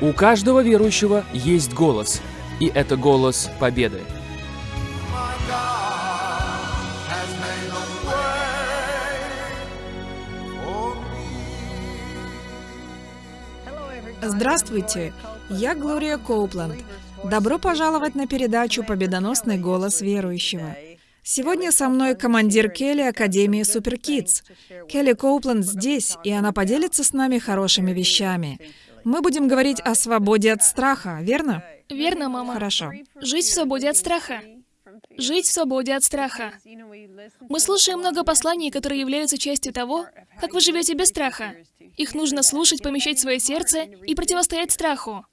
У каждого верующего есть голос, и это голос победы. Здравствуйте, я Глория Коупленд. Добро пожаловать на передачу «Победоносный голос верующего». Сегодня со мной командир Келли Академии Суперкидс. Келли Коупленд здесь, и она поделится с нами хорошими вещами. Мы будем говорить о свободе от страха, верно? Верно, мама. Хорошо. Жить в свободе от страха. Жить в свободе от страха. Мы слушаем много посланий, которые являются частью того, как вы живете без страха. Их нужно слушать, помещать в свое сердце и противостоять страху.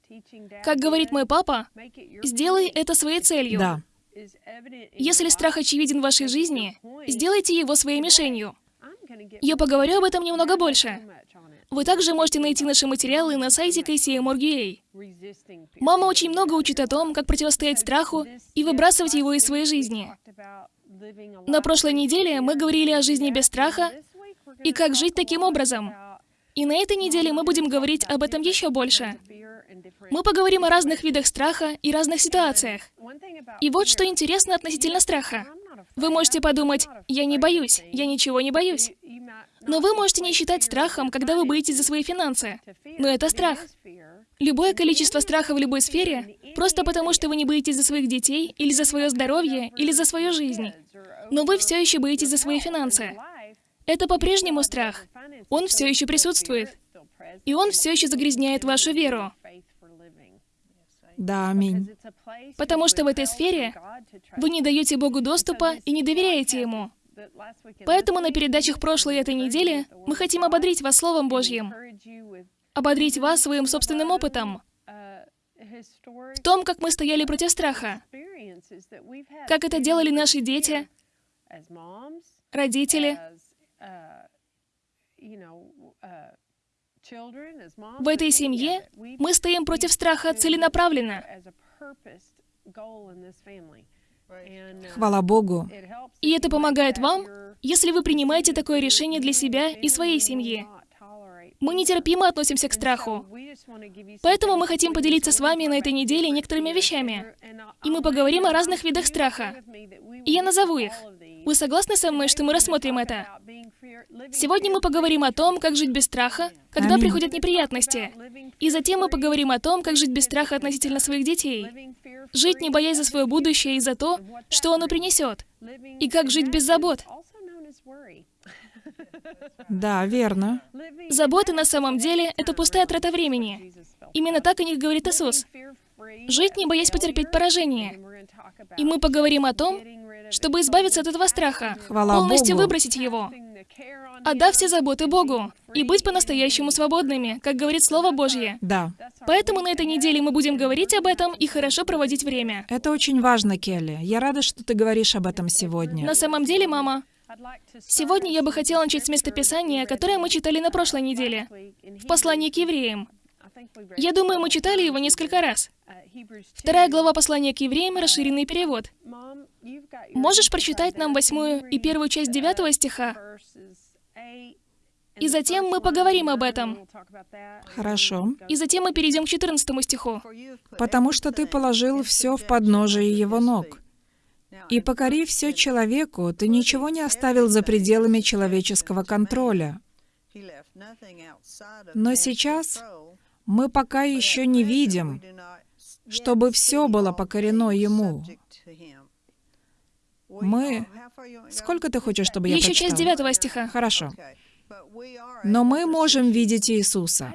Как говорит мой папа, сделай это своей целью. Да. Если страх очевиден в вашей жизни, сделайте его своей мишенью. Я поговорю об этом немного больше. Вы также можете найти наши материалы на сайте KCM.org.ua. Мама очень много учит о том, как противостоять страху и выбрасывать его из своей жизни. На прошлой неделе мы говорили о жизни без страха и как жить таким образом. И на этой неделе мы будем говорить об этом еще больше. Мы поговорим о разных видах страха и разных ситуациях. И вот что интересно относительно страха. Вы можете подумать, я не боюсь, я ничего не боюсь. Но вы можете не считать страхом, когда вы боитесь за свои финансы. Но это страх. Любое количество страха в любой сфере, просто потому что вы не боитесь за своих детей, или за свое здоровье, или за свою жизнь. Но вы все еще боитесь за свои финансы. Это по-прежнему страх. Он все еще присутствует. И он все еще загрязняет вашу веру. Да, аминь. Потому что в этой сфере вы не даете Богу доступа и не доверяете Ему. Поэтому на передачах прошлой этой недели мы хотим ободрить вас Словом Божьим, ободрить вас своим собственным опытом, в том, как мы стояли против страха, как это делали наши дети, родители. В этой семье мы стоим против страха целенаправленно. Хвала Богу. И это помогает вам, если вы принимаете такое решение для себя и своей семьи. Мы нетерпимо относимся к страху. Поэтому мы хотим поделиться с вами на этой неделе некоторыми вещами. И мы поговорим о разных видах страха. И я назову их. Вы согласны со мной, что мы рассмотрим это? Сегодня мы поговорим о том, как жить без страха, когда Аминь. приходят неприятности. И затем мы поговорим о том, как жить без страха относительно своих детей. Жить, не боясь за свое будущее и за то, что оно принесет. И как жить без забот. Да, верно. Заботы на самом деле — это пустая трата времени. Именно так о них говорит Иисус. Жить, не боясь потерпеть поражение. И мы поговорим о том, чтобы избавиться от этого страха, Хвала полностью Богу. выбросить его, отдав все заботы Богу и быть по-настоящему свободными, как говорит Слово Божье. Да. Поэтому на этой неделе мы будем говорить об этом и хорошо проводить время. Это очень важно, Келли. Я рада, что ты говоришь об этом сегодня. На самом деле, мама, сегодня я бы хотела начать с местописания, которое мы читали на прошлой неделе, в послании к евреям. Я думаю, мы читали его несколько раз. Вторая глава послания к евреям, расширенный перевод. Можешь прочитать нам восьмую и первую часть девятого стиха? И затем мы поговорим об этом. Хорошо. И затем мы перейдем к 14 стиху. Потому что ты положил все в подножие его ног. И покори все человеку, ты ничего не оставил за пределами человеческого контроля. Но сейчас мы пока еще не видим, чтобы все было покорено ему. Мы... Сколько ты хочешь, чтобы я Еще часть? 9 стиха. Хорошо. Но мы можем видеть Иисуса.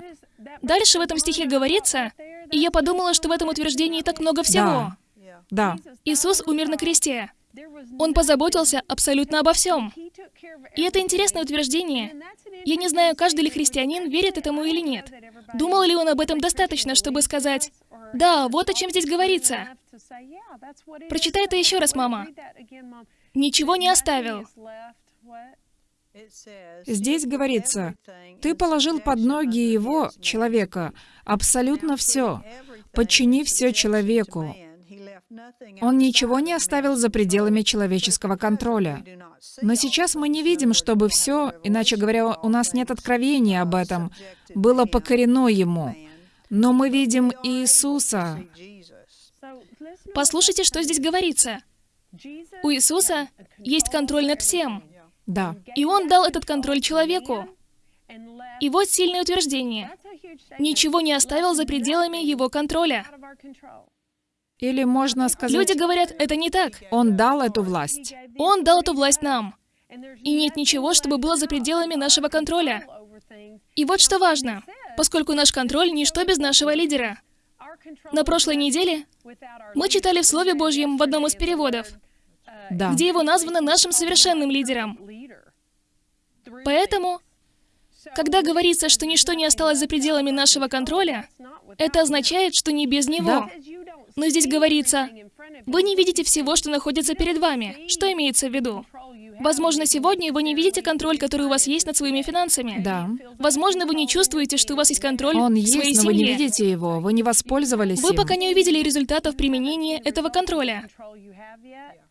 Дальше в этом стихе говорится, и я подумала, что в этом утверждении так много всего. Да. Иисус умер на кресте. Он позаботился абсолютно обо всем. И это интересное утверждение. Я не знаю, каждый ли христианин верит этому или нет. Думал ли он об этом достаточно, чтобы сказать, «Да, вот о чем здесь говорится». Прочитай это еще раз, мама. Ничего не оставил. Здесь говорится, ты положил под ноги его, человека, абсолютно все. Подчини все человеку. Он ничего не оставил за пределами человеческого контроля. Но сейчас мы не видим, чтобы все, иначе говоря, у нас нет откровения об этом, было покорено ему. Но мы видим Иисуса. Послушайте, что здесь говорится. У Иисуса есть контроль над всем. Да. И Он дал этот контроль человеку. И вот сильное утверждение. Ничего не оставил за пределами Его контроля. Или можно сказать, Люди говорят, это не так. Он дал эту власть. Он дал эту власть нам. И нет ничего, чтобы было за пределами нашего контроля. И вот что важно, поскольку наш контроль — ничто без нашего лидера. На прошлой неделе мы читали в Слове Божьем в одном из переводов, Да. где его названо нашим совершенным лидером. Поэтому, когда говорится, что ничто не осталось за пределами нашего контроля, это означает, что не без него. Да. Но здесь говорится, вы не видите всего, что находится перед вами. Что имеется в виду? Возможно, сегодня вы не видите контроль, который у вас есть над своими финансами. Да. Возможно, вы не чувствуете, что у вас есть контроль Он в своей есть, но вы не семье. видите его, вы не воспользовались Вы им. пока не увидели результатов применения этого контроля.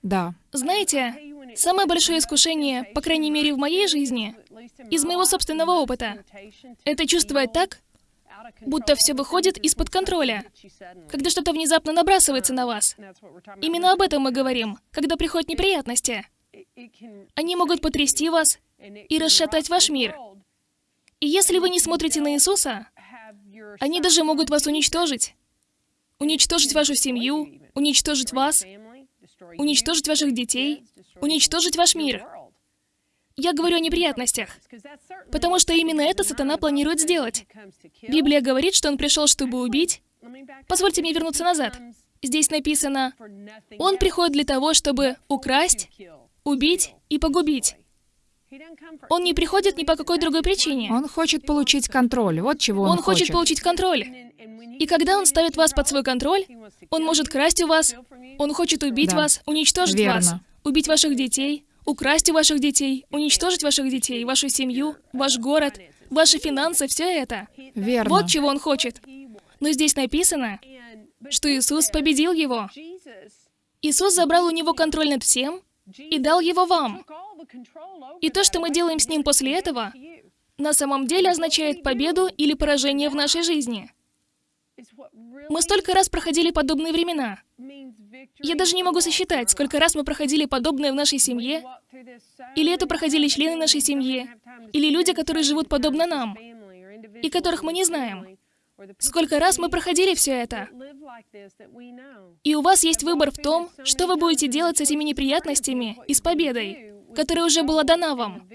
Да. Знаете, самое большое искушение, по крайней мере в моей жизни, из моего собственного опыта, это чувствовать так, будто все выходит из-под контроля, когда что-то внезапно набрасывается на вас. Именно об этом мы говорим, когда приходят неприятности. Они могут потрясти вас и расшатать ваш мир. И если вы не смотрите на Иисуса, они даже могут вас уничтожить. Уничтожить вашу семью, уничтожить вас, уничтожить ваших детей, уничтожить ваш мир. Я говорю о неприятностях, потому что именно это сатана планирует сделать. Библия говорит, что он пришел, чтобы убить. Позвольте мне вернуться назад. Здесь написано, он приходит для того, чтобы украсть, убить и погубить. Он не приходит ни по какой другой причине. Он хочет получить контроль. Вот чего он, Он хочет получить контроль. И когда он ставит вас под свой контроль, он может красть у вас, он хочет убить Да. вас, уничтожить Верно. вас, убить ваших детей, украсть у ваших детей, уничтожить ваших детей, вашу семью, ваш город, ваши финансы, все это. Верно. Вот чего он хочет. Но здесь написано, что Иисус победил его. Иисус забрал у него контроль над всем и дал его вам. И то, что мы делаем с ним после этого, на самом деле означает победу или поражение в нашей жизни. Мы столько раз проходили подобные времена. Я даже не могу сосчитать, сколько раз мы проходили подобное в нашей семье, или это проходили члены нашей семьи, или люди, которые живут подобно нам, и которых мы не знаем. Сколько раз мы проходили все это. И у вас есть выбор в том, что вы будете делать с этими неприятностями и с победой, которая уже была дана вам.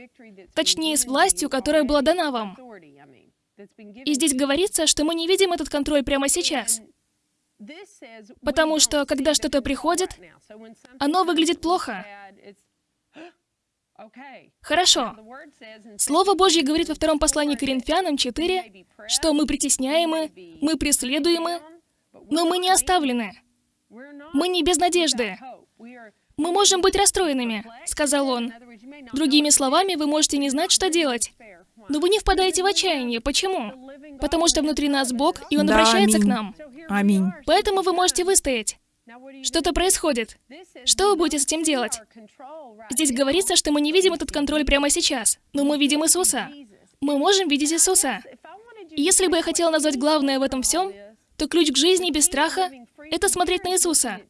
Точнее, с властью, которая была дана вам. И здесь говорится, что мы не видим этот контроль прямо сейчас. Потому что, когда что-то приходит, оно выглядит плохо. Хорошо. Слово Божье говорит во втором послании Коринфянам 4, что мы притесняемы, мы преследуемы, но мы не оставлены. Мы не без надежды. Мы можем быть расстроенными, сказал он. Другими словами, вы можете не знать, что делать. Но вы не впадаете в отчаяние. Почему? Потому что внутри нас Бог, и Он Да, обращается к аминь. нам. Аминь. Поэтому вы можете выстоять. Что-то происходит. Что вы будете с этим делать? Здесь говорится, что мы не видим этот контроль прямо сейчас, но мы видим Иисуса. Мы можем видеть Иисуса. И если бы я хотела назвать главное в этом всем, то ключ к жизни без страха — это смотреть на Иисуса.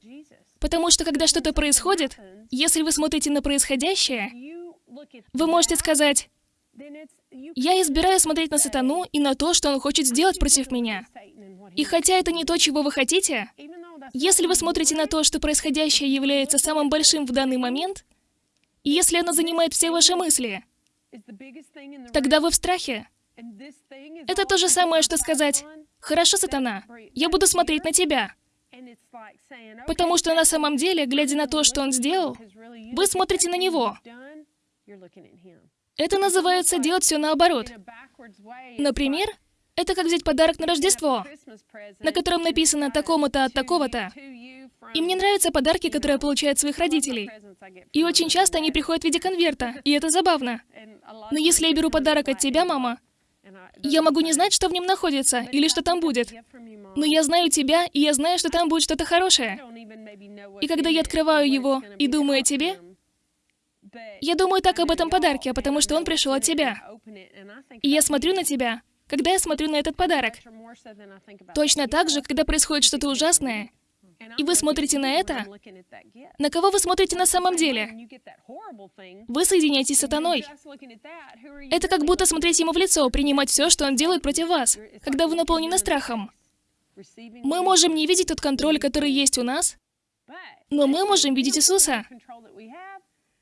Потому что когда что-то происходит, если вы смотрите на происходящее, вы можете сказать, «Я избираю смотреть на сатану и на то, что он хочет сделать против меня». И хотя это не то, чего вы хотите, если вы смотрите на то, что происходящее является самым большим в данный момент, и если оно занимает все ваши мысли, тогда вы в страхе. Это то же самое, что сказать, «Хорошо, сатана, я буду смотреть на тебя». Потому что на самом деле, глядя на то, что он сделал, вы смотрите на него. Это называется делать все наоборот. Например, это как взять подарок на Рождество, на котором написано такому-то от такого-то. И мне нравятся подарки, которые я получаю от своих родителей. И очень часто они приходят в виде конверта, и это забавно. Но если я беру подарок от тебя, мама, я могу не знать, что в нем находится, или что там будет. Но я знаю тебя, и я знаю, что там будет что-то хорошее. И когда я открываю его и думаю о тебе, я думаю так об этом подарке, потому что он пришел от тебя. И я смотрю на тебя, когда я смотрю на этот подарок. Точно так же, когда происходит что-то ужасное, и вы смотрите на это, на кого вы смотрите на самом деле? Вы соединяетесь с сатаной. Это как будто смотреть ему в лицо, принимать все, что он делает против вас, когда вы наполнены страхом. Мы можем не видеть тот контроль, который есть у нас, но мы можем видеть Иисуса.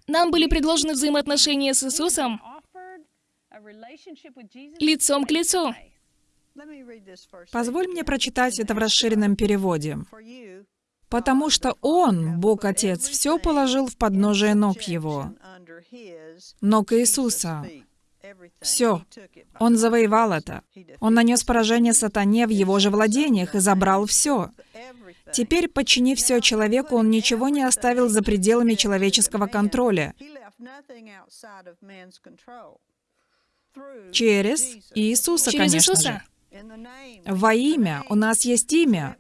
Нам были предложены взаимоотношения с Иисусом лицом к лицу. Позволь мне прочитать это в расширенном переводе. «Потому что Он, Бог Отец, все положил в подножие ног Его, ног Иисуса. Все. Он завоевал это. Он нанес поражение сатане в его же владениях и забрал все. Теперь, подчинив все человеку, он ничего не оставил за пределами человеческого контроля. Через Иисуса, Через конечно Иисуса. же. Во имя. У нас есть имя.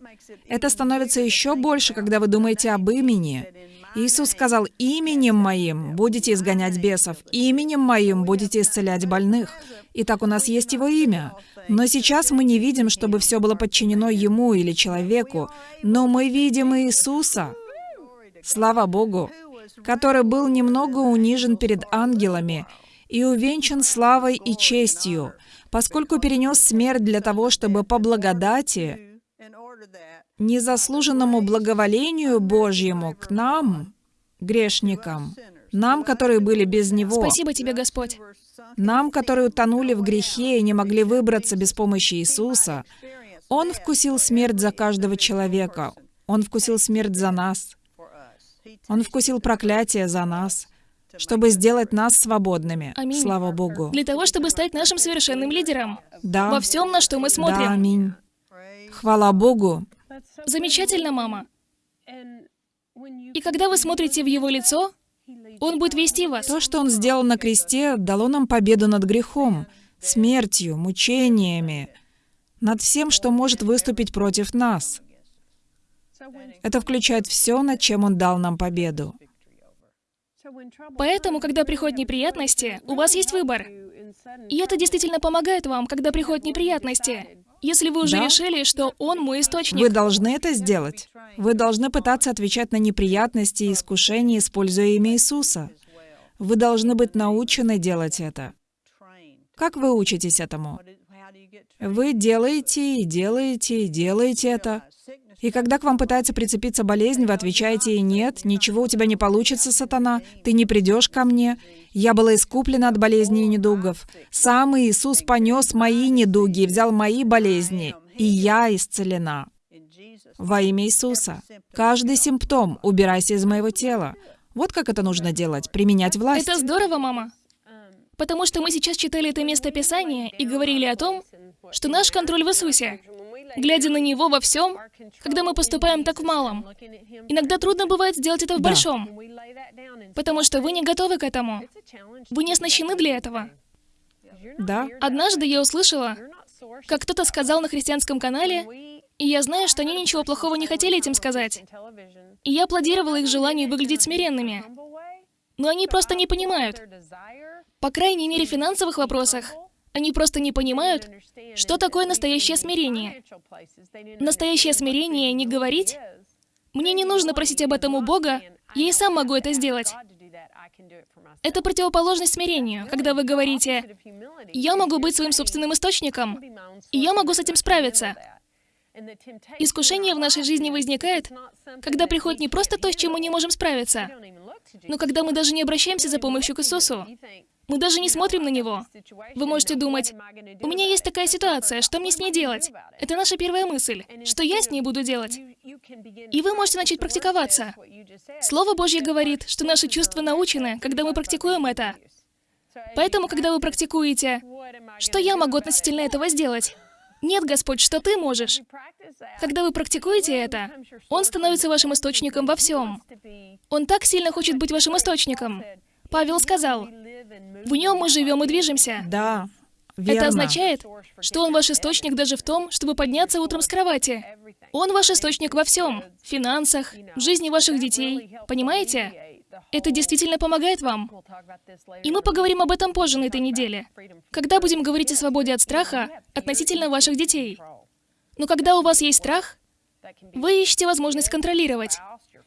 Это становится еще больше, когда вы думаете об имени. Иисус сказал, «Именем Моим будете изгонять бесов, именем Моим будете исцелять больных». Итак, у нас есть Его имя. Но сейчас мы не видим, чтобы все было подчинено Ему или человеку, но мы видим Иисуса, слава Богу, который был немного унижен перед ангелами и увенчан славой и честью, поскольку перенес смерть для того, чтобы по благодати, незаслуженному благоволению Божьему к нам, грешникам, нам, которые были без Него, Спасибо тебе, Господь. нам, которые утонули в грехе и не могли выбраться без помощи Иисуса, Он вкусил смерть за каждого человека. Он вкусил смерть за нас. Он вкусил проклятие за нас, чтобы сделать нас свободными. Аминь. Слава Богу. Для того, чтобы стать нашим совершенным лидером. Да. Во всем, на что мы Да, смотрим. аминь. Хвала Богу. Замечательно, мама. И когда вы смотрите в его лицо, он будет вести вас. То, что Он сделал на кресте, дало нам победу над грехом, смертью, мучениями, над всем, что может выступить против нас. Это включает все, над чем Он дал нам победу. Поэтому, когда приходят неприятности, у вас есть выбор. И это действительно помогает вам, когда приходят неприятности. Если вы уже Да. решили, что он мой источник. Вы должны это сделать. Вы должны пытаться отвечать на неприятности и искушения, используя имя Иисуса. Вы должны быть научены делать это. Как вы учитесь этому? Вы делаете и делаете и делаете это. И когда к вам пытается прицепиться болезнь, вы отвечаете ей «Нет, ничего у тебя не получится, сатана, ты не придешь ко мне. Я была искуплена от болезней и недугов. Сам Иисус понес мои недуги взял мои болезни, и я исцелена». Во имя Иисуса. Каждый симптом убирайся из моего тела. Вот как это нужно делать, применять власть. Это здорово, мама. Потому что мы сейчас читали это место Писания и говорили о том, что наш контроль в Иисусе. Глядя на Него во всем, когда мы поступаем так в малом, иногда трудно бывает сделать это в Да. большом, потому что вы не готовы к этому. Вы не оснащены для этого. Да, Однажды я услышала, как кто-то сказал на христианском канале, и я знаю, что они ничего плохого не хотели этим сказать. И я аплодировала их желанию выглядеть смиренными. Но они просто не понимают. По крайней мере, в финансовых вопросах. Они просто не понимают, что такое настоящее смирение. Настоящее смирение не говорить «Мне не нужно просить об этом у Бога, я и сам могу это сделать». Это противоположность смирению, когда вы говорите «Я могу быть своим собственным источником, и я могу с этим справиться». Искушение в нашей жизни возникает, когда приходит не просто то, с чем мы не можем справиться, но когда мы даже не обращаемся за помощью к Иисусу. Мы даже не смотрим на Него. Вы можете думать, у меня есть такая ситуация, что мне с ней делать? Это наша первая мысль. Что я с ней буду делать? И вы можете начать практиковаться. Слово Божье говорит, что наши чувства научены, когда мы практикуем это. Поэтому, когда вы практикуете, что я могу относительно этого сделать? Нет, Господь, что ты можешь. Когда вы практикуете это, Он становится вашим источником во всем. Он так сильно хочет быть вашим источником. Павел сказал, в нем мы живем и движемся. да, верно. Это означает, что Он ваш источник даже в том, чтобы подняться утром с кровати. Он ваш источник во всем. В финансах, в жизни ваших детей. Понимаете? Это действительно помогает вам. И мы поговорим об этом позже на этой неделе, когда будем говорить о свободе от страха относительно ваших детей. Но когда у вас есть страх, вы ищете возможность контролировать.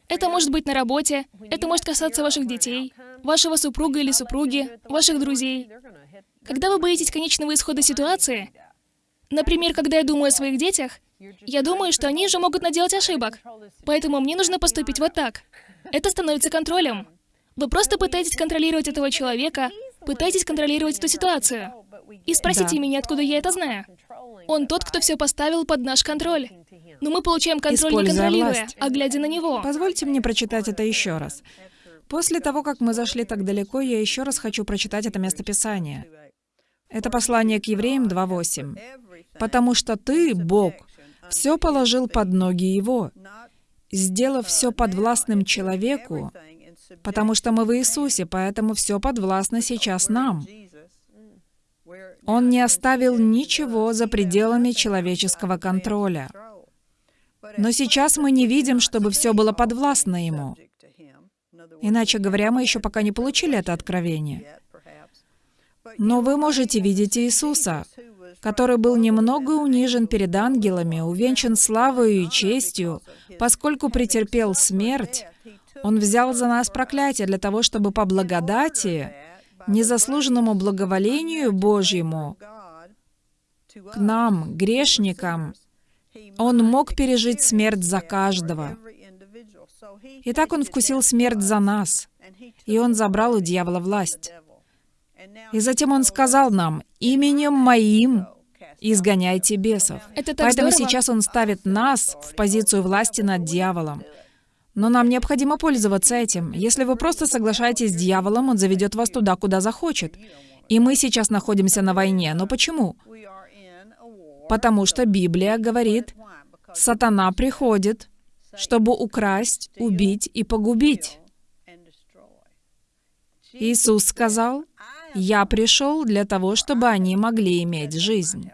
Это может быть на работе, это может касаться ваших детей, вашего супруга или супруги, ваших друзей. Когда вы боитесь конечного исхода ситуации, например, когда я думаю о своих детях, я думаю, что они же могут наделать ошибок, поэтому мне нужно поступить вот так. Это становится контролем. Вы просто пытаетесь контролировать этого человека, пытаетесь контролировать эту ситуацию. И спросите Да. меня, откуда я это знаю. Он тот, кто все поставил под наш контроль. Но мы получаем контроль не Используя контролируя, власть. а глядя на него. Позвольте мне прочитать это еще раз. После того, как мы зашли так далеко, я еще раз хочу прочитать это местописание. Это послание к евреям 2.8. «Потому что ты, Бог, все положил под ноги его, сделав все подвластным человеку, потому что мы в Иисусе, поэтому все подвластно сейчас нам. Он не оставил ничего за пределами человеческого контроля. Но сейчас мы не видим, чтобы все было подвластно ему. Иначе говоря, мы еще пока не получили это откровение. Но вы можете видеть Иисуса, который был немного унижен перед ангелами, увенчан славою и честью, поскольку претерпел смерть, Он взял за нас проклятие для того, чтобы по благодати, незаслуженному благоволению Божьему, к нам, грешникам, Он мог пережить смерть за каждого. Итак, Он вкусил смерть за нас, и Он забрал у дьявола власть. И затем Он сказал нам, «Именем Моим изгоняйте бесов». Это так Поэтому здорово. сейчас Он ставит нас в позицию власти над дьяволом. Но нам необходимо пользоваться этим. Если вы просто соглашаетесь с дьяволом, он заведет вас туда, куда захочет. И мы сейчас находимся на войне. Но почему? Потому что Библия говорит, сатана приходит, чтобы украсть, убить и погубить. Иисус сказал, «Я пришел для того, чтобы они могли иметь жизнь».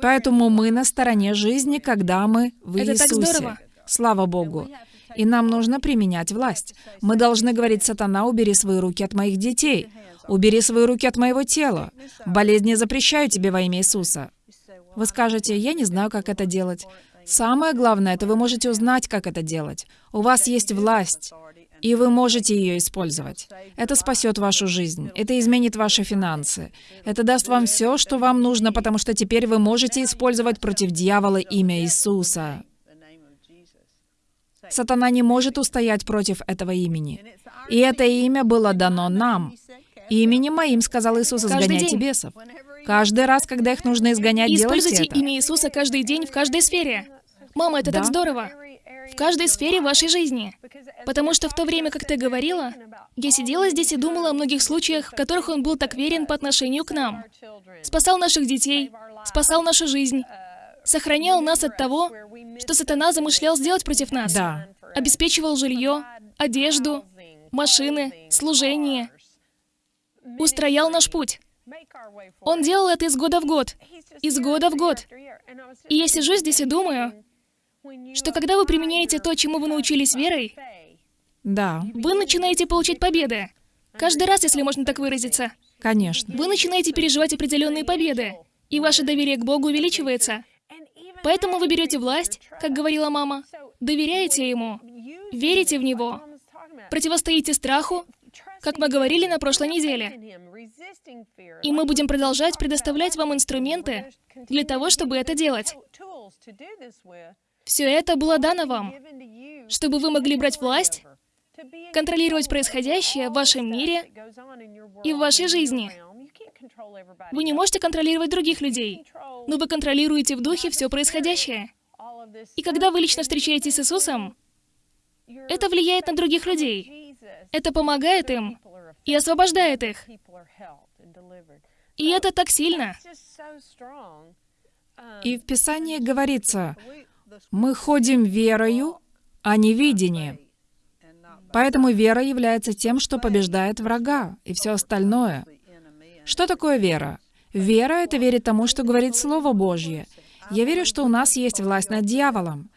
Поэтому мы на стороне жизни, когда мы в Это Иисусе. Слава Богу. И нам нужно применять власть. Мы должны говорить, «Сатана, убери свои руки от моих детей. Убери свои руки от моего тела. Болезни запрещаю тебе во имя Иисуса». Вы скажете, «Я не знаю, как это делать». Самое главное, это вы можете узнать, как это делать. У вас есть власть, и вы можете ее использовать. Это спасет вашу жизнь, это изменит ваши финансы, это даст вам все, что вам нужно, потому что теперь вы можете использовать против дьявола имя Иисуса. Сатана не может устоять против этого имени. И это имя было дано нам. «Именем моим, — сказал Иисус, — Каждый изгоняйте день. бесов». Каждый раз, когда их нужно изгонять, И делайте используйте это. имя Иисуса каждый день в каждой сфере. Мама, это так Да. здорово. В каждой сфере вашей жизни. Потому что в то время, как ты говорила, я сидела здесь и думала о многих случаях, в которых он был так верен по отношению к нам. Спасал наших детей, спасал нашу жизнь, сохранял нас от того, что сатана замышлял сделать против нас. Да. Обеспечивал жилье, одежду, машины, служение. Устроял наш путь. Он делал это из года в год. Из года в год. И я сижу здесь и думаю, что когда вы применяете то, чему вы научились верой, Да, вы начинаете получать победы. Каждый раз, если можно так выразиться. конечно. Вы начинаете переживать определенные победы, и ваше доверие к Богу увеличивается. Поэтому вы берете власть, как говорила мама, доверяете Ему, верите в Него, противостоите страху, как мы говорили на прошлой неделе. И мы будем продолжать предоставлять вам инструменты для того, чтобы это делать. Все это было дано вам, чтобы вы могли брать власть, контролировать происходящее в вашем мире и в вашей жизни. Вы не можете контролировать других людей, но вы контролируете в духе все происходящее. И когда вы лично встречаетесь с Иисусом, это влияет на других людей. Это помогает им и освобождает их. И это так сильно. И в Писании говорится, мы ходим верою, а не видением. Поэтому вера является тем, что побеждает врага и все остальное. Что такое вера? Вера — это верить тому, что говорит Слово Божье. Я верю, что у нас есть власть над дьяволом.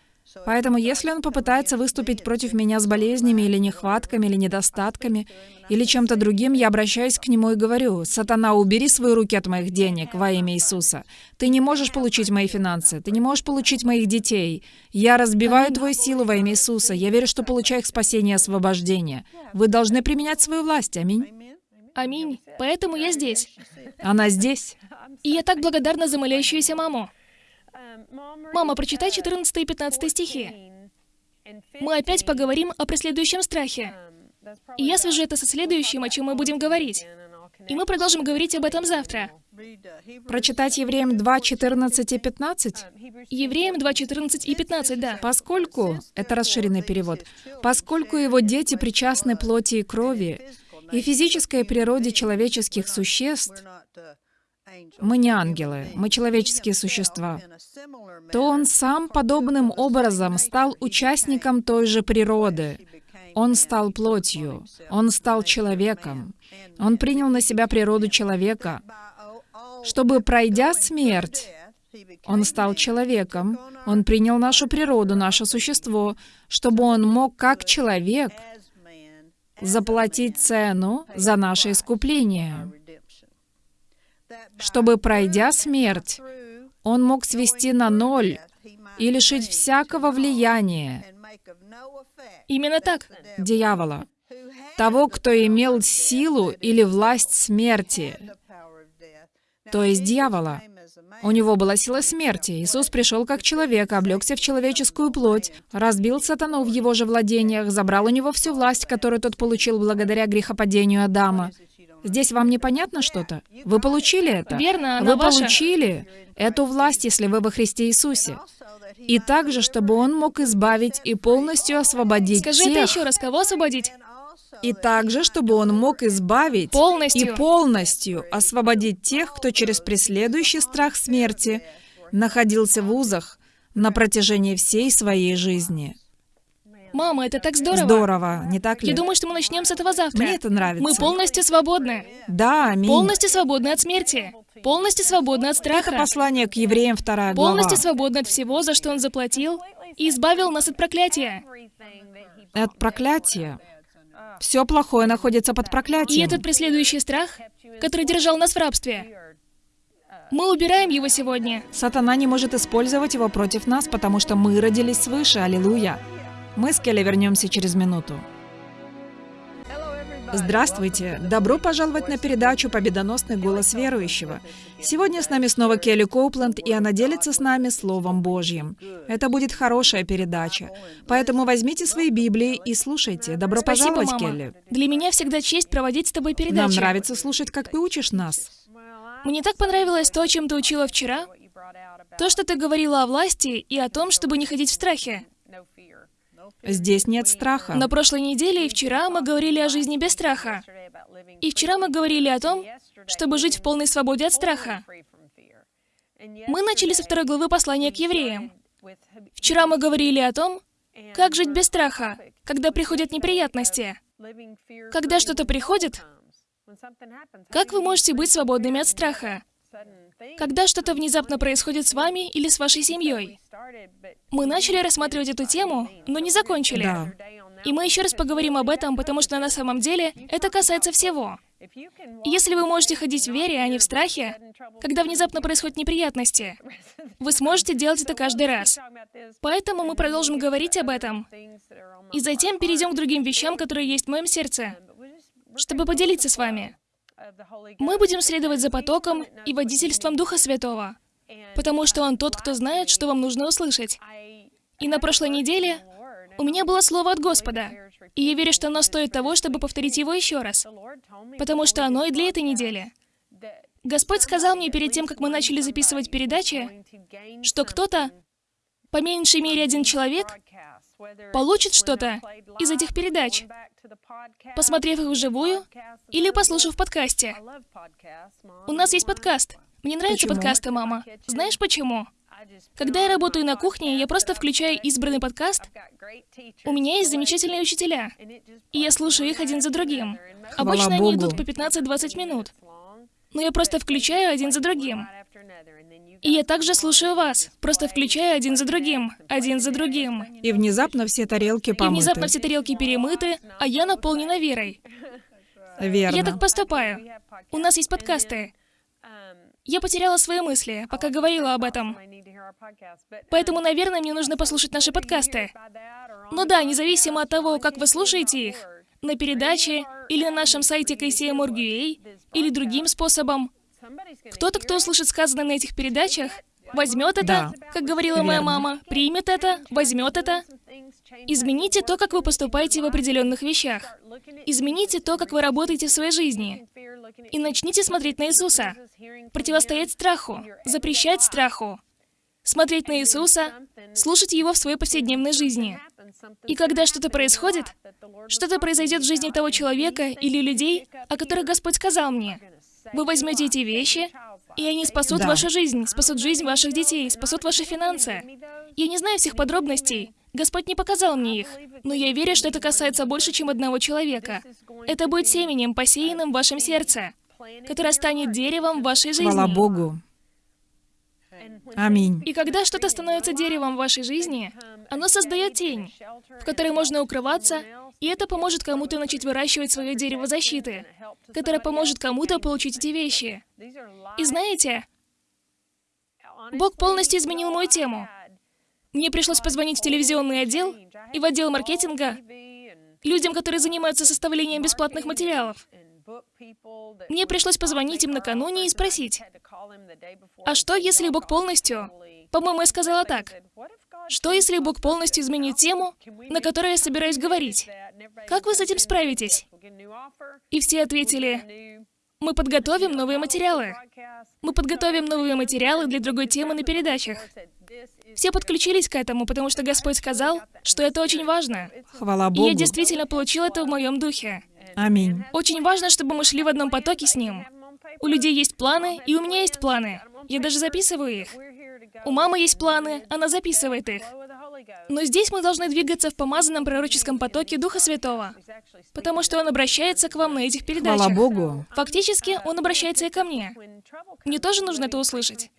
Поэтому если он попытается выступить против меня с болезнями или нехватками, или недостатками, или чем-то другим, я обращаюсь к нему и говорю, «Сатана, убери свои руки от моих денег во имя Иисуса. Ты не можешь получить мои финансы, ты не можешь получить моих детей. Я разбиваю твою силу во имя Иисуса. Я верю, что получаю их спасение и освобождение. Вы должны применять свою власть. Аминь». Аминь. Поэтому я здесь. Она здесь. И я так благодарна за молящуюся маму. Мама, прочитай 14 и 15 стихи. Мы опять поговорим о преследующем страхе. И я свяжу это со следующим, о чем мы будем говорить. И мы продолжим говорить об этом завтра. Прочитать Евреям 2, 14 и 15? Евреям 2, 14 и 15, да. Поскольку, это расширенный перевод, поскольку его дети причастны плоти и крови, и физической природе человеческих существ, мы не ангелы, мы человеческие существа, то он сам подобным образом стал участником той же природы. Он стал плотью, он стал человеком, он принял на себя природу человека, чтобы, пройдя смерть, он стал человеком, он принял нашу природу, наше существо, чтобы он мог, как человек, заплатить цену за наше искупление чтобы, пройдя смерть, он мог свести на ноль и лишить всякого влияния Именно так. дьявола, того, кто имел силу или власть смерти, то есть дьявола. У него была сила смерти. Иисус пришел как человек, облегся в человеческую плоть, разбил сатану в его же владениях, забрал у него всю власть, которую тот получил благодаря грехопадению Адама. Здесь вам непонятно что-то? Вы получили это? Верно, Вы ваша. получили эту власть, если вы во Христе Иисусе. И также, чтобы Он мог избавить и полностью освободить Скажи тех. это еще раз. Кого освободить? И также, чтобы Он мог избавить Полностью. и полностью освободить тех, кто через преследующий страх смерти находился в узах на протяжении всей своей жизни. Мама, это так здорово. Здорово, не так ли? Я думаю, что мы начнем с этого завтра. Мне это нравится. Мы полностью свободны. Да, аминь. Полностью свободны от смерти. Полностью свободны от Это страха. послание к евреям, вторая глава. Полностью свободны от всего, за что Он заплатил, и избавил нас от проклятия. От проклятия. Все плохое находится под И проклятием. этот преследующий страх, который держал нас в рабстве, мы убираем его сегодня. Сатана не может использовать его против нас, потому что мы родились свыше. Аллилуйя. Мы с Келли вернемся через минуту. Здравствуйте! Добро пожаловать на передачу «Победоносный голос верующего». Сегодня с нами снова Келли Коупленд, и она делится с нами Словом Божьим. Это будет хорошая передача. Поэтому возьмите свои Библии и слушайте. Добро Спасибо, пожаловать, мама. Келли. Для меня всегда честь проводить с тобой Нам передачи. нравится слушать, как ты учишь нас. Мне так понравилось то, чем ты учила вчера. То, что ты говорила о власти и о том, чтобы не ходить в страхе. Здесь нет страха. На прошлой неделе и вчера мы говорили о жизни без страха. И вчера мы говорили о том, чтобы жить в полной свободе от страха. Мы начали со второй главы послания к евреям. Вчера мы говорили о том, как жить без страха, когда приходят неприятности. Когда что-то приходит, как вы можете быть свободными от страха? Когда что-то внезапно происходит с вами или с вашей семьей. Мы начали рассматривать эту тему, но не закончили. Да. И мы еще раз поговорим об этом, потому что на самом деле это касается всего. Если вы можете ходить в вере, а не в страхе, когда внезапно происходят неприятности, вы сможете делать это каждый раз. Поэтому мы продолжим говорить об этом. И затем перейдем к другим вещам, которые есть в моем сердце, чтобы поделиться с вами. Мы будем следовать за потоком и водительством Духа Святого, потому что Он тот, кто знает, что вам нужно услышать. И на прошлой неделе у меня было слово от Господа, и я верю, что оно стоит того, чтобы повторить его еще раз, потому что оно и для этой недели. Господь сказал мне перед тем, как мы начали записывать передачи, что кто-то, по меньшей мере один человек, получит что-то из этих передач, посмотрев их вживую или послушав в подкасте. У нас есть подкаст. Мне нравятся Почему? подкасты, мама. Знаешь почему? Когда я работаю на кухне, я просто включаю избранный подкаст. У меня есть замечательные учителя, и я слушаю их один за другим. Хвала Обычно они Богу. идут по 15-20 минут. Но я просто включаю один за другим. И я также слушаю вас, просто включаю один за другим, один за другим. И внезапно все тарелки И помыты. внезапно все тарелки перемыты, а я наполнена верой. Верно. Я так поступаю. У нас есть подкасты. Я потеряла свои мысли, пока говорила об этом. Поэтому, наверное, мне нужно послушать наши подкасты. Но да, независимо от того, как вы слушаете их, на передаче или на нашем сайте KCM.org.ua или другим способом, кто-то, кто услышит сказанное на этих передачах, возьмет это, Да. как говорила моя Верно. мама, примет это, возьмет это. Измените то, как вы поступаете в определенных вещах. Измените то, как вы работаете в своей жизни. И начните смотреть на Иисуса. Противостоять страху, запрещать страху. Смотреть на Иисуса, слушать Его в своей повседневной жизни. И когда что-то происходит, что-то произойдет в жизни того человека или людей, о которых Господь сказал мне, вы возьмете эти вещи, и они спасут Да. вашу жизнь, спасут жизнь ваших детей, спасут ваши финансы. Я не знаю всех подробностей. Господь не показал мне их. Но я верю, что это касается больше, чем одного человека. Это будет семенем, посеянным в вашем сердце, которое станет деревом в вашей жизни. Хвала Богу. Аминь. И когда что-то становится деревом в вашей жизни, оно создает тень, в которой можно укрываться, и это поможет кому-то начать выращивать свое дерево защиты, которое поможет кому-то получить эти вещи. И знаете, Бог полностью изменил мою тему. Мне пришлось позвонить в телевизионный отдел и в отдел маркетинга людям, которые занимаются составлением бесплатных материалов. Мне пришлось позвонить им накануне и спросить, а что, если Бог полностью... По-моему, я сказала так. Что, если Бог полностью изменит тему, на которой я собираюсь говорить? Как вы с этим справитесь? И все ответили, мы подготовим новые материалы. Мы подготовим новые материалы для другой темы на передачах. Все подключились к этому, потому что Господь сказал, что это очень важно. Хвала И Богу. я действительно получил это в моем духе. Аминь. Очень важно, чтобы мы шли в одном потоке с Ним. У людей есть планы, и у меня есть планы. Я даже записываю их. У мамы есть планы, она записывает их. Но здесь мы должны двигаться в помазанном пророческом потоке Духа Святого, потому что Он обращается к вам на этих Хвала передачах. Богу. Фактически, Он обращается и ко мне. Мне тоже нужно это услышать.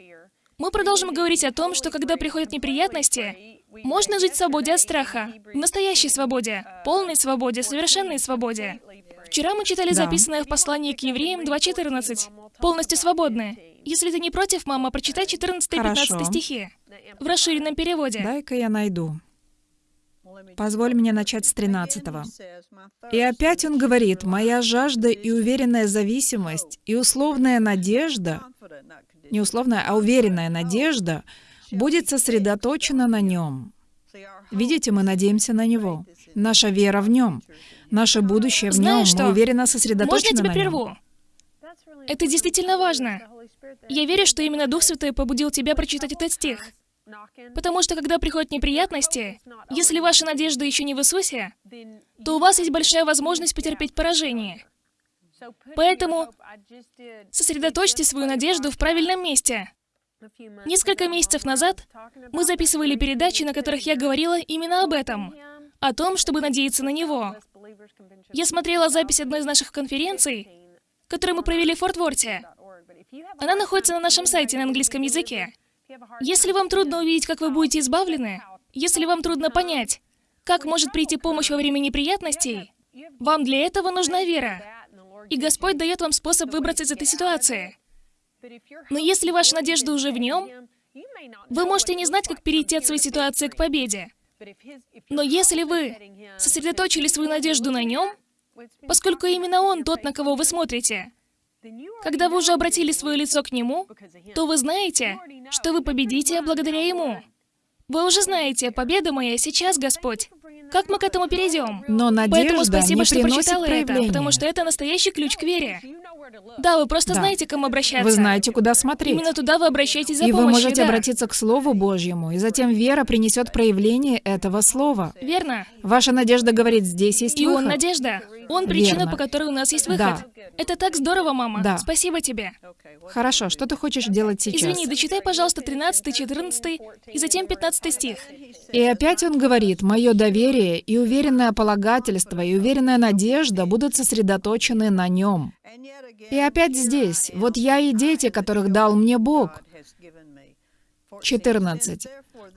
Мы продолжим говорить о том, что когда приходят неприятности, можно жить в свободе от страха, в настоящей свободе, полной свободе, совершенной свободе. Вчера мы читали Да. записанное в послании к евреям 2.14. Полностью свободны. Если ты не против, мама, прочитай 14 и 15 Хорошо. стихи. В расширенном переводе. Дай-ка я найду. Позволь мне начать с 13 И опять он говорит, «Моя жажда и уверенная зависимость, и условная надежда, не условная, а уверенная надежда, будет сосредоточена на нем». Видите, мы надеемся на Него. Наша вера в Нем. Наше будущее в Нем. Знаешь что? Мы уверенно Можно я сосредоточены тебя на Нем. прерву? Это действительно важно. Я верю, что именно Дух Святой побудил тебя прочитать этот стих. Потому что когда приходят неприятности, если ваша надежда еще не в Иисусе, то у вас есть большая возможность потерпеть поражение. Поэтому сосредоточьте свою надежду в правильном месте. Несколько месяцев назад мы записывали передачи, на которых я говорила именно об этом, о том, чтобы надеяться на Него. Я смотрела запись одной из наших конференций, которую мы провели в Форт-Ворте. Она находится на нашем сайте на английском языке. Если вам трудно увидеть, как вы будете избавлены, если вам трудно понять, как может прийти помощь во время неприятностей, вам для этого нужна вера. И Господь дает вам способ выбраться из этой ситуации. Но если ваша надежда уже в Нем, вы можете не знать, как перейти от своей ситуации к победе. Но если вы сосредоточили свою надежду на Нем, поскольку именно Он тот, на кого вы смотрите, когда вы уже обратили свое лицо к Нему, то вы знаете, что вы победите благодаря Ему. Вы уже знаете, победа моя сейчас, Господь. Как мы к этому перейдем? Но Поэтому надежда спасибо, не что прочитала это, проявления. потому что это настоящий ключ к вере. Да, вы просто Да. знаете, к кому обращаться. Вы знаете, куда смотреть. Именно туда вы обращаетесь за И вы помощью, можете да. обратиться к Слову Божьему, и затем вера принесет проявление этого Слова. Верно. Ваша надежда говорит, здесь есть И Он выход. надежда. Он причина, Верно. по которой у нас есть выход. Да. Это так здорово, мама. Да. Спасибо тебе. Хорошо, что ты хочешь делать сейчас? Извини, дочитай, пожалуйста, 13, 14 и затем 15 стих. И опять он говорит, «Мое доверие и уверенное полагательство и уверенная надежда будут сосредоточены на нем». И опять здесь, «Вот я и дети, которых дал мне Бог». 14.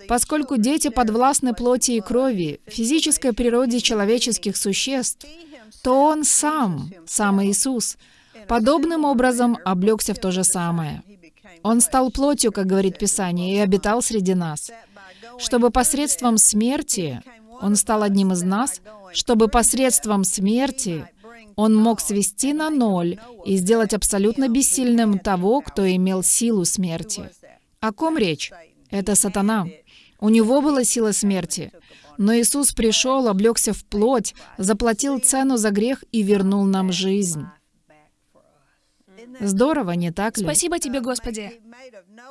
Поскольку дети подвластны плоти и крови, физической природе человеческих существ, то Он сам, сам Иисус, подобным образом облегся в то же самое. Он стал плотью, как говорит Писание, и обитал среди нас, чтобы посредством смерти Он стал одним из нас, чтобы посредством смерти Он мог свести на ноль и сделать абсолютно бессильным того, кто имел силу смерти. О ком речь? Это сатана. У него была сила смерти. Но Иисус пришел, облегся в плоть, заплатил цену за грех и вернул нам жизнь. Здорово, не так ли? Спасибо тебе, Господи.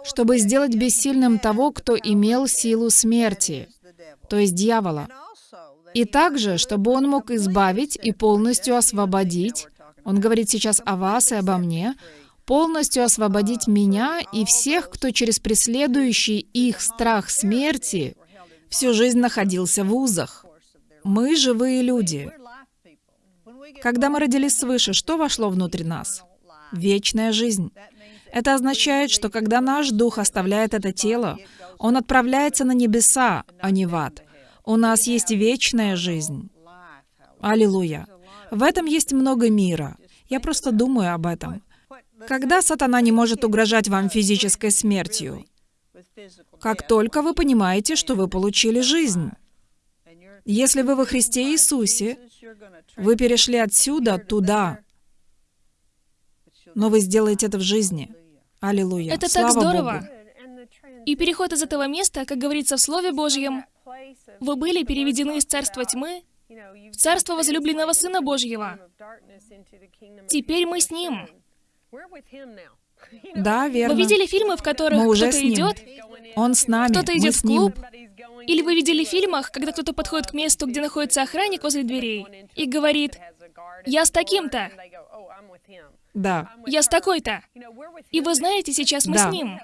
Чтобы сделать бессильным того, кто имел силу смерти, то есть дьявола. И также, чтобы он мог избавить и полностью освободить, он говорит сейчас о вас и обо мне, полностью освободить меня и всех, кто через преследующий их страх смерти всю жизнь находился в узах. Мы живые люди. Когда мы родились свыше, что вошло внутрь нас? Вечная жизнь. Это означает, что когда наш дух оставляет это тело, он отправляется на небеса, а не в ад. У нас есть вечная жизнь. Аллилуйя. В этом есть много мира. Я просто думаю об этом. Когда сатана не может угрожать вам физической смертью? Как только вы понимаете, что вы получили жизнь. Если вы во Христе Иисусе, вы перешли отсюда туда, но вы сделаете это в жизни. Аллилуйя. Это Слава так здорово. Богу. И переход из этого места, как говорится в Слове Божьем, вы были переведены из царства тьмы в царство возлюбленного Сына Божьего. Теперь мы с Ним. Да, верно. Вы видели фильмы, в которых Мы уже кто-то с ним. идет, Он с нами, кто-то мы идет с в клуб? Или вы видели в фильмах, когда кто-то подходит к месту, где находится охранник возле дверей, и говорит, «Я с таким-то, Да. я с такой-то». И вы знаете, сейчас мы Да. с Ним.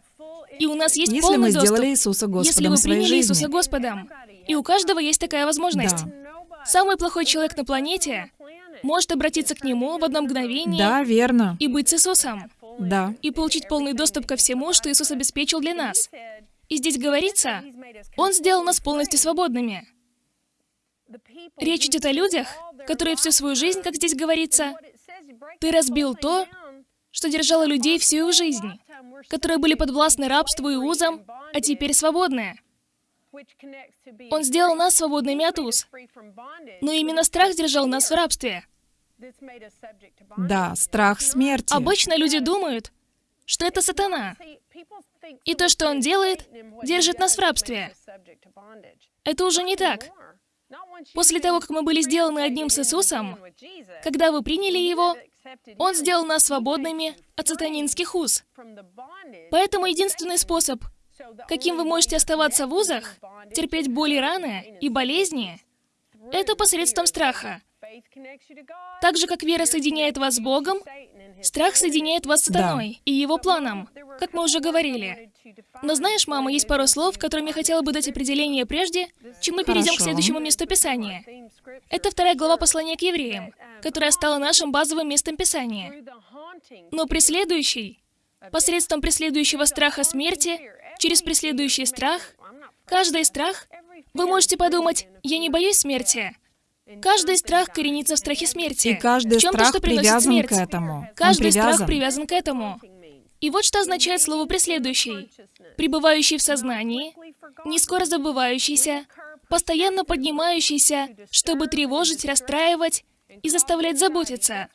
И у нас есть Если полный мы доступ. сделали Иисуса Господом Если вы приняли жизни. Иисуса Господом. И у каждого есть такая возможность. Да. Самый плохой человек на планете может обратиться к Нему в одно мгновение Да, верно. и быть с Иисусом. Да. И получить полный доступ ко всему, что Иисус обеспечил для нас. И здесь говорится, Он сделал нас полностью свободными. Речь идет о людях, которые всю свою жизнь, как здесь говорится, ты разбил то, что держало людей всю их жизнь, которые были подвластны рабству и узам, а теперь свободны. Он сделал нас свободными от уз. Но именно страх держал нас в рабстве. Да, страх смерти. Обычно люди думают, что это сатана. И то, что он делает, держит нас в рабстве. Это уже не так. После того, как мы были сделаны одним с Иисусом, когда вы приняли Его, Он сделал нас свободными от сатанинских уз. Поэтому единственный способ, каким вы можете оставаться в узах, терпеть боли раны и болезни, это посредством страха. Так же, как вера соединяет вас с Богом, страх соединяет вас с сатаной и его планом, как мы уже говорили. Но знаешь, мама, есть пару слов, которым я хотела бы дать определение прежде, чем мы перейдем к Хорошо. следующему месту Писания. Это вторая глава послания к евреям, которая стала нашим базовым местом Писания. Но преследующий, посредством преследующего страха смерти, через преследующий страх, каждый страх, вы можете подумать, я не боюсь смерти. Каждый страх коренится в страхе смерти. И каждый в страх что приносит привязан смерть. к этому. Каждый страх привязан. привязан к этому. И вот что означает слово «преследующий». Пребывающий в сознании, не скоро забывающийся, постоянно поднимающийся, чтобы тревожить, расстраивать и заставлять заботиться.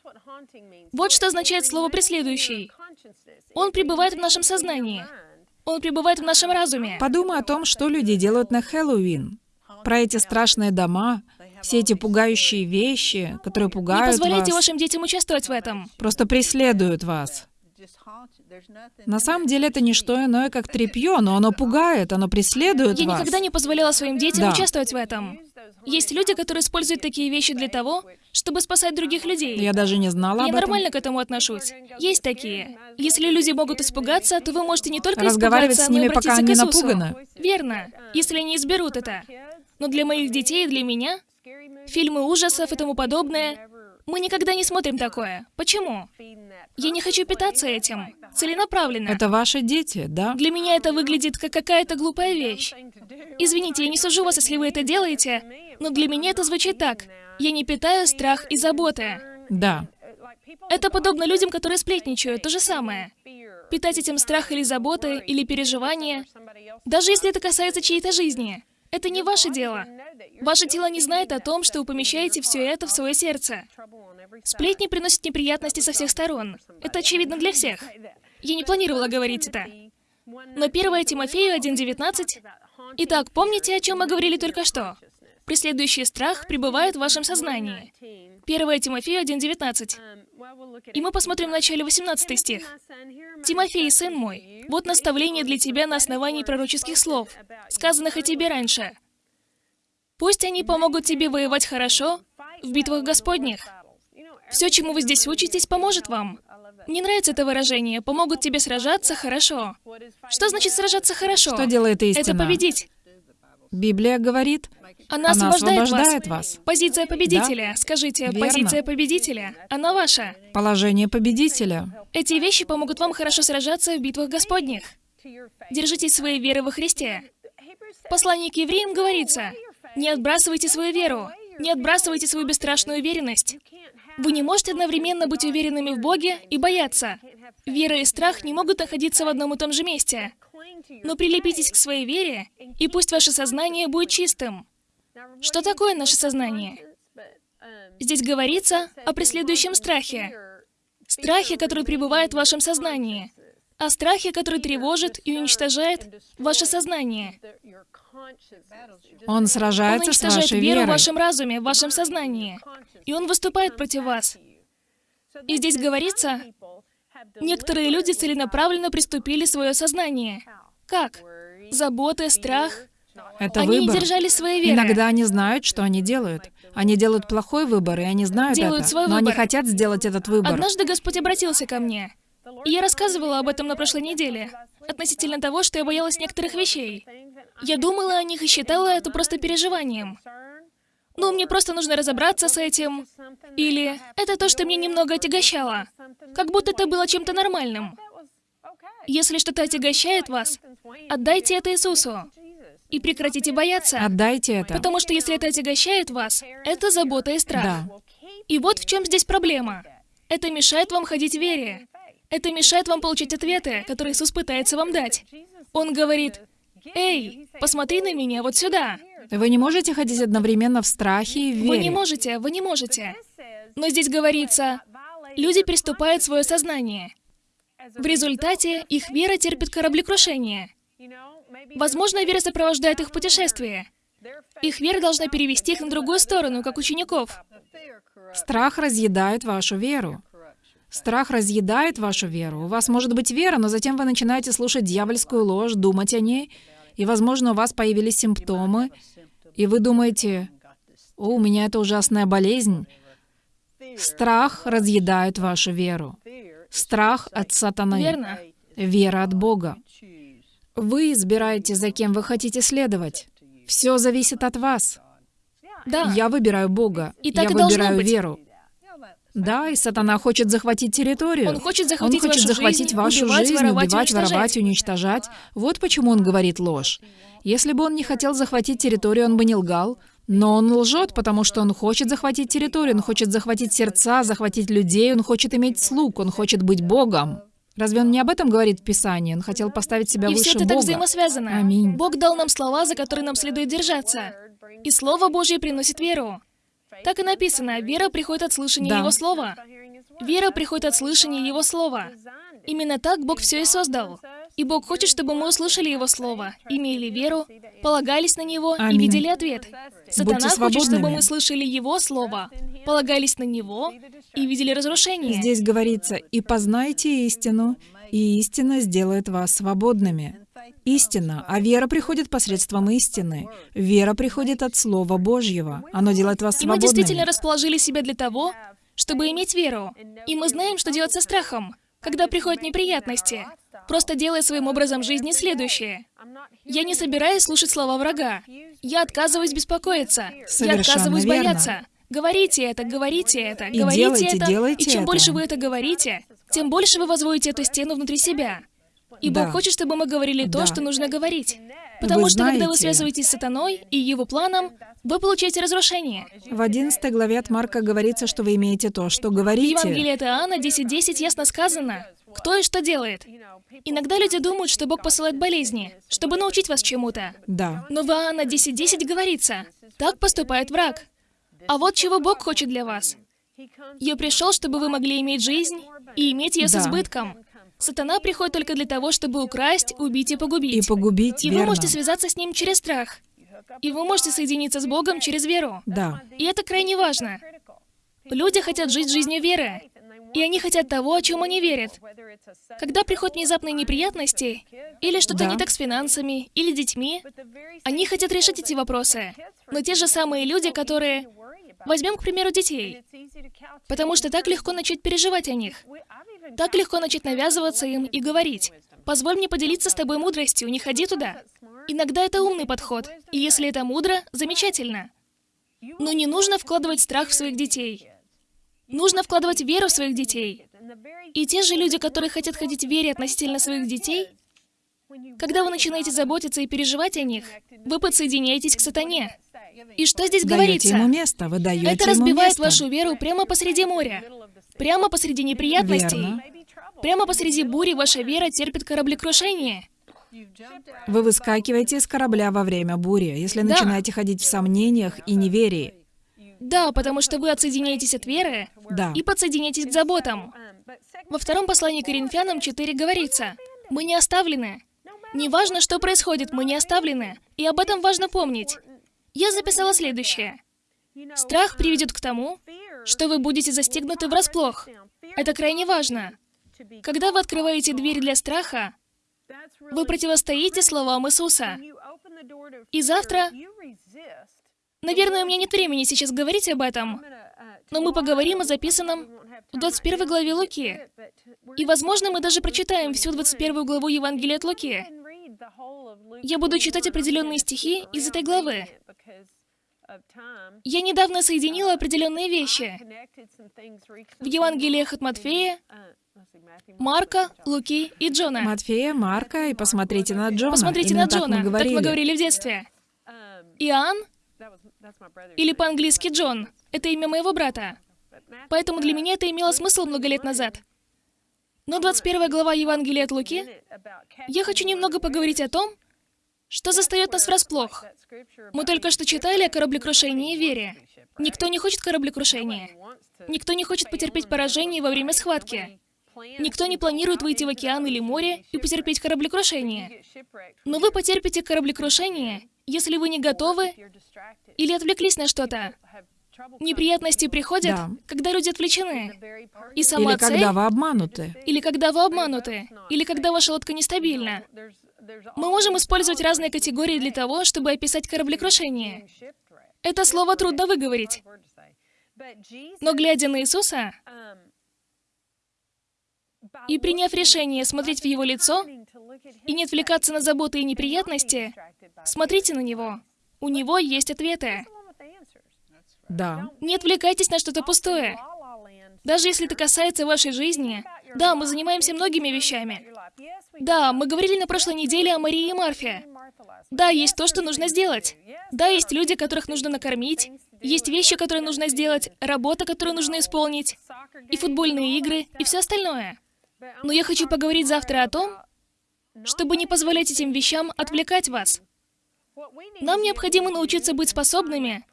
Вот что означает слово «преследующий». Он пребывает в нашем сознании. Он пребывает в нашем разуме. Подумай о том, что люди делают на Хэллоуин. Про эти страшные дома, все эти пугающие вещи, которые Не пугают позволяйте вас, вашим детям участвовать в этом. просто преследуют вас. На самом деле это не что иное, как тряпье, но оно пугает, оно преследует Я вас. никогда не позволяла своим детям Да. участвовать в этом. Есть люди, которые используют такие вещи для того, чтобы спасать других людей. Я даже не знала Я об этом. нормально к этому отношусь. Есть такие. Если люди могут испугаться, то вы можете не только Разговаривать испугаться, с ними, но и пока они напуганы. Верно, если они изберут это. Но для моих детей и для меня фильмы ужасов и тому подобное, мы никогда не смотрим такое. Почему? Я не хочу питаться этим. Целенаправленно. Это ваши дети, да? Для меня это выглядит как какая-то глупая вещь. Извините, я не сужу вас, если вы это делаете, но для меня это звучит так. Я не питаю страх и заботы. Да. Это подобно людям, которые сплетничают, то же самое. Питать этим страх или заботы, или переживания, даже если это касается чьей-то жизни. Это не ваше дело. Ваше тело не знает о том, что вы помещаете все это в свое сердце. Сплетни приносят неприятности со всех сторон. Это очевидно для всех. Я не планировала говорить это. Но 1 Тимофею 1.19... Итак, помните, о чем мы говорили только что? Преследующий страх пребывает в вашем сознании. 1 Тимофею 1.19. И мы посмотрим в начале 18 стих. «Тимофей, сын мой, вот наставление для тебя на основании пророческих слов, сказанных о тебе раньше. Пусть они помогут тебе воевать хорошо в битвах Господних. Все, чему вы здесь учитесь, поможет вам. Мне нравится это выражение «помогут тебе сражаться хорошо». Что значит сражаться хорошо? Что делает истина? Это победить. Библия говорит, Она она освобождает, освобождает вас. вас. Позиция победителя. Скажите, Верно. позиция победителя. Она ваша. Положение победителя. Эти вещи помогут вам хорошо сражаться в битвах Господних. Держитесь своей веры во Христе. В послании к евреям говорится, не отбрасывайте свою веру, не отбрасывайте свою бесстрашную уверенность. Вы не можете одновременно быть уверенными в Боге и бояться. Вера и страх не могут находиться в одном и том же месте. Но прилепитесь к своей вере, и пусть ваше сознание будет чистым. Что такое наше сознание? Здесь говорится о преследующем страхе. Страхе, который пребывает в вашем сознании. О страхе, который тревожит и уничтожает ваше сознание. Он Он сражается с уничтожает вашей веру в верой. вашем разуме, в вашем сознании. И он выступает против вас. И здесь говорится, некоторые люди целенаправленно приступили свое сознание. Как? Заботы, страх. Это Они выбор. держались своей веры. Иногда они знают, что они делают. Они делают плохой выбор, и они знают Делают это. свой но они выбор. хотят сделать этот выбор. Однажды Господь обратился ко мне. И я рассказывала об этом на прошлой неделе, относительно того, что я боялась некоторых вещей. Я думала о них и считала это просто переживанием. Ну, мне просто нужно разобраться с этим. Или это то, что мне немного отягощало. Как будто это было чем-то нормальным. Если что-то отягощает вас, отдайте это Иисусу. И прекратите бояться. Отдайте это. Потому что если это отягощает вас, это забота и страх. Да. И вот в чем здесь проблема. Это мешает вам ходить в вере. Это мешает вам получить ответы, которые Иисус пытается вам дать. Он говорит, «Эй, посмотри на меня вот сюда». Вы не можете ходить одновременно в страхе и в вере. Вы не можете, вы не можете. Но здесь говорится, люди приступают свое сознание. В результате их вера терпит кораблекрушение. Возможно, вера сопровождает их в путешествии. Их вера должна перевести их на другую сторону, как учеников. Страх разъедает вашу веру. Страх разъедает вашу веру. У вас может быть вера, но затем вы начинаете слушать дьявольскую ложь, думать о ней, и, возможно, у вас появились симптомы, и вы думаете, «О, у меня это ужасная болезнь». Страх разъедает вашу веру. Страх от сатаны. Верно? Вера от Бога. Вы избираете, за кем вы хотите следовать. Все зависит от вас. Да. Я выбираю Бога. И так Я и выбираю быть. веру. Да, и сатана хочет захватить территорию. Он хочет захватить Он хочет вашу захватить жизнь, вашу убивать, жизнь, воровать, убивать, уничтожать. воровать, уничтожать. Вот почему он говорит ложь. Если бы он не хотел захватить территорию, он бы не лгал. Но он лжет, потому что он хочет захватить территорию, он хочет захватить сердца, захватить людей, он хочет иметь слуг, он хочет быть Богом. Разве он не об этом говорит в Писании? Он хотел поставить себя И выше все это так Бога. взаимосвязано. Аминь. Бог дал нам слова, за которые нам следует держаться. И Слово Божье приносит веру. Так и написано, вера приходит от слышания Да. Его Слова. Вера приходит от слышания Его Слова. Именно так Бог все и создал. И Бог хочет, чтобы мы услышали Его Слово, имели веру, полагались на Него и Аминь. видели ответ. Сатана хочет, чтобы свободными. мы слышали Его Слово, полагались на Него и видели разрушение. Здесь говорится, «И познайте истину, и истина сделает вас свободными». Истина, а вера приходит посредством истины. Вера приходит от Слова Божьего. Оно делает вас И мы свободными. действительно расположили себя для того, чтобы иметь веру. И мы знаем, что делать со страхом, когда приходят неприятности. Просто делая своим образом жизни следующее. Я не собираюсь слушать слова врага. Я отказываюсь беспокоиться. Я Совершенно отказываюсь верно. бояться. Говорите это, говорите это, И говорите делайте, это. делайте и чем это. больше вы это говорите, тем больше вы возводите эту стену внутри себя. И Да. Бог хочет, чтобы мы говорили то, Да. что нужно говорить. Потому Вы что когда вы знаете- связываетесь с сатаной и его планом, вы получаете разрушение. В 11 главе от Марка говорится, что вы имеете то, что В говорите. Евангелии от Иоанна 10.10 ясно сказано, кто и что делает. Иногда люди думают, что Бог посылает болезни, чтобы научить вас чему-то. Да. Но в Иоанна 10.10 говорится, так поступает враг. А вот чего Бог хочет для вас. Я пришел, чтобы вы могли иметь жизнь и иметь ее с Да. избытком. Сатана приходит только для того, чтобы украсть, убить и И погубить. погубить, И верно. вы можете связаться с ним через страх. И вы можете соединиться с Богом через веру. Да. И это крайне важно. Люди хотят жить жизнью веры. И они хотят того, о чем они верят. Когда приходят внезапные неприятности, или что-то Да. не так с финансами, или детьми, они хотят решить эти вопросы. Но те же самые люди, которые... Возьмем, к примеру, детей. Потому что так легко начать переживать о них. Так легко начать навязываться им и говорить. Позволь мне поделиться с тобой мудростью, не ходи туда. Иногда это умный подход. И если это мудро, замечательно. Но не нужно вкладывать страх в своих детей. Нужно вкладывать веру в своих детей. И те же люди, которые хотят ходить в вере относительно своих детей, когда вы начинаете заботиться и переживать о них, вы подсоединяетесь к сатане. И что здесь Даете говорится? ему место, вы даете Это разбивает место. вашу веру прямо посреди моря. Прямо посреди неприятностей. Верно. Прямо посреди бури ваша вера терпит кораблекрушение. Вы выскакиваете из корабля во время бури, если Да. начинаете ходить в сомнениях и неверии. Да, потому что вы отсоединяетесь от веры Да. и подсоединяетесь к заботам. Во втором послании к Коринфянам 4 говорится, «Мы не оставлены». Неважно, что происходит, мы не оставлены. И об этом важно помнить. Я записала следующее. Страх приведет к тому, что вы будете застигнуты врасплох. Это крайне важно. Когда вы открываете дверь для страха, вы противостоите словам Иисуса. И завтра... Наверное, у меня нет времени сейчас говорить об этом, но мы поговорим о записанном в 21 главе Луки. И, возможно, мы даже прочитаем всю 21 главу Евангелия от Луки. Я буду читать определенные стихи из этой главы. Я недавно соединила определенные вещи в Евангелиях от Матфея, Марка, Луки и Джона. Матфея, Марка, и посмотрите на Джона. Посмотрите Именно на так Джона, мы говорили. так мы говорили в детстве. Иоанн, или по-английски Джон, это имя моего брата. Поэтому для меня это имело смысл много лет назад. Но 21 глава Евангелия от Луки, я хочу немного поговорить о том, что застает нас врасплох. Мы только что читали о кораблекрушении и вере. Никто не хочет кораблекрушения. Никто не хочет потерпеть поражение во время схватки. Никто не планирует выйти в океан или море и потерпеть кораблекрушение. Но вы потерпите кораблекрушение, если вы не готовы или отвлеклись на что-то. Неприятности приходят, Да. когда люди отвлечены. И сама Или цель, когда вы обмануты. или когда вы обмануты, или когда ваша лодка нестабильна. Мы можем использовать разные категории для того, чтобы описать кораблекрушение. Это слово трудно выговорить. Но глядя на Иисуса и приняв решение смотреть в Его лицо и не отвлекаться на заботы и неприятности, смотрите на Него. У Него есть ответы. Да. Не отвлекайтесь на что-то пустое. Даже если это касается вашей жизни, да, мы занимаемся многими вещами. Да, мы говорили на прошлой неделе о Марии и Марфе. Да, есть то, что нужно сделать. Да, есть люди, которых нужно накормить. Есть вещи, которые нужно сделать, работа, которую нужно исполнить, и футбольные игры, и все остальное. Но я хочу поговорить завтра о том, чтобы не позволять этим вещам отвлекать вас. Нам необходимо научиться быть способными,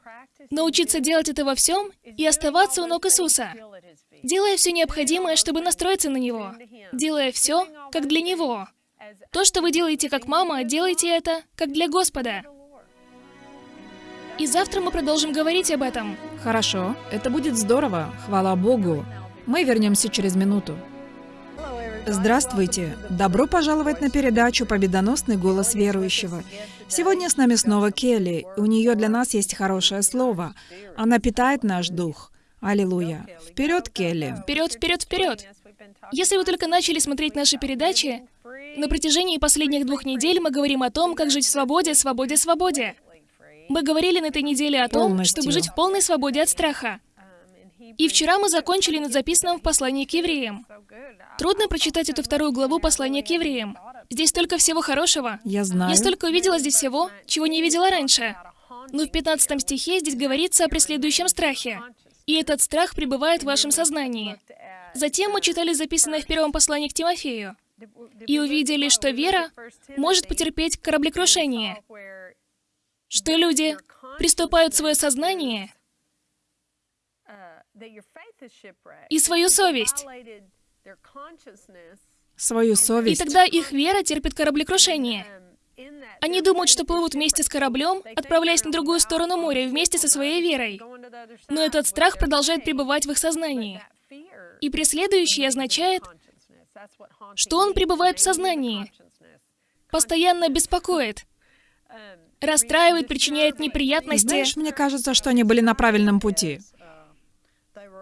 научиться делать это во всем и оставаться у ног Иисуса, делая все необходимое, чтобы настроиться на Него, делая все, как для Него. То, что вы делаете как мама, делайте это, как для Господа. И завтра мы продолжим говорить об этом. Хорошо, это будет здорово, хвала Богу. Мы вернемся через минуту. Здравствуйте! Добро пожаловать на передачу «Победоносный голос верующего». Сегодня с нами снова Келли. У нее для нас есть хорошее слово. Она питает наш дух. Аллилуйя. Вперед, Келли. Вперед, вперед, вперед! Если вы только начали смотреть наши передачи, на протяжении последних двух недель мы говорим о том, как жить в свободе, свободе, свободе. Мы говорили на этой неделе о том, Полностью. чтобы жить в полной свободе от страха. И вчера мы закончили на записанном в послании к евреям. Трудно прочитать эту вторую главу послания к евреям. Здесь столько всего хорошего. Я знаю. Я столько увидела здесь всего, чего не видела раньше. Но в 15 стихе здесь говорится о преследующем страхе. И этот страх пребывает в вашем сознании. Затем мы читали записанное в первом послании к Тимофею. И увидели, что вера может потерпеть кораблекрушение. Что люди приступают свое сознание и свою совесть. Свою И совесть. тогда их вера терпит кораблекрушение. Они думают, что плывут вместе с кораблем, отправляясь на другую сторону моря вместе со своей верой. Но этот страх продолжает пребывать в их сознании. И преследующий означает, что он пребывает в сознании, постоянно беспокоит, расстраивает, причиняет неприятности. Знаешь, мне кажется, что они были на правильном пути.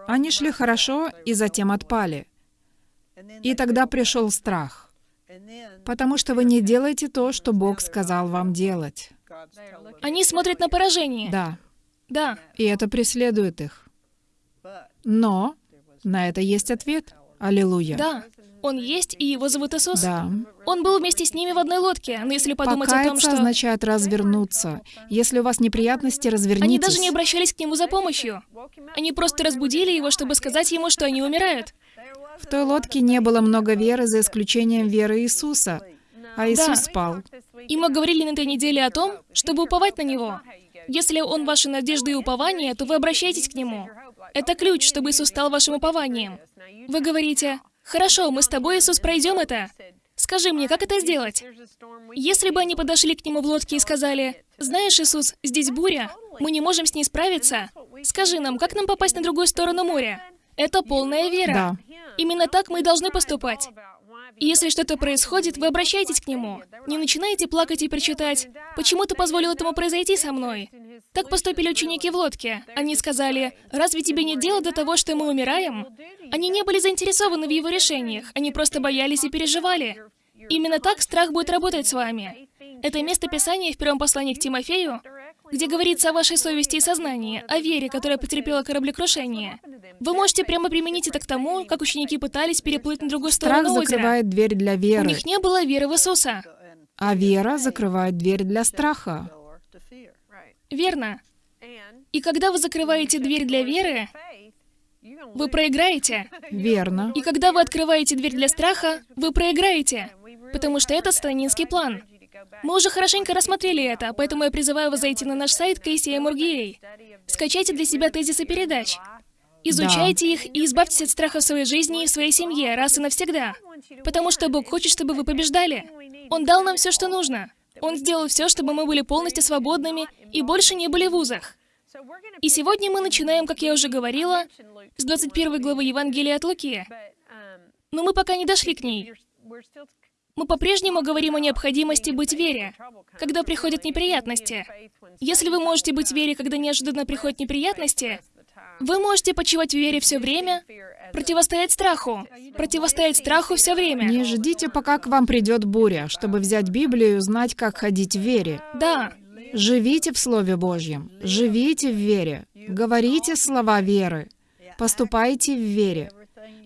Они шли хорошо и затем отпали. И тогда пришел страх. Потому что вы не делаете то, что Бог сказал вам делать. Они смотрят на поражение. Да. Да. И это преследует их. Но на это есть ответ. Аллилуйя. Да. Он есть, и его зовут Иисус. Да. Он был вместе с ними в одной лодке. Но если подумать о том, Покаяться что означает развернуться. Если у вас неприятности, развернитесь. они даже не обращались к нему за помощью. Они просто разбудили его, чтобы сказать ему, что они умирают. В той лодке не было много веры, за исключением веры Иисуса. А Иисус спал. И мы говорили на этой неделе о том, чтобы уповать на Него. Если Он ваша надежда и упование, то вы обращаетесь к Нему. Это ключ, чтобы Иисус стал вашим упованием. Вы говорите, «Хорошо, мы с тобой, Иисус, пройдем это. Скажи мне, как это сделать?» Если бы они подошли к Нему в лодке и сказали, «Знаешь, Иисус, здесь буря, мы не можем с ней справиться. Скажи нам, как нам попасть на другую сторону моря?» Это полная вера. Да. Именно так мы и должны поступать. И если что-то происходит, вы обращаетесь к нему. Не начинаете плакать и причитать, «Почему ты позволил этому произойти со мной?» Так поступили ученики в лодке. Они сказали, «Разве тебе нет дела до того, что мы умираем?» Они не были заинтересованы в его решениях, они просто боялись и переживали. Именно так страх будет работать с вами. Это место Писания в первом послании к Тимофею, где говорится о вашей совести и сознании, о вере, которая потерпела кораблекрушение. Вы можете прямо применить это к тому, как ученики пытались переплыть на другую Страх сторону озера. закрывает дверь для У веры, них не было веры в Иисуса. а вера закрывает дверь для страха. Верно. И когда вы закрываете дверь для веры, вы проиграете. Верно. И когда вы открываете дверь для страха, вы проиграете. Потому что это сатанинский план. Мы уже хорошенько рассмотрели это, поэтому я призываю вас зайти на наш сайт KCM.org.ua. Скачайте для себя тезисы передач. Изучайте их и избавьтесь от страха в своей жизни и в своей семье раз и навсегда. Потому что Бог хочет, чтобы вы побеждали. Он дал нам все, что нужно. Он сделал все, чтобы мы были полностью свободными и больше не были в узах. И сегодня мы начинаем, как я уже говорила, с 21 главы Евангелия от Луки. Но мы пока не дошли к ней. Мы по-прежнему говорим о необходимости быть в вере, когда приходят неприятности. Если вы можете быть в вере, когда неожиданно приходят неприятности, вы можете почивать в вере все время, противостоять страху, противостоять страху все время. Не ждите, пока к вам придет буря, чтобы взять Библию и узнать, как ходить в вере. Да, Живите в Слове Божьем, живите в вере, говорите слова веры, поступайте в вере.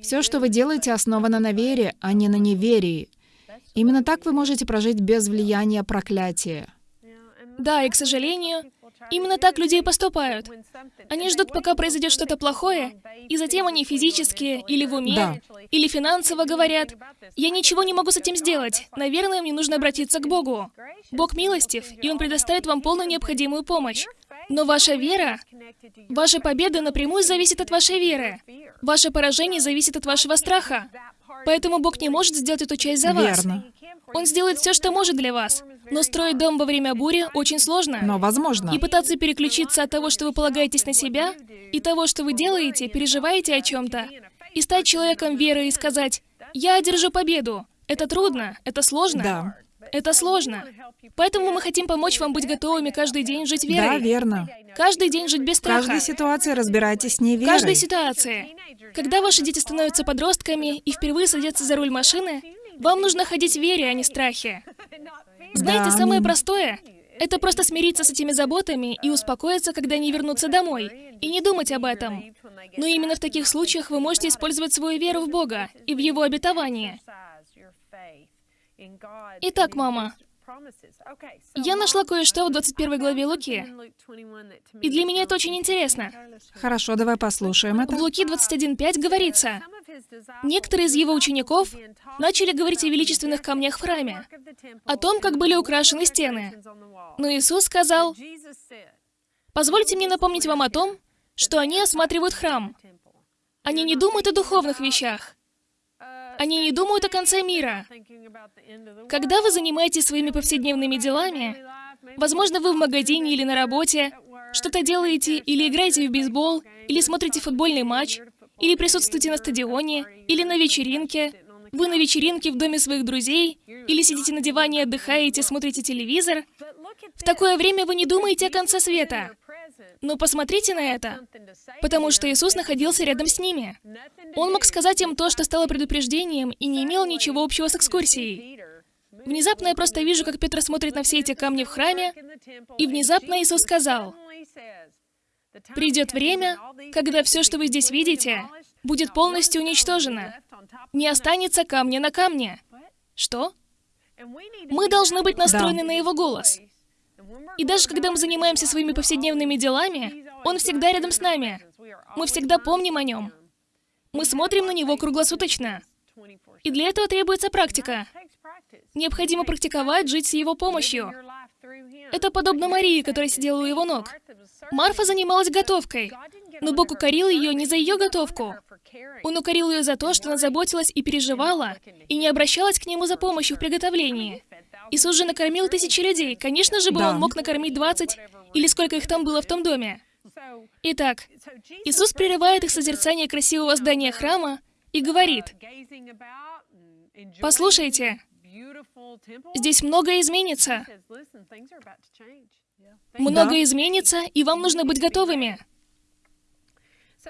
Все, что вы делаете, основано на вере, а не на неверии. Именно так вы можете прожить без влияния проклятия. да, и, к сожалению, именно так люди и поступают. Они ждут, пока произойдет что-то плохое, и затем они физически или в уме, Да. или финансово говорят, «Я ничего не могу с этим сделать. Наверное, мне нужно обратиться к Богу». Бог милостив, и Он предоставит вам полную необходимую помощь. Но ваша вера, ваша победа напрямую зависит от вашей веры. Ваше поражение зависит от вашего страха. Поэтому Бог не может сделать эту часть за вас. Верно. Он сделает все, что может для вас. Но строить дом во время бури очень сложно. Но возможно. И пытаться переключиться от того, что вы полагаетесь на себя, и того, что вы делаете, переживаете о чем-то, и стать человеком веры и сказать, Я одержу победу. Это трудно, это сложно. Да. Это сложно. Поэтому мы хотим помочь вам быть готовыми каждый день жить верой. Да, верно. Каждый день жить без В каждой страха. ситуации разбирайтесь с ней верой. каждой ситуации. Когда ваши дети становятся подростками и впервые садятся за руль машины, вам нужно ходить в вере, а не страхе. Знаете, Да, самое простое — это просто смириться с этими заботами и успокоиться, когда они вернутся домой, и не думать об этом. Но именно в таких случаях вы можете использовать свою веру в Бога и в Его обетование. Итак, мама, я нашла кое-что в 21 главе Луки, и для меня это очень интересно. Хорошо, давай послушаем В это. Луки 21.5 говорится, некоторые из его учеников начали говорить о величественных камнях в храме, о том, как были украшены стены. Но Иисус сказал, «Позвольте мне напомнить вам о том, что они осматривают храм. Они не думают о духовных вещах. Они не думают о конце мира. Когда вы занимаетесь своими повседневными делами, возможно, вы в магазине или на работе, что-то делаете или играете в бейсбол, или смотрите футбольный матч, или присутствуете на стадионе, или на вечеринке, вы на вечеринке в доме своих друзей, или сидите на диване, отдыхаете, смотрите телевизор, в такое время вы не думаете о конце света. Но посмотрите на это, потому что Иисус находился рядом с ними. Он мог сказать им то, что стало предупреждением, и не имел ничего общего с экскурсией. Внезапно я просто вижу, как Петр смотрит на все эти камни в храме, и внезапно Иисус сказал, «Придет время, когда все, что вы здесь видите, будет полностью уничтожено. Не останется камня на камне». Что? Мы должны быть настроены на Его голос. И даже когда мы занимаемся своими повседневными делами, Он всегда рядом с нами. Мы всегда помним о Нем. Мы смотрим на Него круглосуточно. И для этого требуется практика. Необходимо практиковать жить с Его помощью. Это подобно Марии, которая сидела у Его ног. Марфа занималась готовкой, но Бог укорил ее не за ее готовку. Он укорил ее за то, что она заботилась и переживала, и не обращалась к Нему за помощью в приготовлении. Иисус же накормил тысячи людей. Конечно же, бы Да. Он мог накормить 20, или сколько их там было в том доме. Итак, Иисус прерывает их созерцание красивого здания храма и говорит, «Послушайте, здесь многое изменится. Многое изменится, и вам нужно быть готовыми».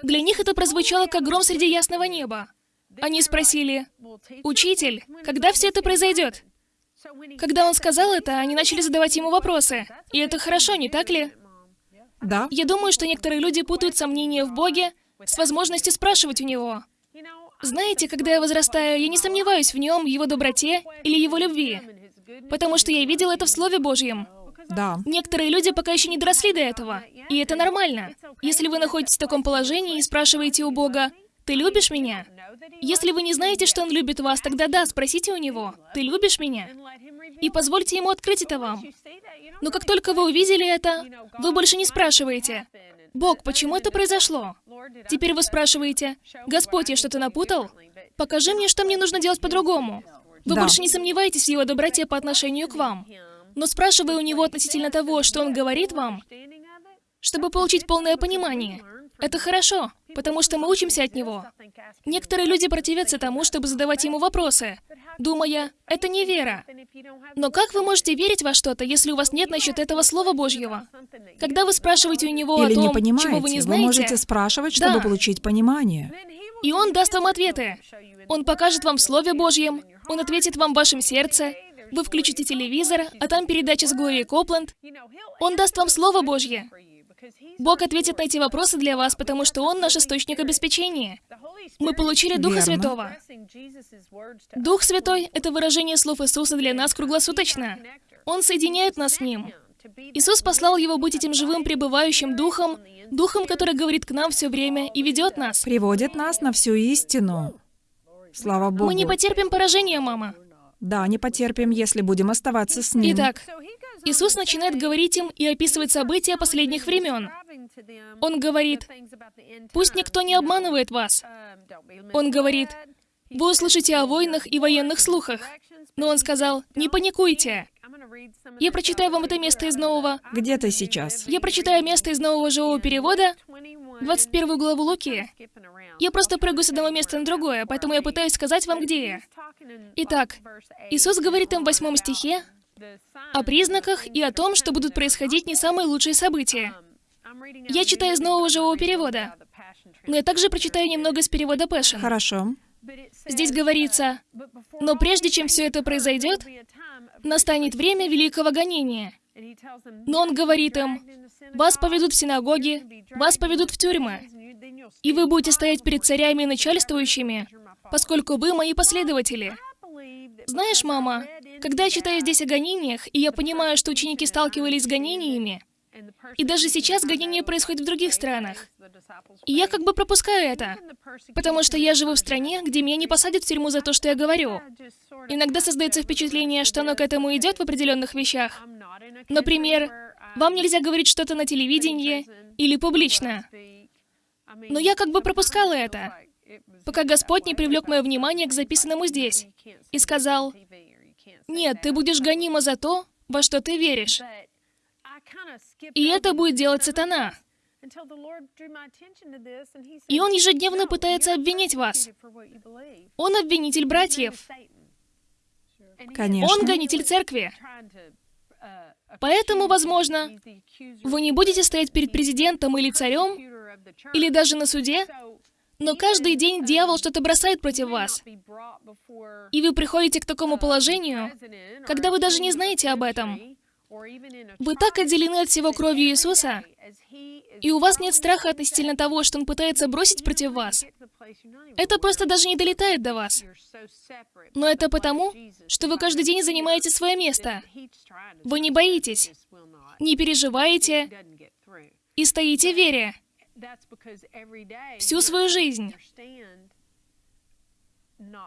Для них это прозвучало как гром среди ясного неба. Они спросили, «Учитель, когда все это произойдет?» Когда он сказал это, они начали задавать ему вопросы. И это хорошо, не так ли? Да. Я думаю, что некоторые люди путают сомнения в Боге с возможностью спрашивать у Него. Знаете, когда я возрастаю, я не сомневаюсь в Нем, Его доброте или Его любви, потому что я видел это в Слове Божьем. Да. Некоторые люди пока еще не доросли до этого, и это нормально. Если вы находитесь в таком положении и спрашиваете у Бога, «Ты любишь меня?» Если вы не знаете, что Он любит вас, тогда да, спросите у Него, «Ты любишь меня?» И позвольте Ему открыть это вам. Но как только вы увидели это, вы больше не спрашиваете, «Бог, почему это произошло?» Теперь вы спрашиваете, «Господь, я что-то напутал? Покажи мне, что мне нужно делать по-другому». Вы Да. больше не сомневаетесь в Его доброте по отношению к вам. Но спрашивая у Него относительно того, что Он говорит вам, чтобы получить полное понимание, это хорошо, потому что мы учимся от Него. Некоторые люди противятся тому, чтобы задавать Ему вопросы, думая, это не вера. Но как вы можете верить во что-то, если у вас нет насчет этого Слова Божьего? Когда вы спрашиваете у Него Или о не том, понимаете, чего вы не вы знаете, можете спрашивать, чтобы Да. получить понимание. и Он даст вам ответы. Он покажет вам в Слове Божьем, Он ответит вам в вашем сердце, вы включите телевизор, а там передача с Глорией Копланд. Он даст вам Слово Божье. Бог ответит на эти вопросы для вас, потому что Он наш источник обеспечения. Мы получили Духа Верно. Святого. Дух Святой — это выражение слов Иисуса для нас круглосуточно. Он соединяет нас с Ним. Иисус послал Его быть этим живым пребывающим Духом, Духом, который говорит к нам все время и ведет нас. Приводит нас на всю истину. Слава Богу. Мы не потерпим поражения, мама. Да, не потерпим, если будем оставаться с Ним. Итак, Иисус начинает говорить им и описывать события последних времен. Он говорит, «Пусть никто не обманывает вас». Он говорит, «Вы услышите о войнах и военных слухах». Но он сказал, «Не паникуйте». Я прочитаю вам это место из нового. Где ты сейчас? Я прочитаю место из нового живого перевода, 21 главу Луки. Я просто прыгаю с одного места на другое, поэтому я пытаюсь сказать вам, где я. Итак, Иисус говорит им в восьмом стихе о признаках и о том, что будут происходить не самые лучшие события. Я читаю из нового живого перевода, но я также прочитаю немного из перевода Passion. Хорошо. Здесь говорится, «Но прежде чем все это произойдет, настанет время великого гонения». Но он говорит им, «Вас поведут в синагоги, вас поведут в тюрьмы, и вы будете стоять перед царями и начальствующими, поскольку вы мои последователи». Знаешь, мама, когда я читаю здесь о гонениях, и я понимаю, что ученики сталкивались с гонениями, и даже сейчас гонения происходят в других странах. И я как бы пропускаю это, потому что я живу в стране, где меня не посадят в тюрьму за то, что я говорю. Иногда создается впечатление, что оно к этому идет в определенных вещах. Например, вам нельзя говорить что-то на телевидении или публично. Но я как бы пропускала это, пока Господь не привлек мое внимание к записанному здесь и сказал, «Нет, ты будешь гонима за то, во что ты веришь». И это будет делать сатана. И он ежедневно пытается обвинить вас. Он обвинитель братьев. Конечно. Он гонитель церкви. Поэтому, возможно, вы не будете стоять перед президентом или царем, или даже на суде, но каждый день дьявол что-то бросает против вас. И вы приходите к такому положению, когда вы даже не знаете об этом. Вы так отделены от всего кровью Иисуса, и у вас нет страха относительно того, что Он пытается бросить против вас. Это просто даже не долетает до вас. Но это потому, что вы каждый день занимаете свое место. Вы не боитесь, не переживаете и стоите в вере всю свою жизнь,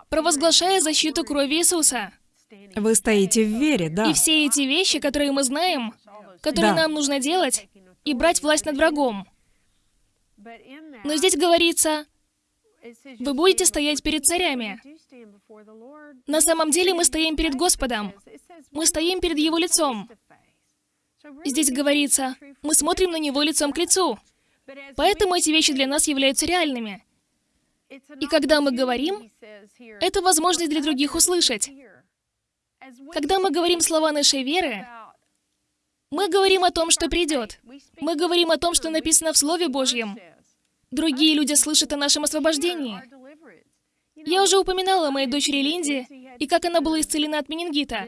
провозглашая защиту крови Иисуса. Вы стоите в вере, да. И все эти вещи, которые мы знаем, которые Да. нам нужно делать, и брать власть над врагом. Но здесь говорится, вы будете стоять перед царями. На самом деле мы стоим перед Господом. Мы стоим перед Его лицом. Здесь говорится, мы смотрим на Него лицом к лицу. Поэтому эти вещи для нас являются реальными. И когда мы говорим, это возможность для других услышать. Когда мы говорим слова нашей веры, мы говорим о том, что придет. Мы говорим о том, что написано в Слове Божьем. Другие люди слышат о нашем освобождении. Я уже упоминала о моей дочери Линде и как она была исцелена от менингита.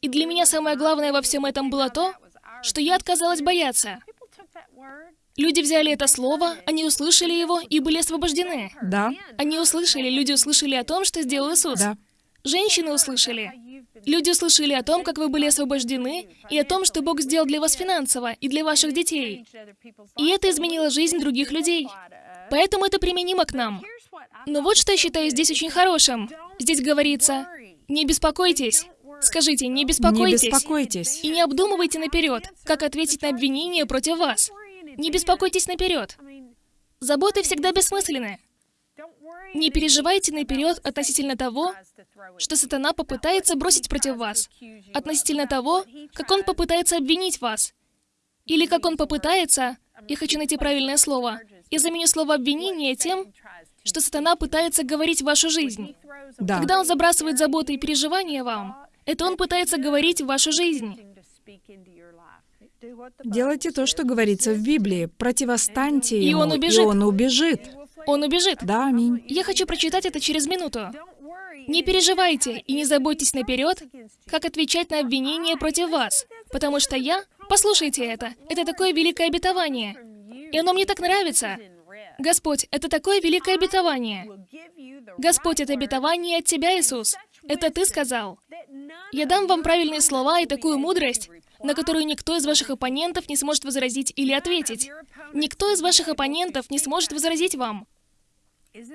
И для меня самое главное во всем этом было то, что я отказалась бояться. Люди взяли это слово, они услышали его и были освобождены. Да, Они услышали, люди услышали о том, что сделал Иисус. да. Женщины услышали. Люди услышали о том, как вы были освобождены, и о том, что Бог сделал для вас финансово и для ваших детей. И это изменило жизнь других людей. Поэтому это применимо к нам. Но вот что я считаю здесь очень хорошим. Здесь говорится, не беспокойтесь. Скажите, не Не беспокойтесь. беспокойтесь. И не обдумывайте наперед, как ответить на обвинение против вас. Не беспокойтесь наперед. Заботы всегда бессмысленны. Не переживайте наперед относительно того, что сатана попытается бросить против вас, относительно того, как он попытается обвинить вас, или как он попытается, я хочу найти правильное слово, я заменю слово обвинение тем, что сатана пытается говорить в вашу жизнь. Да. Когда он забрасывает заботы и переживания вам, это он пытается говорить в вашу жизнь. Делайте то, что говорится в Библии. Противостаньте И ему, он убежит. и он убежит. Он убежит. Да, аминь. Я хочу прочитать это через минуту. Не переживайте и не заботьтесь наперед, как отвечать на обвинения против вас, потому что я... Послушайте это. Это такое великое обетование. И оно мне так нравится. Господь, это такое великое обетование. Господь, это обетование от Тебя, Иисус. Это Ты сказал. Я дам вам правильные слова и такую мудрость, на которую никто из ваших оппонентов не сможет возразить или ответить. Никто из ваших оппонентов не сможет возразить вам.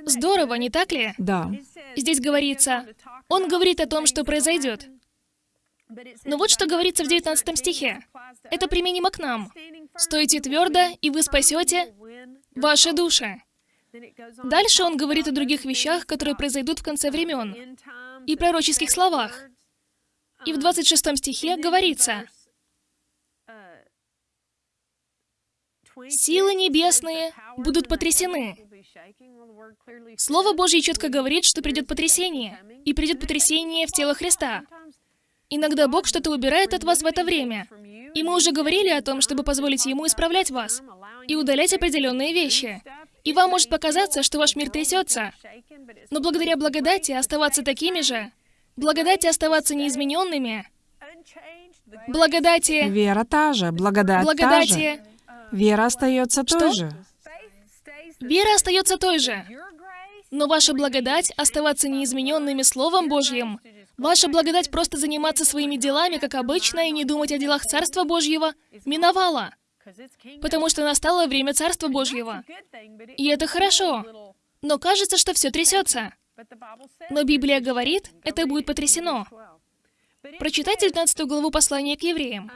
Здорово, не так ли? Да. Здесь говорится, он говорит о том, что произойдет. Но вот что говорится в 19 стихе. Это применимо к нам. «Стойте твердо, и вы спасете ваши души». Дальше он говорит о других вещах, которые произойдут в конце времен, и пророческих словах. И в 26 стихе говорится, Силы небесные будут потрясены. Слово Божье четко говорит, что придет потрясение, и придет потрясение в тело Христа. Иногда Бог что-то убирает от вас в это время. И мы уже говорили о том, чтобы позволить Ему исправлять вас и удалять определенные вещи. И вам может показаться, что ваш мир трясется. Но благодаря благодати оставаться такими же, благодати оставаться неизмененными, благодати... Вера та же, благодать та же. Вера остается той Что? же. Вера остается той же. Но ваша благодать оставаться неизмененными Словом Божьим. Ваша благодать просто заниматься своими делами, как обычно, и не думать о делах Царства Божьего, миновала. Потому что настало время Царства Божьего. И это хорошо. Но кажется, что все трясется. Но Библия говорит, это будет потрясено. Прочитайте 19 главу послания к евреям.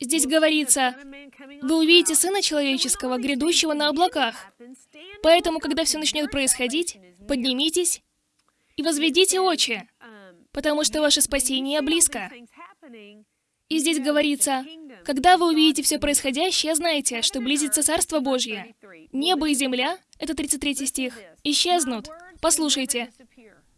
Здесь говорится, «Вы увидите Сына Человеческого, грядущего на облаках. Поэтому, когда все начнет происходить, поднимитесь и возведите очи, потому что ваше спасение близко». И здесь говорится, «Когда вы увидите все происходящее, знайте, что близится Царство Божье. Небо и земля, это 33 стих, исчезнут. Послушайте,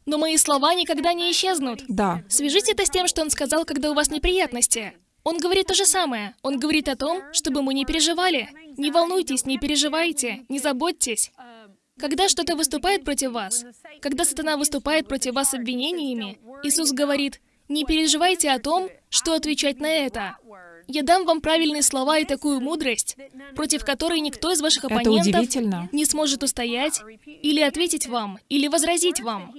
но мои слова никогда не исчезнут. Да. Свяжите это с тем, что он сказал, когда у вас неприятности. Он говорит то же самое. Он говорит о том, чтобы мы не переживали. Не волнуйтесь, не переживайте, не заботьтесь. Когда что-то выступает против вас, когда сатана выступает против вас обвинениями, Иисус говорит, не переживайте о том, что отвечать на это. Я дам вам правильные слова и такую мудрость, против которой никто из ваших оппонентов не сможет устоять, или ответить вам, или возразить вам.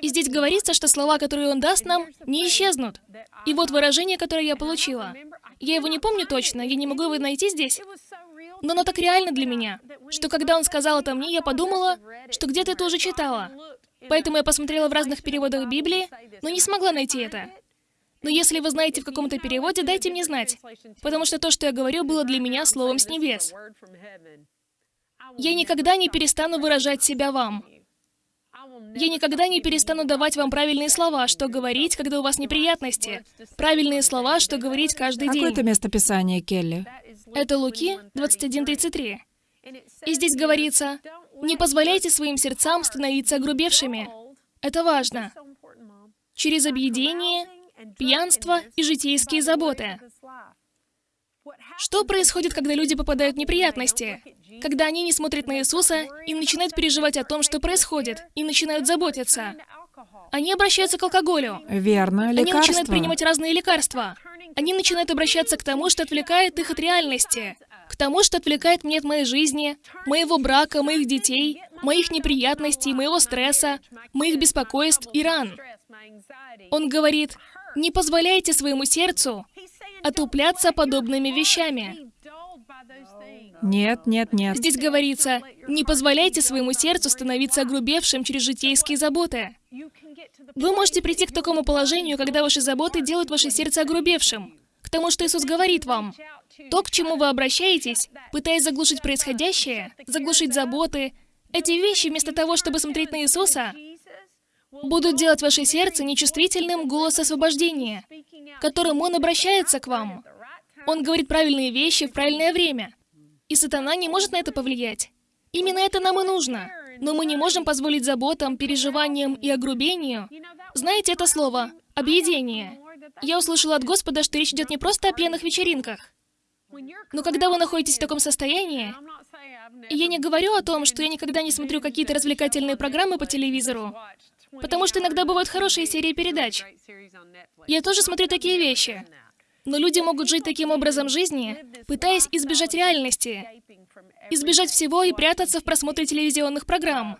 И здесь говорится, что слова, которые он даст нам, не исчезнут. И вот выражение, которое я получила. Я его не помню точно, я не могу его найти здесь. Но оно так реально для меня, что когда он сказал это мне, я подумала, что где-то это уже читала. Поэтому я посмотрела в разных переводах Библии, но не смогла найти это. Но если вы знаете в каком-то переводе, дайте мне знать. Потому что то, что я говорю, было для меня словом с небес. Я никогда не перестану выражать себя вам. Я никогда не перестану давать вам правильные слова, что говорить, когда у вас неприятности. Правильные слова, что говорить каждый Какое это день. местописание, Келли? Это Луки 21.33. И здесь говорится, не позволяйте своим сердцам становиться огрубевшими. Это важно. Через объедение, пьянство и житейские заботы. Что происходит, когда люди попадают в неприятности? Когда они не смотрят на Иисуса и начинают переживать о том, что происходит, и начинают заботиться. Они обращаются к алкоголю. Верно, Они начинают принимать разные лекарства. Они начинают обращаться к тому, что отвлекает их от реальности. К тому, что отвлекает меня от моей жизни, моего брака, моих детей, моих неприятностей, моего стресса, моих беспокойств и ран. Он говорит, не позволяйте своему сердцу отупляться подобными вещами. Нет, нет, нет. Здесь говорится, не позволяйте своему сердцу становиться огрубевшим через житейские заботы. Вы можете прийти к такому положению, когда ваши заботы делают ваше сердце огрубевшим. К тому, что Иисус говорит вам. То, к чему вы обращаетесь, пытаясь заглушить происходящее, заглушить заботы, эти вещи, вместо того, чтобы смотреть на Иисуса, будут делать ваше сердце нечувствительным голос освобождения, которым Он обращается к вам. Он говорит правильные вещи в правильное время. И сатана не может на это повлиять. Именно это нам и нужно. Но мы не можем позволить заботам, переживаниям и огрубению. Знаете это слово? Объедение. Я услышала от Господа, что речь идет не просто о пьяных вечеринках. Но когда вы находитесь в таком состоянии, и я не говорю о том, что я никогда не смотрю какие-то развлекательные программы по телевизору, потому что иногда бывают хорошие серии передач. Я тоже смотрю такие вещи. Но люди могут жить таким образом жизни, пытаясь избежать реальности, избежать всего и прятаться в просмотре телевизионных программ.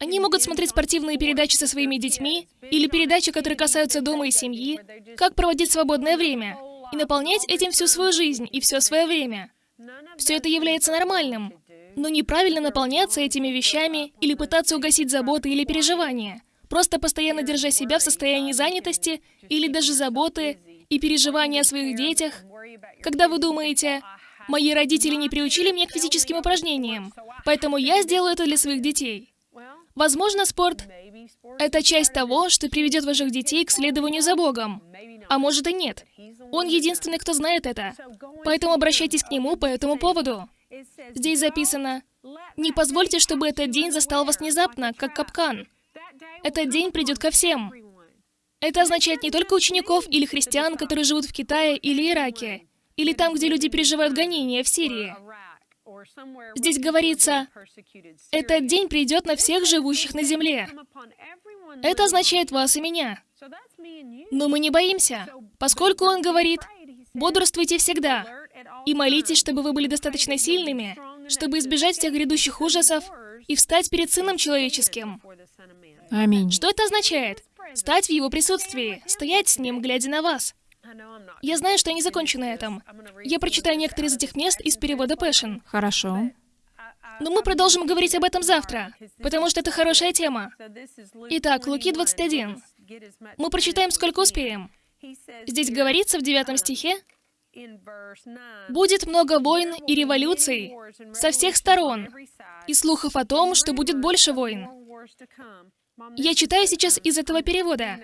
Они могут смотреть спортивные передачи со своими детьми или передачи, которые касаются дома и семьи, как проводить свободное время, и наполнять этим всю свою жизнь и все свое время. Все это является нормальным, но неправильно наполняться этими вещами или пытаться угасить заботы или переживания, просто постоянно держа себя в состоянии занятости или даже заботы и переживания о своих детях. Когда вы думаете, мои родители не приучили меня к физическим упражнениям, поэтому я сделаю это для своих детей. Возможно, спорт — это часть того, что приведет ваших детей к следованию за Богом. А может и нет. Он единственный, кто знает это. Поэтому обращайтесь к нему по этому поводу. Здесь записано, «Не позвольте, чтобы этот день застал вас внезапно, как капкан». Этот день придет ко всем. Это означает не только учеников или христиан, которые живут в Китае или Ираке, или там, где люди переживают гонения в Сирии. Здесь говорится, этот день придет на всех живущих на земле. Это означает вас и меня. Но мы не боимся, поскольку он говорит, бодрствуйте всегда и молитесь, чтобы вы были достаточно сильными, чтобы избежать всех грядущих ужасов и встать перед Сыном Человеческим. Аминь. Что это означает? Стать в Его присутствии, стоять с Ним, глядя на вас. Я знаю, что я не закончу на этом. Я прочитаю некоторые из этих мест из перевода Passion. Хорошо. Но мы продолжим говорить об этом завтра, потому что это хорошая тема. Итак, Луки 21. Мы прочитаем, сколько успеем. Здесь говорится в девятом стихе, «Будет много войн и революций со всех сторон, и слухов о том, что будет больше войн. Я читаю сейчас из этого перевода.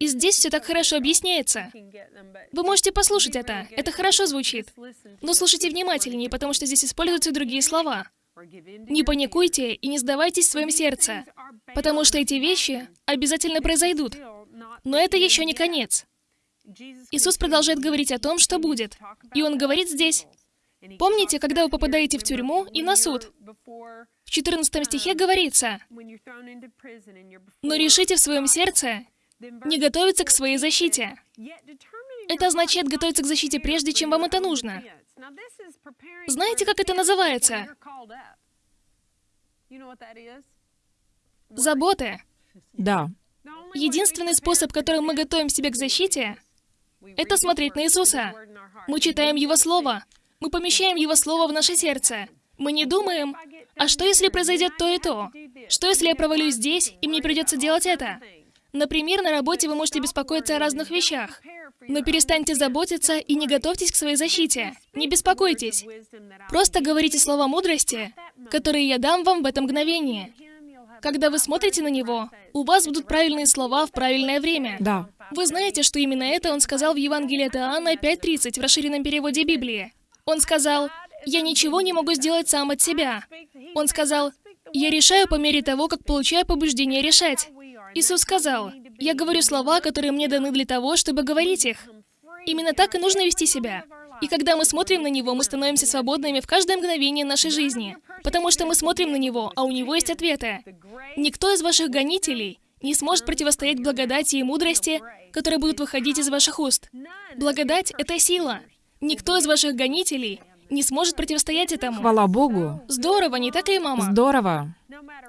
И здесь все так хорошо объясняется. Вы можете послушать это. Это хорошо звучит. Но слушайте внимательнее, потому что здесь используются другие слова. Не паникуйте и не сдавайтесь в своем сердце, потому что эти вещи обязательно произойдут. Но это еще не конец. Иисус продолжает говорить о том, что будет. И Он говорит здесь, Помните, когда вы попадаете в тюрьму и на суд? В 14 стихе говорится, «Но решите в своем сердце не готовиться к своей защите». Это означает готовиться к защите прежде, чем вам это нужно. Знаете, как это называется? Заботы. Да. Единственный способ, которым мы готовим себя к защите, это смотреть на Иисуса. Мы читаем Его Слово, мы помещаем Его Слово в наше сердце. Мы не думаем, а что если произойдет то и то? Что если я провалюсь здесь, и мне придется делать это? Например, на работе вы можете беспокоиться о разных вещах. Но перестаньте заботиться и не готовьтесь к своей защите. Не беспокойтесь. Просто говорите слова мудрости, которые я дам вам в это мгновение. Когда вы смотрите на него, у вас будут правильные слова в правильное время. Да. Вы знаете, что именно это он сказал в Евангелии от Иоанна 5.30 в расширенном переводе Библии. Он сказал, «Я ничего не могу сделать сам от себя». Он сказал, «Я решаю по мере того, как получаю побуждение решать». Иисус сказал, «Я говорю слова, которые мне даны для того, чтобы говорить их». Именно так и нужно вести себя. И когда мы смотрим на Него, мы становимся свободными в каждое мгновение нашей жизни, потому что мы смотрим на Него, а у Него есть ответы. Никто из ваших гонителей не сможет противостоять благодати и мудрости, которые будут выходить из ваших уст. Благодать — это сила. Никто из ваших гонителей не сможет противостоять этому. Хвала Богу. Здорово, не так ли, мама? Здорово.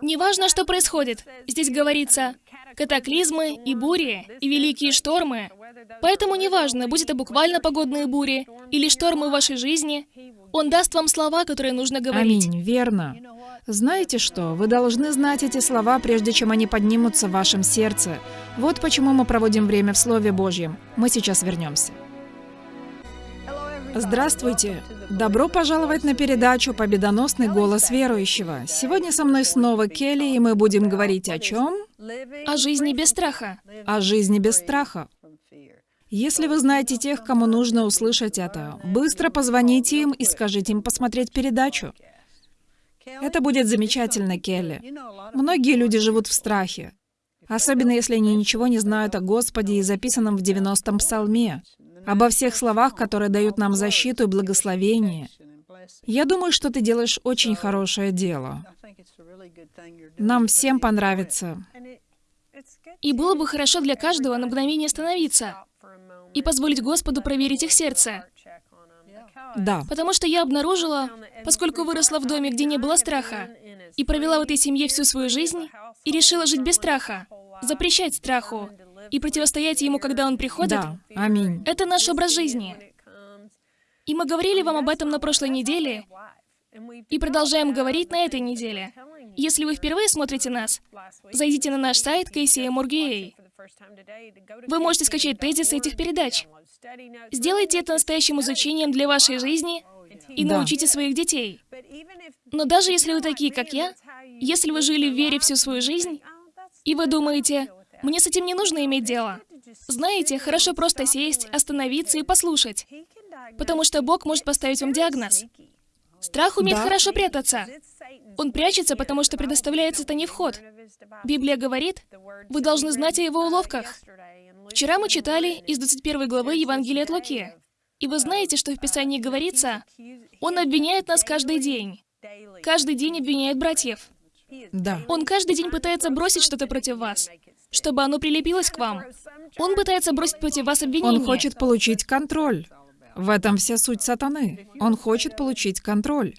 Неважно, что происходит. Здесь говорится катаклизмы и бури, и великие штормы. Поэтому неважно, будет это буквально погодные бури или штормы в вашей жизни, Он даст вам слова, которые нужно говорить. Аминь, верно. Знаете что? Вы должны знать эти слова, прежде чем они поднимутся в вашем сердце. Вот почему мы проводим время в Слове Божьем. Мы сейчас вернемся. Здравствуйте! Добро пожаловать на передачу «Победоносный голос верующего». Сегодня со мной снова Келли, и мы будем говорить о чем? О жизни без страха. О жизни без страха. Если вы знаете тех, кому нужно услышать это, быстро позвоните им и скажите им посмотреть передачу. Это будет замечательно, Келли. Многие люди живут в страхе, особенно если они ничего не знают о Господе и записанном в 90-м псалме обо всех словах, которые дают нам защиту и благословение. Я думаю, что ты делаешь очень хорошее дело. Нам всем понравится. И было бы хорошо для каждого на мгновение остановиться и позволить Господу проверить их сердце. Да. Потому что я обнаружила, поскольку выросла в доме, где не было страха, и провела в этой семье всю свою жизнь, и решила жить без страха, запрещать страху, и противостоять ему, когда он приходит, Да. Аминь. это наш образ жизни. И мы говорили вам об этом на прошлой неделе, и продолжаем говорить на этой неделе. Если вы впервые смотрите нас, зайдите на наш сайт KCM.org.ua. Вы можете скачать тезисы этих передач. Сделайте это настоящим изучением для вашей жизни и Да. научите своих детей. Но даже если вы такие, как я, Если вы жили в вере всю свою жизнь, и вы думаете, мне с этим не нужно иметь дело, знаете, хорошо просто сесть, остановиться и послушать, потому что Бог может поставить вам диагноз. Страх умеет Да. хорошо прятаться. Он прячется, потому что предоставляет сатане вход. Библия говорит, вы должны знать о его уловках. Вчера мы читали из 21 главы Евангелия от Луки. И вы знаете, что в Писании говорится, он обвиняет нас каждый день. Каждый день обвиняет братьев. Да. Он каждый день пытается бросить что-то против вас, чтобы оно прилепилось к вам. Он пытается бросить против вас обвинение. Он хочет получить контроль. В этом вся суть сатаны. Он хочет получить контроль.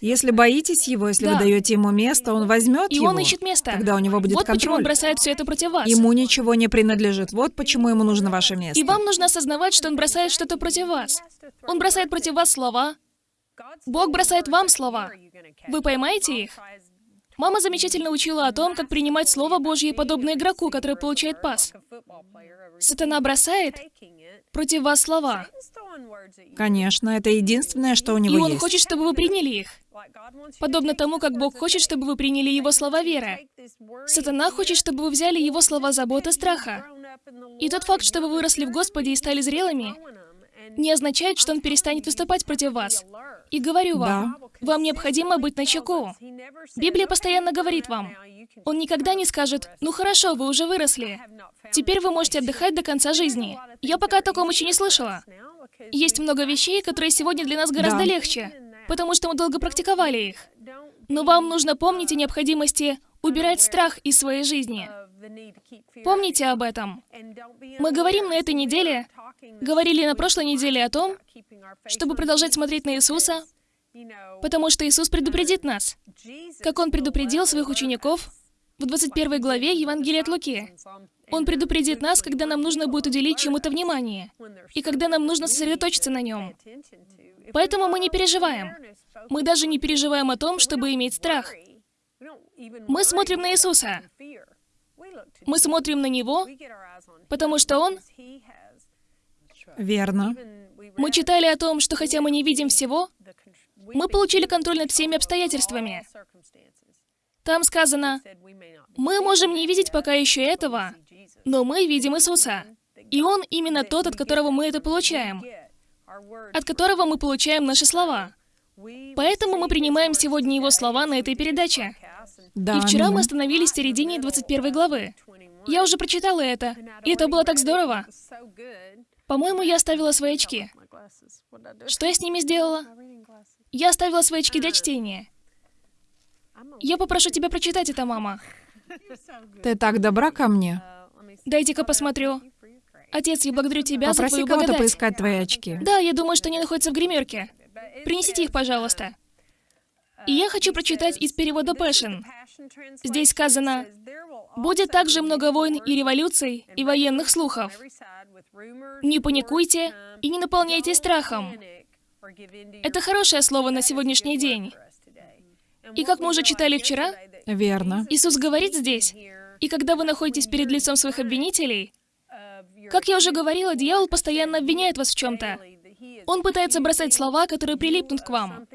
Если боитесь его, если Да. вы даете ему место, он возьмет И его. он ищет место. Тогда у него будет вот почему он контроль. бросает все это против вас. Ему ничего не принадлежит. Вот почему ему нужно ваше место. И вам нужно осознавать, что он бросает что-то против вас. Он бросает против вас слова. Бог бросает вам слова. Вы поймаете их? Мама замечательно учила о том, как принимать Слово Божье, подобно игроку, который получает пас. Сатана бросает против вас слова. Конечно, это единственное, что у И него он есть. хочет, чтобы вы приняли их. Подобно тому, как Бог хочет, чтобы вы приняли Его слова веры. Сатана хочет, чтобы вы взяли Его слова заботы, страха. И тот факт, что вы выросли в Господе и стали зрелыми, не означает, что Он перестанет выступать против вас. И говорю вам, вам необходимо быть начеку. Библия постоянно говорит вам, Он никогда не скажет, ну хорошо, вы уже выросли. Теперь вы можете отдыхать до конца жизни. Я пока о таком еще не слышала. Есть много вещей, которые сегодня для нас гораздо Да. легче, потому что мы долго практиковали их. Но вам нужно помнить о необходимости убирать страх из своей жизни. Помните об этом. Мы говорим на этой неделе, говорили на прошлой неделе о том, чтобы продолжать смотреть на Иисуса, потому что Иисус предупредит нас, как Он предупредил своих учеников в 21 главе Евангелия от Луки. Он предупредит нас, когда нам нужно будет уделить чему-то внимание, и когда нам нужно сосредоточиться на нем. Поэтому мы не переживаем. Мы даже не переживаем о том, чтобы иметь страх. Мы смотрим на Иисуса. Мы смотрим на Него, потому что Он... Верно. Мы читали о том, что хотя мы не видим всего, мы получили контроль над всеми обстоятельствами. Там сказано, мы можем не видеть пока еще этого, но мы видим Иисуса. И Он именно тот, от которого мы это получаем, от которого мы получаем наши слова. Поэтому мы принимаем сегодня Его слова на этой передаче. Да. И вчера мы остановились в середине 21 главы. Я уже прочитала это, и это было так здорово. По-моему, я оставила свои очки. Что я с ними сделала? Я оставила свои очки для чтения. Я попрошу тебя прочитать это, мама. Ты так добра ко мне. Дайте-ка посмотрю. Отец, я благодарю тебя за Попроси твою кого-то поискать твои очки. Да, я думаю, что они находятся в гримерке. Принесите их, пожалуйста. И я хочу прочитать из перевода Passion. Здесь сказано, «Будет также много войн и революций, и военных слухов. Не паникуйте и не наполняйтесь страхом». Это хорошее слово на сегодняшний день. И как мы уже читали вчера, Верно. Иисус говорит здесь, и когда вы находитесь перед лицом своих обвинителей, как я уже говорила, дьявол постоянно обвиняет вас в чем-то. Он пытается бросать слова, которые прилипнут к вам.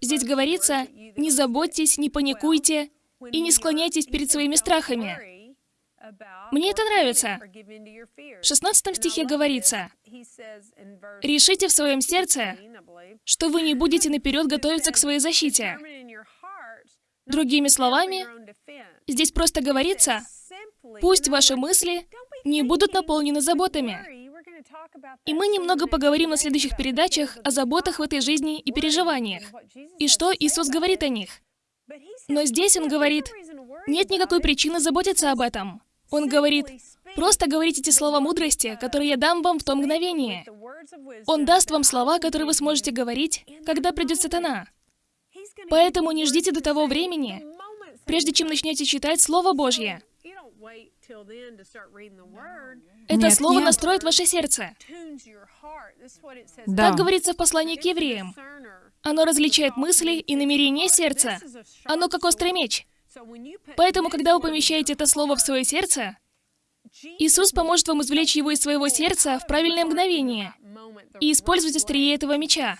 Здесь говорится, не заботьтесь, не паникуйте и не склоняйтесь перед своими страхами. Мне это нравится. В 16 стихе говорится, «Решите в своем сердце, что вы не будете наперед готовиться к своей защите». Другими словами, здесь просто говорится, пусть ваши мысли не будут наполнены заботами. И мы немного поговорим на следующих передачах о заботах в этой жизни и переживаниях, и что Иисус говорит о них. Но здесь Он говорит, нет никакой причины заботиться об этом. Он говорит, просто говорите эти слова мудрости, которые я дам вам в то мгновение. Он даст вам слова, которые вы сможете говорить, когда придет сатана. Поэтому не ждите до того времени, прежде чем начнете читать Слово Божье. Это Нет, слово нет. настроит ваше сердце. Да. Так говорится в послании к евреям. Оно различает мысли и намерения сердца. Оно как острый меч. Поэтому, когда вы помещаете это слово в свое сердце, Иисус поможет вам извлечь его из своего сердца в правильное мгновение и использовать острие этого меча,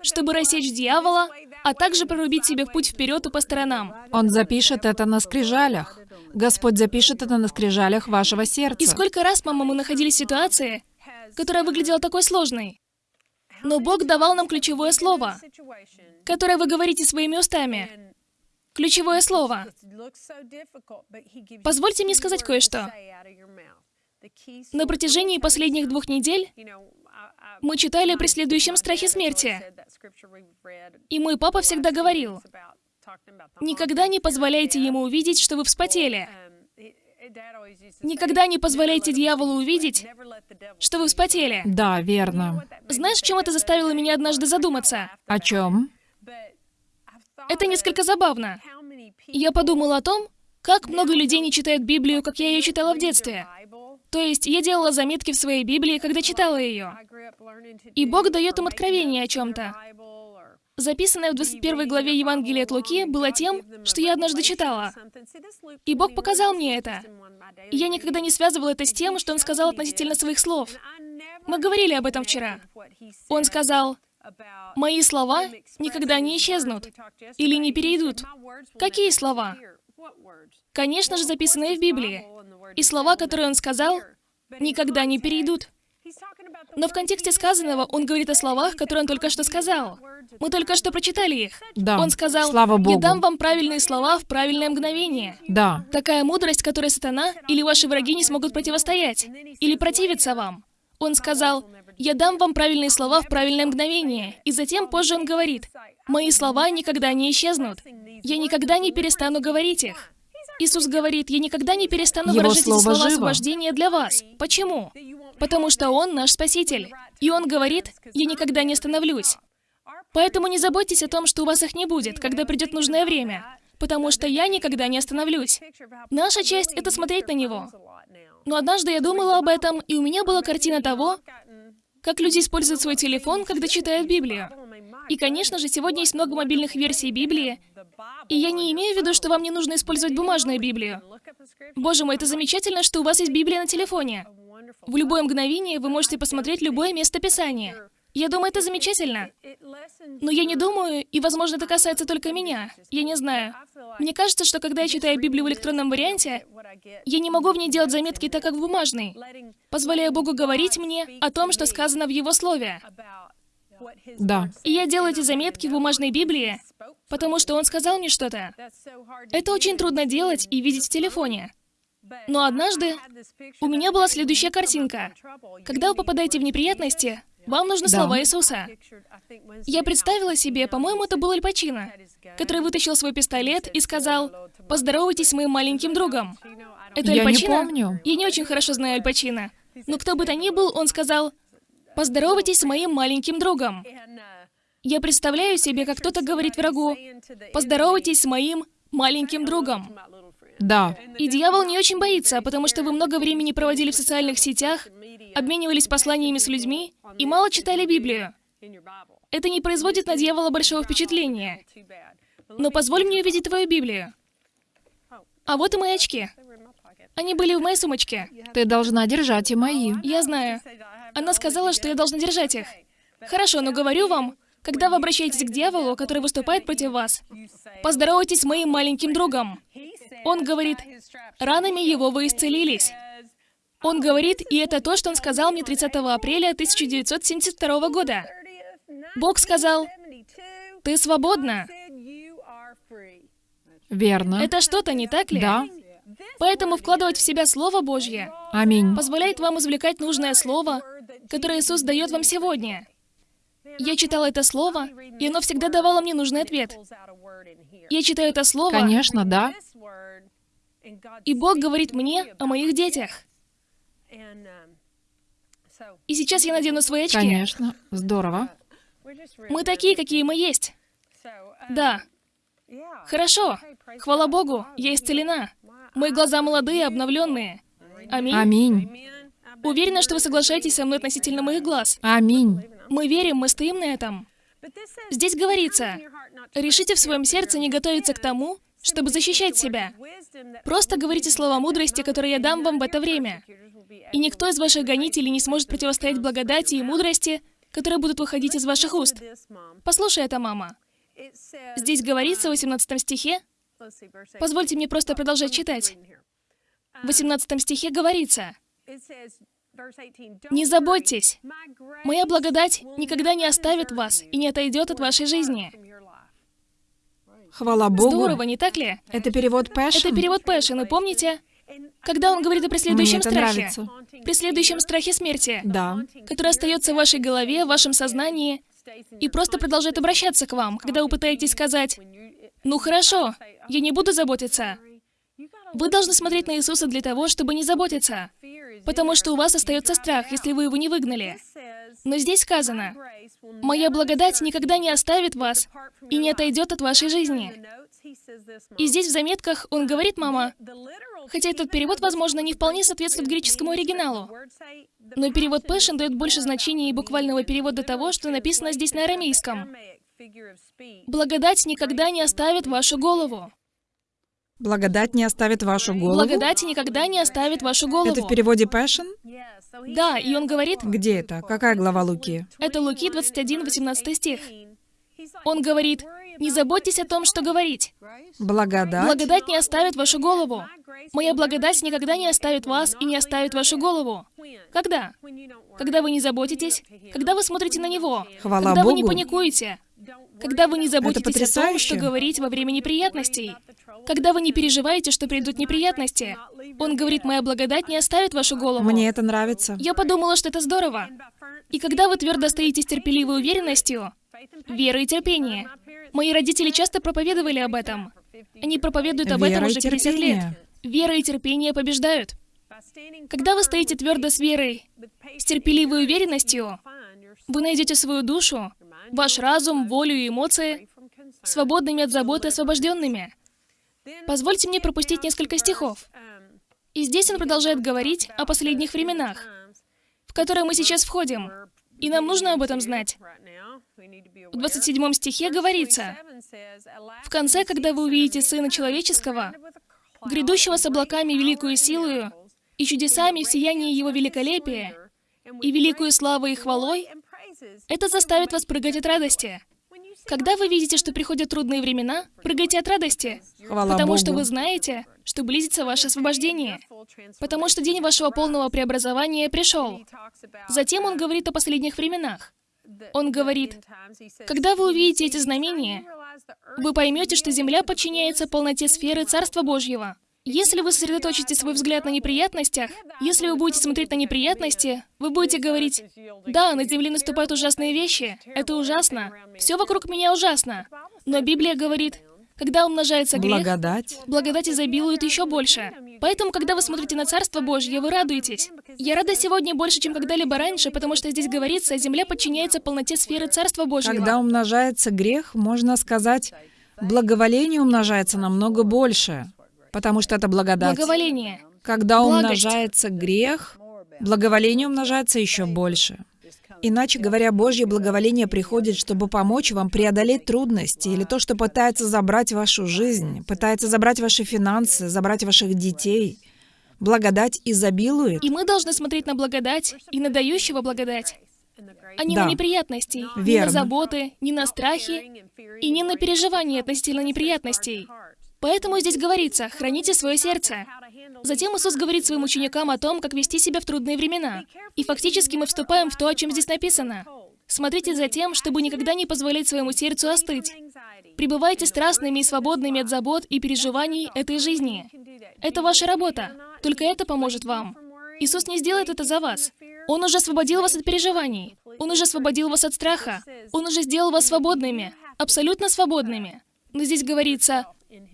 чтобы рассечь дьявола, а также прорубить себе путь вперед и по сторонам. Он запишет это на скрижалях. Господь запишет это на скрижалях вашего сердца. И сколько раз, мама, мы находились в ситуации, которая выглядела такой сложной. Но Бог давал нам ключевое слово, которое вы говорите своими устами. Ключевое слово. Позвольте мне сказать кое-что. На протяжении последних двух недель мы читали о преследующем страхе смерти. И мой папа всегда говорил, никогда не позволяйте ему увидеть, что вы вспотели. Никогда не позволяйте дьяволу увидеть, что вы вспотели. Да, верно. Знаешь, чем это заставило меня однажды задуматься? О чем? Это несколько забавно. Я подумала о том, как много людей не читают Библию, как я ее читала в детстве. То есть я делала заметки в своей Библии, когда читала ее. И Бог дает им откровение о чем-то. Записанное в 21 главе Евангелия от Луки было тем, что я однажды читала. И Бог показал мне это. И я никогда не связывала это с тем, что Он сказал относительно своих слов. Мы говорили об этом вчера. Он сказал, «Мои слова никогда не исчезнут или не перейдут». Какие слова? Конечно же, записанные в Библии. И слова, которые Он сказал, никогда не перейдут. Но в контексте сказанного он говорит о словах, которые он только что сказал. Мы только что прочитали их. Да. Он сказал, Слава Богу. «Я дам вам правильные слова в правильное мгновение». Да. Такая мудрость, которой сатана или ваши враги не смогут противостоять, или противиться вам. Он сказал, «Я дам вам правильные слова в правильное мгновение». И затем позже он говорит, «Мои слова никогда не исчезнут. Я никогда не перестану говорить их». Иисус говорит, «Я никогда не перестану Его выражать эти слово слова живо. освобождения для вас». Почему? Потому что Он наш Спаситель. И Он говорит, «Я никогда не остановлюсь». Поэтому не заботьтесь о том, что у вас их не будет, когда придет нужное время. Потому что я никогда не остановлюсь. Наша часть — это смотреть на Него. Но однажды я думала об этом, и у меня была картина того, как люди используют свой телефон, когда читают Библию. И, конечно же, сегодня есть много мобильных версий Библии, и я не имею в виду, что вам не нужно использовать бумажную Библию. Боже мой, это замечательно, что у вас есть Библия на телефоне. В любое мгновение вы можете посмотреть любое место Писания. Я думаю, это замечательно. Но я не думаю, и, возможно, это касается только меня. Я не знаю. Мне кажется, что когда я читаю Библию в электронном варианте, я не могу в ней делать заметки так, как в бумажной, позволяя Богу говорить мне о том, что сказано в Его Слове. Да. И я делаю эти заметки в бумажной Библии, потому что Он сказал мне что-то. Это очень трудно делать и видеть в телефоне. Но однажды у меня была следующая картинка. Когда вы попадаете в неприятности, вам нужны Да. слова Иисуса. Я представила себе, по-моему, это был Аль Пачино, который вытащил свой пистолет и сказал, «Поздоровайтесь с моим маленьким другом». Это Я Аль не Пачино? помню. Я не очень хорошо знаю Аль Пачино. Но кто бы то ни был, он сказал, «Поздоровайтесь с моим маленьким другом». Я представляю себе, как кто-то говорит врагу, «Поздоровайтесь с моим маленьким другом». Да. И дьявол не очень боится, потому что вы много времени проводили в социальных сетях, обменивались посланиями с людьми и мало читали Библию. Это не производит на дьявола большого впечатления. Но позволь мне увидеть твою Библию. А вот и мои очки. Они были в моей сумочке. Ты должна держать и мои. Я знаю. Она сказала, что я должна держать их. Хорошо, но говорю вам, когда вы обращаетесь к дьяволу, который выступает против вас, поздоровайтесь с моим маленьким другом. Он говорит, ранами его вы исцелились. Он говорит, и это то, что он сказал мне 30 апреля 1972 года. Бог сказал, ты свободна. Верно. Это что-то, не так ли? Да. Поэтому вкладывать в себя Слово Божье Аминь. позволяет вам извлекать нужное Слово, которое Иисус дает вам сегодня. Я читала это Слово, и оно всегда давало мне нужный ответ. Я читаю это Слово, Конечно, да. и Бог говорит мне о моих детях. И сейчас я надену свои очки. Конечно. Здорово. Мы такие, какие мы есть. Да. Хорошо. Хвала Богу, я исцелена. Мои глаза молодые, обновленные. Аминь. Аминь. Уверена, что вы соглашаетесь со мной относительно моих глаз. Аминь. Мы верим, мы стоим на этом. Здесь говорится, решите в своем сердце не готовиться к тому, чтобы защищать себя. Просто говорите слова мудрости, которые я дам вам в это время. И никто из ваших гонителей не сможет противостоять благодати и мудрости, которые будут выходить из ваших уст. Послушай это, мама. Здесь говорится в 18 стихе, позвольте мне просто продолжать читать. В 18 стихе говорится, «Не заботьтесь, моя благодать никогда не оставит вас и не отойдет от вашей жизни». Хвала Богу. Здорово, не так ли? Это перевод Passion? Это перевод Passion, и помните, когда он говорит о преследующем Мне это страхе, нравится. преследующем страхе смерти, Да. который остается в вашей голове, в вашем сознании, и просто продолжает обращаться к вам, когда вы пытаетесь сказать, «Ну хорошо, я не буду заботиться». Вы должны смотреть на Иисуса для того, чтобы не заботиться, потому что у вас остается страх, если вы его не выгнали. Но здесь сказано, «Моя благодать никогда не оставит вас и не отойдет от вашей жизни». И здесь в заметках он говорит, мама, хотя этот перевод, возможно, не вполне соответствует греческому оригиналу, но перевод Passion дает больше значения и буквального перевода того, что написано здесь на арамейском. «Благодать никогда не оставит вашу голову». Благодать не оставит вашу голову. Благодать никогда не оставит вашу голову. Это в переводе Passion? Да, и он говорит, Где это? Какая глава Луки? это Луки 21, 18 стих. Он говорит, не заботьтесь о том, что говорить. Благодать. Благодать не оставит вашу голову. Моя благодать никогда не оставит вас и не оставит вашу голову. Когда? Когда вы не заботитесь, когда вы смотрите на Него, Хвала когда вы не Богу. паникуете, когда вы не заботитесь о том, что говорить во время неприятностей, когда вы не переживаете, что придут неприятности. Он говорит, моя благодать не оставит вашу голову. Мне это нравится. Я подумала, что это здорово. И когда вы твердо стоите с терпеливой уверенностью, вера и терпение. Мои родители часто проповедовали об этом. Они проповедуют об этом Вера уже 50 лет. Вера и терпение побеждают. Когда вы стоите твердо с верой, с терпеливой уверенностью, вы найдете свою душу, ваш разум, волю и эмоции свободными от заботы, освобожденными. Позвольте мне пропустить несколько стихов. И здесь он продолжает говорить о последних временах, в которые мы сейчас входим. И нам нужно об этом знать. В 27 стихе говорится, «В конце, когда вы увидите Сына Человеческого, грядущего с облаками великую силою, и чудесами в сиянии Его великолепия, и великую славу и хвалой, это заставит вас прыгать от радости. Когда вы видите, что приходят трудные времена, прыгайте от радости, Хвала потому Богу. что вы знаете, что близится ваше освобождение, потому что день вашего полного преобразования пришел. Затем он говорит о последних временах. Он говорит, когда вы увидите эти знамения, вы поймете, что Земля подчиняется полноте сферы Царства Божьего. Если вы сосредоточите свой взгляд на неприятностях, если вы будете смотреть на неприятности, вы будете говорить, «Да, на Земле наступают ужасные вещи, это ужасно, все вокруг меня ужасно». Но Библия говорит, когда умножается грех, Благодать. благодать изобилует еще больше. Поэтому, когда вы смотрите на Царство Божье, вы радуетесь. Я рада сегодня больше, чем когда-либо раньше, потому что здесь говорится, земля подчиняется полноте сферы Царства Божьего. Когда умножается грех, можно сказать, благоволение умножается намного больше, потому что это благодать. Благоволение. Когда Благость. умножается грех, благоволение умножается еще больше. Иначе говоря, Божье благоволение приходит, чтобы помочь вам преодолеть трудности или то, что пытается забрать вашу жизнь, пытается забрать ваши финансы, забрать ваших детей. Благодать изобилует. И мы должны смотреть на благодать и на дающего благодать, а не Да. на неприятности, не на Верно. заботы, не на страхи и не на переживания относительно неприятностей. Поэтому здесь говорится, храните свое сердце. Затем Иисус говорит своим ученикам о том, как вести себя в трудные времена. И фактически мы вступаем в то, о чем здесь написано. Смотрите за тем, чтобы никогда не позволять своему сердцу остыть. Пребывайте страстными и свободными от забот и переживаний этой жизни. Это ваша работа. Только это поможет вам. Иисус не сделает это за вас. Он уже освободил вас от переживаний. Он уже освободил вас от страха. Он уже сделал вас свободными. Абсолютно свободными. Но здесь говорится,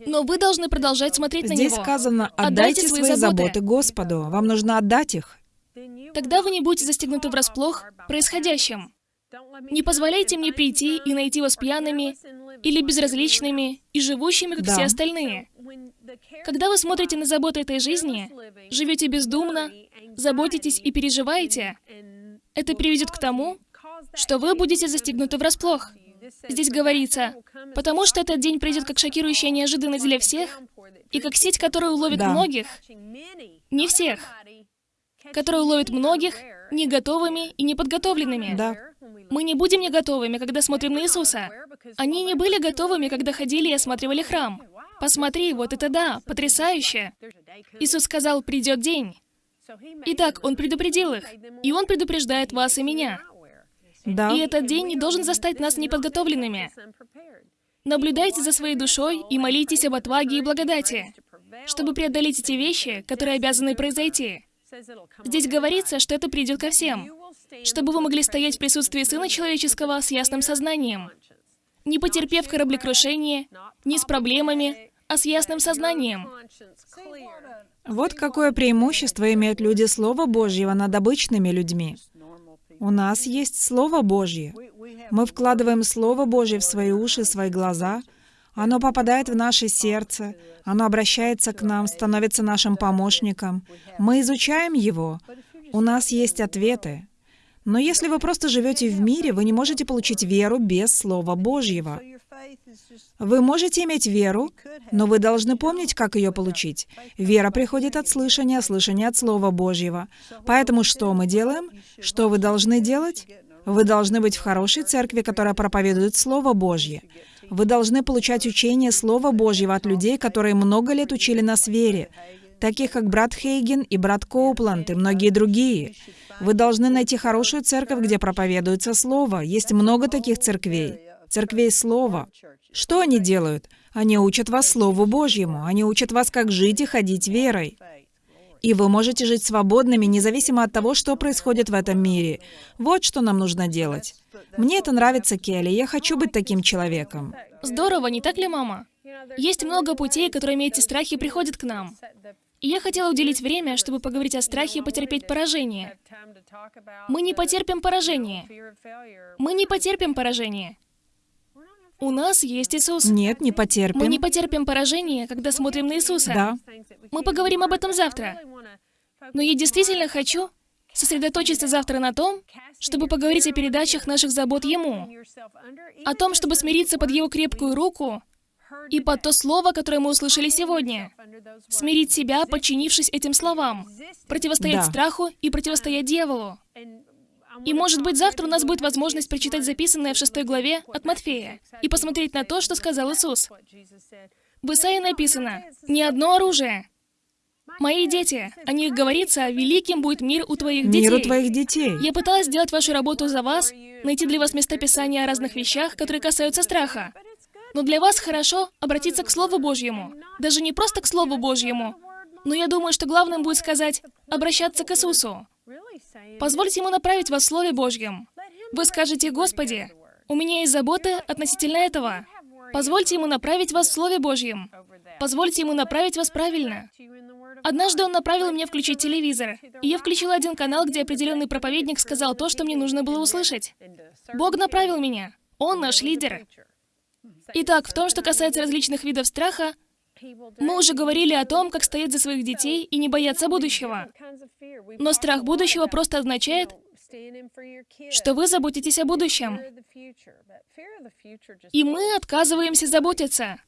но вы должны продолжать смотреть на Здесь Него. сказано, Отдайте отдайте свои свои заботы. заботы Господу. Вам нужно отдать их. Тогда вы не будете застегнуты врасплох происходящим. Не позволяйте мне прийти и найти вас пьяными или безразличными и живущими, как Да. все остальные. Когда вы смотрите на заботы этой жизни, живете бездумно, заботитесь и переживаете, это приведет к тому, что вы будете застегнуты врасплох. Здесь говорится, потому что этот день придет как шокирующая неожиданность для всех, и как сеть, которая уловит Да. многих, не всех, которая уловит многих не готовыми и неподготовленными. Да. Мы не будем не готовыми, когда смотрим на Иисуса, Они не были готовыми, когда ходили и осматривали храм. Посмотри, вот это да, потрясающе. Иисус сказал, придет день. Итак, Он предупредил их, и Он предупреждает вас и меня. Да. И этот день не должен застать нас неподготовленными. Наблюдайте за своей душой и молитесь об отваге и благодати, чтобы преодолеть эти вещи, которые обязаны произойти. Здесь говорится, что это придет ко всем, чтобы вы могли стоять в присутствии Сына Человеческого с ясным сознанием, не потерпев кораблекрушение, не с проблемами, а с ясным сознанием. Вот какое преимущество имеют люди Слова Божьего над обычными людьми. У нас есть Слово Божье. Мы вкладываем Слово Божье в свои уши, свои глаза. Оно попадает в наше сердце, оно обращается к нам, становится нашим помощником. Мы изучаем его. У нас есть ответы. Но если вы просто живете в мире, вы не можете получить веру без Слова Божьего. Вы можете иметь веру, но вы должны помнить, как ее получить. Вера приходит от слышания, слышание от Слова Божьего. Поэтому что мы делаем? Что вы должны делать? Вы должны быть в хорошей церкви, которая проповедует Слово Божье. Вы должны получать учение Слова Божьего от людей, которые много лет учили нас вере, таких как брат Хейген и брат Коупланд и многие другие. Вы должны найти хорошую церковь, где проповедуется Слово. Есть много таких церквей. Церквей Слова. Что они делают? Они учат вас Слову Божьему. Они учат вас, как жить и ходить верой. И вы можете жить свободными, независимо от того, что происходит в этом мире. Вот что нам нужно делать. Мне это нравится, Келли. Я хочу быть таким человеком. Здорово, не так ли, мама? Есть много путей, которыми эти страхи приходят к нам. И я хотела уделить время, чтобы поговорить о страхе потерпеть поражение. Мы не потерпим поражение. Мы не потерпим поражение. У нас есть Иисус. Нет, не потерпим. Мы не потерпим поражение, когда смотрим на Иисуса. Да. Мы поговорим об этом завтра. Но я действительно хочу сосредоточиться завтра на том, чтобы поговорить о передачах наших забот Ему, о том, чтобы смириться под Его крепкую руку и под то слово, которое мы услышали сегодня. Смирить себя, подчинившись этим словам, противостоять Да. страху и противостоять дьяволу. И, может быть, завтра у нас будет возможность прочитать записанное в шестой главе от Матфея и посмотреть на то, что сказал Иисус. В Исаии написано «Не одно оружие». Мои дети, о них говорится, великим будет мир у твоих детей. Миру твоих детей. Я пыталась сделать вашу работу за вас, найти для вас местописания о разных вещах, которые касаются страха. Но для вас хорошо обратиться к Слову Божьему. Даже не просто к Слову Божьему, но я думаю, что главным будет сказать обращаться к Иисусу. Позвольте Ему направить вас в Слове Божьем. Вы скажете, «Господи, у меня есть заботы относительно этого». Позвольте Ему направить вас в Слове Божьем. Позвольте Ему направить вас правильно. Однажды Он направил меня включить телевизор, и я включила один канал, где определенный проповедник сказал то, что мне нужно было услышать. Бог направил меня. Он наш лидер. Итак, в том, что касается различных видов страха, мы уже говорили о том, как стоять за своих детей и не бояться будущего. Но страх будущего просто означает, что вы заботитесь о будущем. И мы отказываемся заботиться.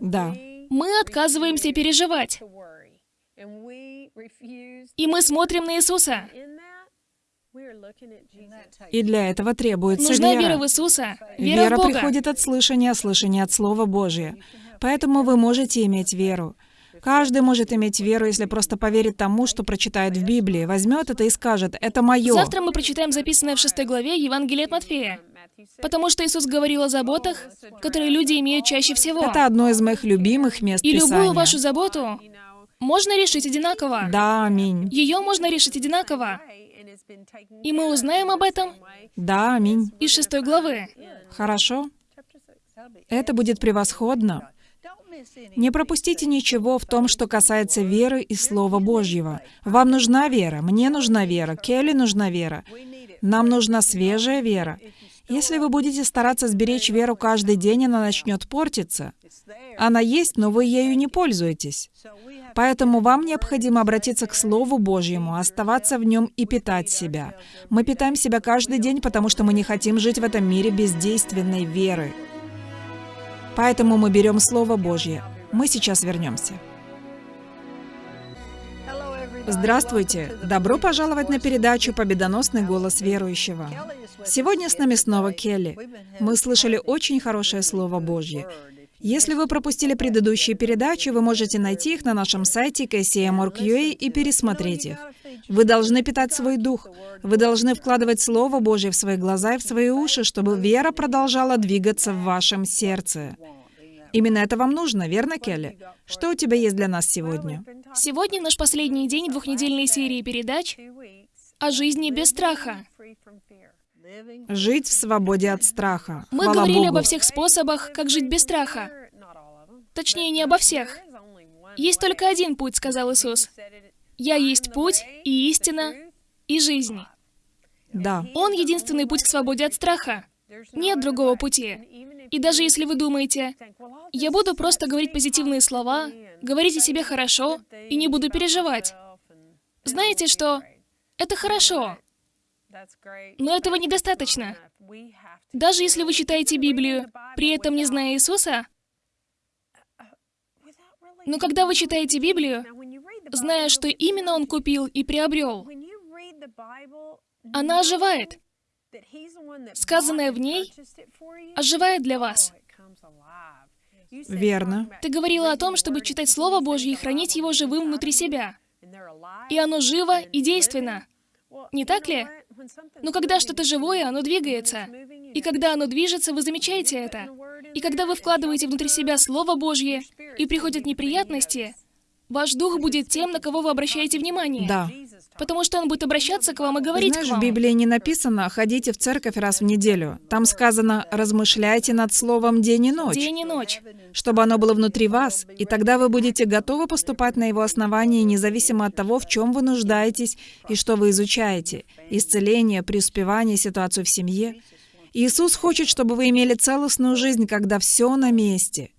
Да. Мы отказываемся переживать. И мы смотрим на Иисуса. И для этого требуется Нужна вера. вера в Иисуса, вера, Вера в Бога. приходит от слышания, а слышание от Слова Божия. Поэтому вы можете иметь веру. Каждый может иметь веру, если просто поверит тому, что прочитает в Библии, возьмет это и скажет, это мое. Завтра мы прочитаем записанное в шестой главе Евангелие от Матфея. Потому что Иисус говорил о заботах, которые люди имеют чаще всего. Это одно из моих любимых мест И любую Писания. вашу заботу можно решить одинаково. Да, аминь. Ее можно решить одинаково. И мы узнаем об этом Да, аминь. из шестой главы. Хорошо? Это будет превосходно. Не пропустите ничего в том, что касается веры и Слова Божьего. Вам нужна вера, мне нужна вера, Келли нужна вера. Нам нужна свежая вера. Если вы будете стараться сберечь веру каждый день, она начнет портиться. Она есть, но вы ею не пользуетесь. Поэтому вам необходимо обратиться к Слову Божьему, оставаться в нем и питать себя. Мы питаем себя каждый день, потому что мы не хотим жить в этом мире без действенной веры. Поэтому мы берем Слово Божье. Мы сейчас вернемся. Здравствуйте! Добро пожаловать на передачу «Победоносный голос верующего». Сегодня с нами снова Келли. Мы слышали очень хорошее Слово Божье. Если вы пропустили предыдущие передачи, вы можете найти их на нашем сайте kcm.org.ua и пересмотреть их. Вы должны питать свой дух. Вы должны вкладывать Слово Божье в свои глаза и в свои уши, чтобы вера продолжала двигаться в вашем сердце. Именно это вам нужно, верно, Келли? Что у тебя есть для нас сегодня? Сегодня наш последний день двухнедельной серии передач о жизни без страха. Жить в свободе от страха. Мы Хвала говорили Богу. обо всех способах, как жить без страха. Точнее, не обо всех. Есть только один путь, сказал Иисус. Я есть путь и истина и жизнь. Да. Он единственный путь к свободе от страха. Нет другого пути. И даже если вы думаете, я буду просто говорить позитивные слова, говорить о себе хорошо и не буду переживать. Знаете что? Это хорошо, но этого недостаточно. Даже если вы читаете Библию, при этом не зная Иисуса, но когда вы читаете Библию, зная, что именно Он купил и приобрел, она оживает. Сказанное в ней оживает для вас. Верно. Ты говорила о том, чтобы читать Слово Божье и хранить его живым внутри себя. И оно живо и действенно. Не так ли? Но когда что-то живое, оно двигается. И когда оно движется, вы замечаете это. И когда вы вкладываете внутри себя Слово Божье, и приходят неприятности, ваш дух будет тем, на кого вы обращаете внимание. Да. Потому что он будет обращаться к вам и говорить Знаешь, к вам. в Библии не написано «ходите в церковь раз в неделю». Там сказано «размышляйте над словом день и ночь», День и ночь. чтобы оно было внутри вас, и тогда вы будете готовы поступать на его основании, независимо от того, в чем вы нуждаетесь и что вы изучаете. Исцеление, преуспевание, ситуацию в семье. Иисус хочет, чтобы вы имели целостную жизнь, когда все на месте.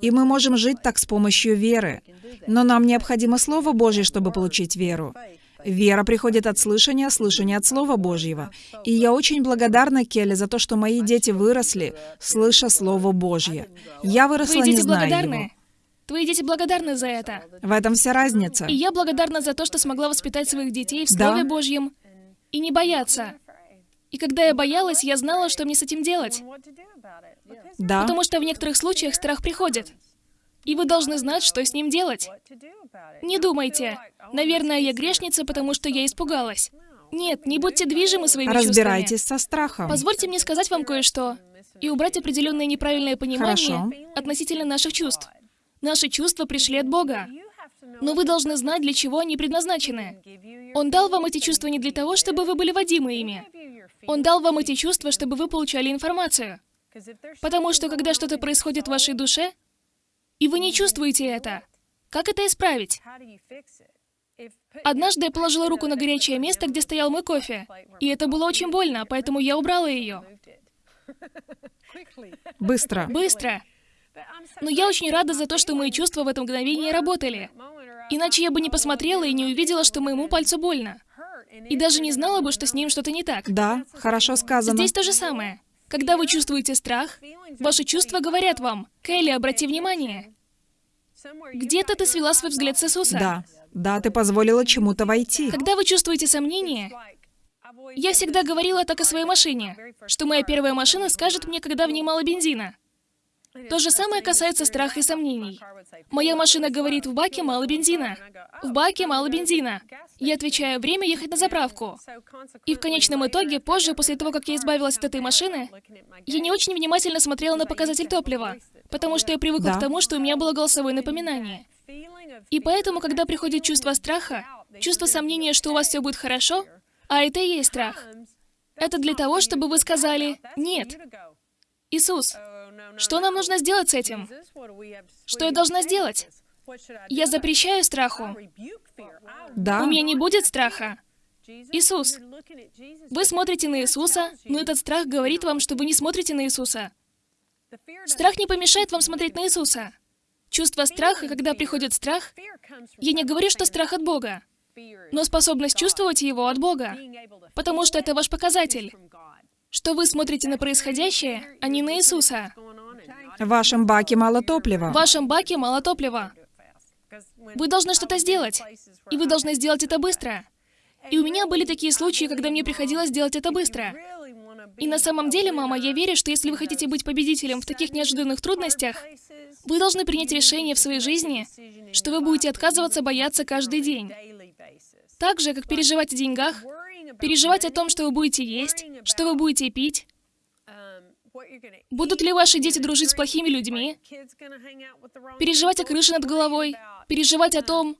И мы можем жить так с помощью веры. Но нам необходимо Слово Божье, чтобы получить веру. Вера приходит от слышания, слышание от Слова Божьего. И я очень благодарна Келли за то, что мои дети выросли, слыша Слово Божье. Я выросла, Твои не дети зная благодарны. его. Твои дети благодарны за это. В этом вся разница. И я благодарна за то, что смогла воспитать своих детей в Да. Слове Божьем и не бояться. И когда я боялась, я знала, что мне с этим делать. Да. Потому что в некоторых случаях страх приходит. И вы должны знать, что с ним делать. Не думайте, наверное, я грешница, потому что я испугалась. Нет, не будьте движимы своими Разбирайтесь чувствами. со страхом. Позвольте мне сказать вам кое-что и убрать определенное неправильное понимание Хорошо. относительно наших чувств. Наши чувства пришли от Бога. Но вы должны знать, для чего они предназначены. Он дал вам эти чувства не для того, чтобы вы были водимы ими. Он дал вам эти чувства, чтобы вы получали информацию. Потому что когда что-то происходит в вашей душе, и вы не чувствуете это, как это исправить? Однажды я положила руку на горячее место, где стоял мой кофе, и это было очень больно, поэтому я убрала ее. Быстро. Быстро. Но я очень рада за то, что мои чувства в это мгновение работали. Иначе я бы не посмотрела и не увидела, что моему пальцу больно. И даже не знала бы, что с ним что-то не так. Да, хорошо сказано. Здесь то же самое. Когда вы чувствуете страх, ваши чувства говорят вам, «Келли, обрати внимание, где-то ты свела свой взгляд с Иисуса». Да. Да, ты позволила чему-то войти. Когда вы чувствуете сомнение, я всегда говорила так о своей машине, что моя первая машина скажет мне, когда в ней мало бензина. То же самое касается страха и сомнений. Моя машина говорит, в баке мало бензина. В баке мало бензина. Я отвечаю, время ехать на заправку. И в конечном итоге, позже, после того, как я избавилась от этой машины, я не очень внимательно смотрела на показатель топлива, потому что я привыкла Да. к тому, что у меня было голосовое напоминание. И поэтому, когда приходит чувство страха, чувство сомнения, что у вас все будет хорошо, а это и есть страх, это для того, чтобы вы сказали «нет». Иисус, что нам нужно сделать с этим? Что я должна сделать? Я запрещаю страху. Да. У меня не будет страха. Иисус, вы смотрите на Иисуса, но этот страх говорит вам, что вы не смотрите на Иисуса. Страх не помешает вам смотреть на Иисуса. Чувство страха, когда приходит страх, я не говорю, что страх от Бога, но способность чувствовать его от Бога, потому что это ваш показатель, что вы смотрите на происходящее, а не на Иисуса. В вашем баке мало топлива. В вашем баке мало топлива. Вы должны что-то сделать. И вы должны сделать это быстро. И у меня были такие случаи, когда мне приходилось делать это быстро. И на самом деле, мама, я верю, что если вы хотите быть победителем в таких неожиданных трудностях, вы должны принять решение в своей жизни, что вы будете отказываться бояться каждый день. Так же, как переживать о деньгах, переживать о том, что вы будете есть, что вы будете пить, Будут ли ваши дети дружить с плохими людьми? Переживать о крыше над головой? Переживать о том,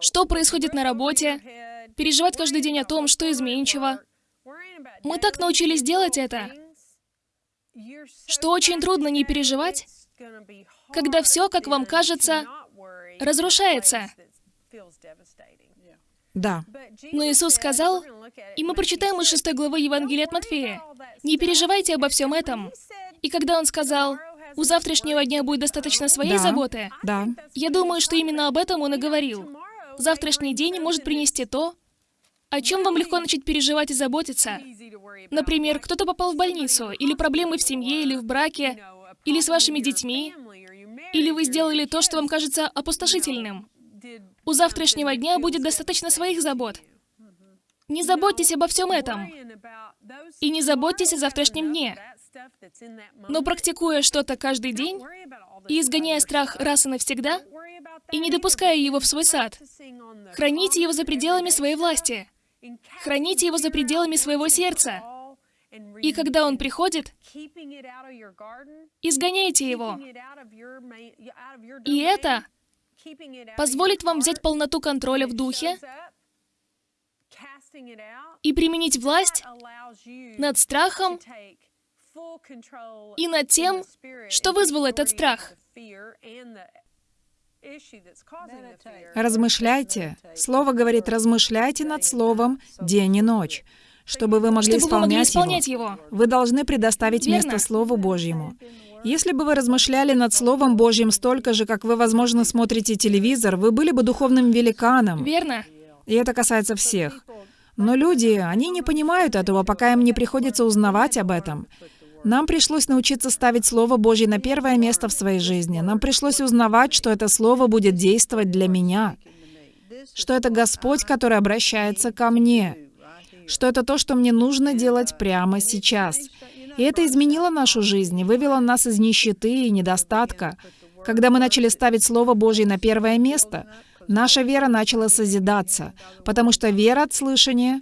что происходит на работе? Переживать каждый день о том, что изменчиво? Мы так научились делать это, что очень трудно не переживать, когда все, как вам кажется, разрушается. Да. Но Иисус сказал, и мы прочитаем из 6 главы Евангелия от Матфея, «Не переживайте обо всем этом». И когда Он сказал, «У завтрашнего дня будет достаточно своей Да. заботы», Да. я думаю, что именно об этом Он и говорил. Завтрашний день может принести то, о чем вам легко начать переживать и заботиться. Например, кто-то попал в больницу, или проблемы в семье, или в браке, или с вашими детьми, или вы сделали то, что вам кажется опустошительным. У завтрашнего дня будет достаточно своих забот. Не заботьтесь обо всем этом. И не заботьтесь о завтрашнем дне. Но практикуя что-то каждый день и изгоняя страх раз и навсегда, и не допуская его в свой сад, храните его за пределами своей власти, храните его за пределами своего сердца. И когда он приходит, изгоняйте его. И это позволит вам взять полноту контроля в духе и применить власть над страхом и над тем, что вызвало этот страх. Размышляйте. Слово говорит, размышляйте над Словом день и ночь, чтобы вы могли Чтобы вы могли исполнять исполнять его. его. Вы должны предоставить Верно. место Слову Божьему. Если бы вы размышляли над Словом Божьим столько же, как вы, возможно, смотрите телевизор, вы были бы духовным великаном. Верно? И это касается всех. Но люди, они не понимают этого, пока им не приходится узнавать об этом. Нам пришлось научиться ставить Слово Божье на первое место в своей жизни. Нам пришлось узнавать, что это Слово будет действовать для меня. Что это Господь, который обращается ко мне. Что это то, что мне нужно делать прямо сейчас. И это изменило нашу жизнь вывело нас из нищеты и недостатка. Когда мы начали ставить Слово Божье на первое место, наша вера начала созидаться, потому что вера от слышания,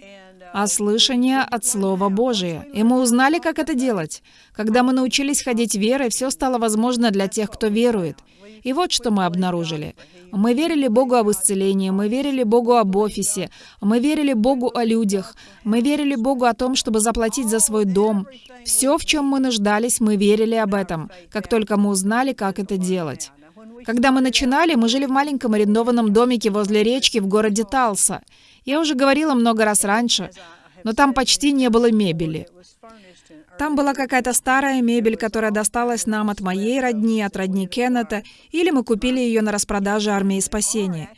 а слышание от Слова Божия. И мы узнали, как это делать. Когда мы научились ходить верой, все стало возможно для тех, кто верует. И вот что мы обнаружили. Мы верили Богу об исцелении, мы верили Богу об офисе, мы верили Богу о людях, мы верили Богу о том, чтобы заплатить за свой дом. Все, в чем мы нуждались, мы верили об этом, как только мы узнали, как это делать. Когда мы начинали, мы жили в маленьком арендованном домике возле речки в городе Талса. Я уже говорила много раз раньше, но там почти не было мебели. Там была какая-то старая мебель, которая досталась нам от моей родни, от родни Кеннета, или мы купили ее на распродаже армии спасения.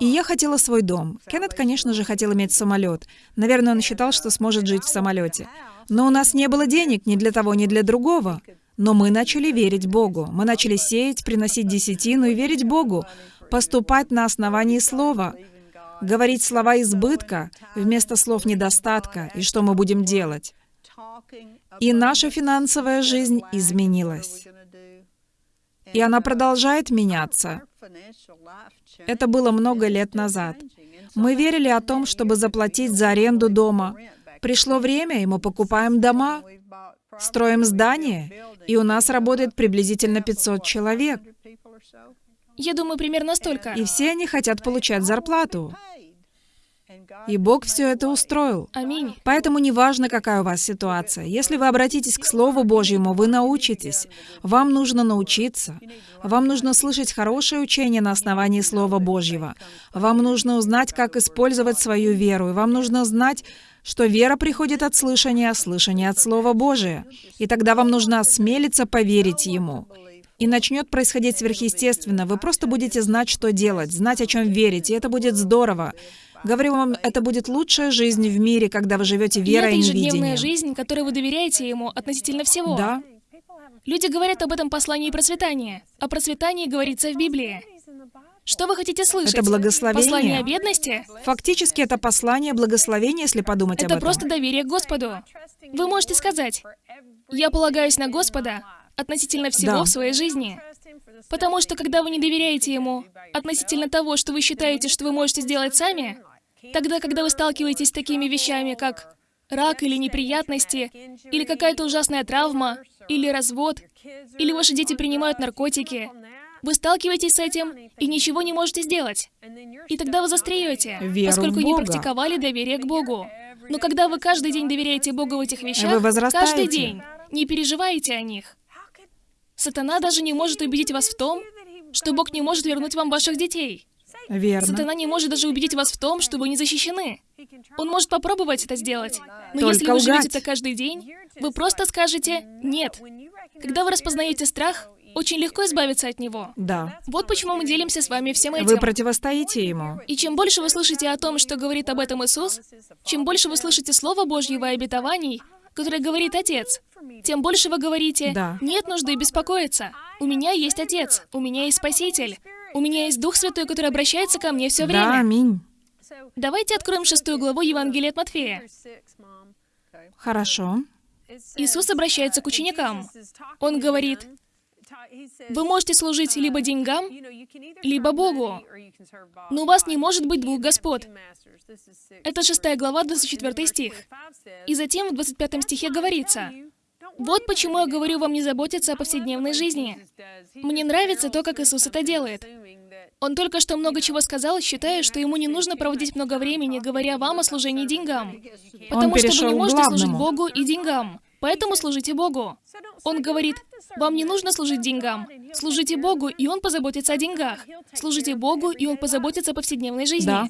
И я хотела свой дом. Кеннет, конечно же, хотел иметь самолет. Наверное, он считал, что сможет жить в самолете. Но у нас не было денег ни для того, ни для другого. Но мы начали верить Богу. Мы начали сеять, приносить десятину и верить Богу, поступать на основании Слова, говорить слова избытка вместо слов недостатка, и что мы будем делать. И наша финансовая жизнь изменилась. И она продолжает меняться. Это было много лет назад. Мы верили о том, чтобы заплатить за аренду дома. Пришло время, и мы покупаем дома, строим здания, и у нас работает приблизительно 500 человек. Я думаю, примерно столько. И все они хотят получать зарплату. И Бог все это устроил. Аминь. Поэтому неважно, какая у вас ситуация. Если вы обратитесь к Слову Божьему, вы научитесь. Вам нужно научиться. Вам нужно слышать хорошее учение на основании Слова Божьего. Вам нужно узнать, как использовать свою веру. И вам нужно знать, что вера приходит от слышания, а слышание от Слова Божия. И тогда вам нужно осмелиться поверить Ему. И начнет происходить сверхъестественно. Вы просто будете знать, что делать, знать, о чем верить, и это будет здорово. Говорю вам, это будет лучшая жизнь в мире, когда вы живете И верой это и ежедневная невидением. жизнь, которой вы доверяете ему относительно всего. Да, Люди говорят об этом послании процветания. О процветании говорится в Библии. Что вы хотите слышать? Это благословение. Послание о бедности? Фактически это послание благословения, если подумать об Это этом. просто доверие к Господу. Вы можете сказать, «Я полагаюсь на Господа относительно всего Да. в своей жизни». Потому что когда вы не доверяете Ему относительно того, что вы считаете, что вы можете сделать сами, тогда, когда вы сталкиваетесь с такими вещами, как рак или неприятности, или какая-то ужасная травма, или развод, или ваши дети принимают наркотики, вы сталкиваетесь с этим и ничего не можете сделать. И тогда вы застреете, Веру поскольку не практиковали доверие к Богу. Но когда вы каждый день доверяете Богу в этих вещах, каждый день, не переживаете о них. Сатана даже не может убедить вас в том, что Бог не может вернуть вам ваших детей. Верно. Сатана не может даже убедить вас в том, что вы не защищены. Он может попробовать это сделать. Но Только если вы лгать. живете так каждый день, вы просто скажете «нет». Когда вы распознаете страх, очень легко избавиться от него. Да. Вот почему мы делимся с вами всем этим. Вы противостоите ему. И чем больше вы слышите о том, что говорит об этом Иисус, чем больше вы слышите Слово Божьего и обетований, которое говорит Отец, тем больше вы говорите, Да. нет нужды беспокоиться. У меня есть Отец, у меня есть Спаситель, у меня есть Дух Святой, который обращается ко мне все Да, время. аминь. Давайте откроем шестую главу Евангелия от Матфея. Хорошо. Иисус обращается к ученикам. Он говорит, вы можете служить либо деньгам, либо Богу, но у вас не может быть двух господ. Это шестая глава, 24 стих. И затем в 25 стихе говорится, «Вот почему я говорю вам не заботиться о повседневной жизни». Мне нравится то, как Иисус это делает. Он только что много чего сказал, считая, что ему не нужно проводить много времени, говоря вам о служении деньгам. Потому что вы не можете служить. Богу и деньгам. Поэтому служите Богу. Он говорит, вам не нужно служить деньгам. Служите Богу, и Он позаботится о деньгах. Служите Богу, и Он позаботится о повседневной жизни. Да.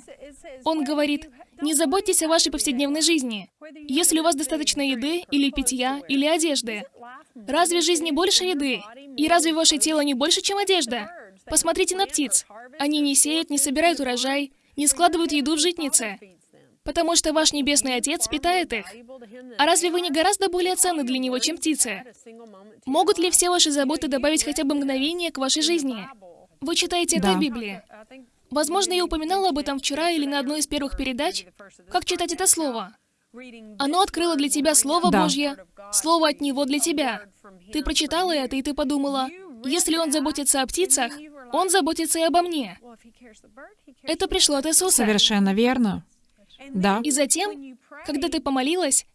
Он говорит, не заботьтесь о вашей повседневной жизни. Если у вас достаточно еды, или питья, или одежды. Разве жизнь не больше еды? И разве ваше тело не больше, чем одежда? Посмотрите на птиц. Они не сеют, не собирают урожай, не складывают еду в житнице. Потому что ваш Небесный Отец питает их. А разве вы не гораздо более ценны для Него, чем птицы? Могут ли все ваши заботы добавить хотя бы мгновение к вашей жизни? Вы читаете это Да. в Библии. Возможно, я упоминала об этом вчера или на одной из первых передач. Как читать это слово? Оно открыло для тебя Слово Да. Божье, Слово от Него для тебя. Ты прочитала это, и ты подумала, если Он заботится о птицах, Он заботится и обо мне. Это пришло от Иисуса. Совершенно верно. Да. И затем, когда ты помолилась,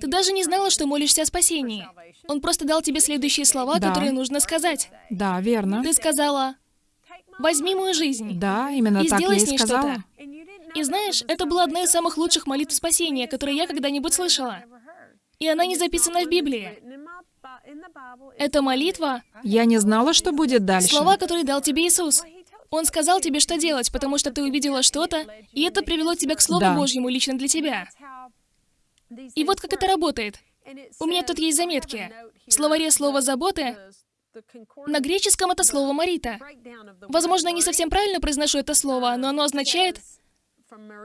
ты даже не знала, что молишься о спасении. Он просто дал тебе следующие слова, Да. которые нужно сказать. Да, верно. Ты сказала, возьми мою жизнь. Да, именно И так я сделай и с ней сказала. что-то. И знаешь, это была одна из самых лучших молитв спасения, которые я когда-нибудь слышала. И она не записана в Библии. Эта молитва Я не знала, что будет дальше. Слова, которые дал тебе Иисус. Он сказал тебе, что делать, потому что ты увидела что-то, и это привело тебя к Слову Да. Божьему лично для тебя. И вот как это работает. У меня тут есть заметки. В словаре слово «заботы» на греческом это слово «марита». Возможно, я не совсем правильно произношу это слово, но оно означает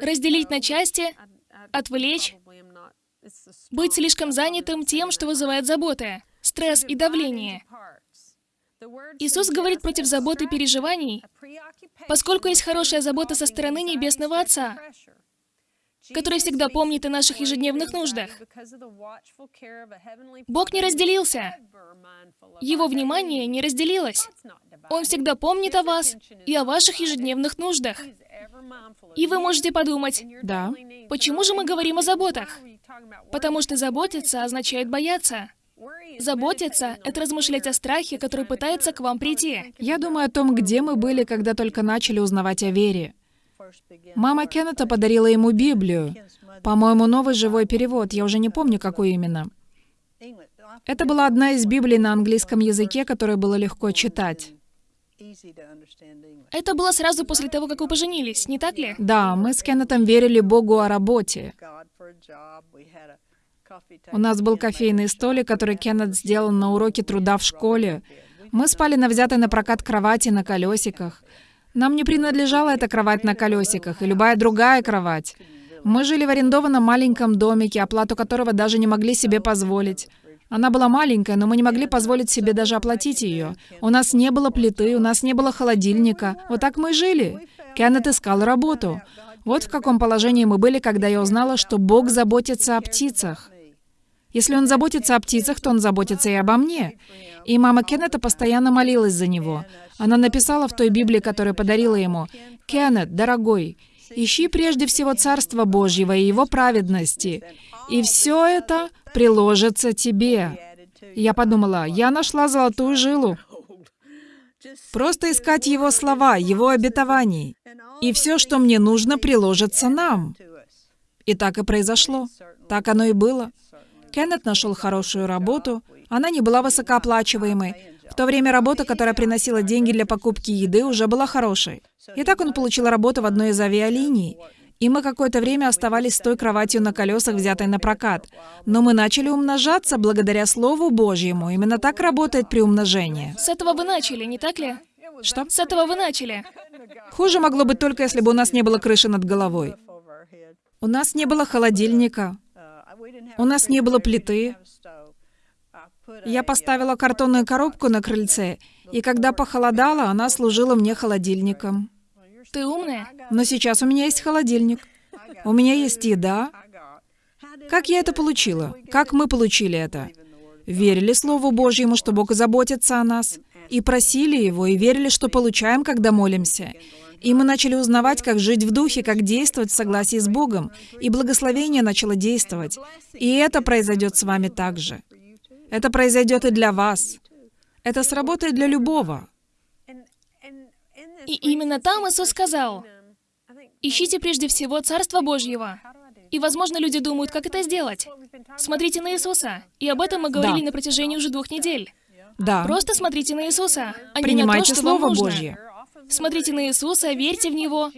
разделить на части, отвлечь, быть слишком занятым тем, что вызывает заботы, стресс и давление. Иисус говорит против заботы и переживаний, поскольку есть хорошая забота со стороны Небесного Отца, который всегда помнит о наших ежедневных нуждах. Бог не разделился. Его внимание не разделилось. Он всегда помнит о вас и о ваших ежедневных нуждах. И вы можете подумать, Да. почему же мы говорим о заботах? Потому что заботиться означает бояться. Заботиться — это размышлять о страхе, который пытается к вам прийти. Я думаю о том, где мы были, когда только начали узнавать о вере. Мама Кеннета подарила ему Библию. По-моему, новый живой перевод, я уже не помню, какой именно. Это была одна из Библий на английском языке, которую было легко читать. Это было сразу после того, как вы поженились, не так ли? Да, мы с Кеннетом верили Богу о работе. У нас был кофейный столик, который Кеннет сделал на уроке труда в школе. Мы спали на взятой на прокат кровати на колесиках. Нам не принадлежала эта кровать на колесиках и любая другая кровать. Мы жили в арендованном маленьком домике, оплату которого даже не могли себе позволить. Она была маленькая, но мы не могли позволить себе даже оплатить ее. У нас не было плиты, у нас не было холодильника. Вот так мы и жили. Кеннет искал работу. Вот в каком положении мы были, когда я узнала, что Бог заботится о птицах. Если он заботится о птицах, то он заботится и обо мне. И мама Кеннета постоянно молилась за него. Она написала в той Библии, которую подарила ему, «Кеннет, дорогой, ищи прежде всего Царство Божьего и Его праведности, и все это приложится тебе». Я подумала, я нашла золотую жилу. Просто искать Его слова, Его обетований. И все, что мне нужно, приложится нам. И так и произошло. Так оно и было. Кеннет нашел хорошую работу. Она не была высокооплачиваемой. В то время работа, которая приносила деньги для покупки еды, уже была хорошей. И так он получил работу в одной из авиалиний. И мы какое-то время оставались с той кроватью на колесах, взятой на прокат. Но мы начали умножаться благодаря Слову Божьему. Именно так работает приумножение. С этого вы начали, не так ли? Что? С этого вы начали. Хуже могло быть только, если бы у нас не было крыши над головой. У нас не было холодильника. У нас не было плиты. Я поставила картонную коробку на крыльце, и когда похолодало, она служила мне холодильником. Ты умная? Но сейчас у меня есть холодильник. У меня есть еда. Как я это получила? Как мы получили это? Верили Слову Божьему, что Бог заботится о нас, и просили Его, и верили, что получаем, когда молимся. И мы начали узнавать, как жить в духе, как действовать в согласии с Богом, и благословение начало действовать. И это произойдет с вами также. Это произойдет и для вас. Это сработает для любого. И именно там Иисус сказал, «Ищите прежде всего Царство Божьего». И, возможно, люди думают, как это сделать. Смотрите на Иисуса. И об этом мы говорили Да. на протяжении уже двух недель. Да. Просто смотрите на Иисуса, а не на то, Принимайте что вам Слово нужно. Божье. Смотрите на Иисуса, верьте в Него.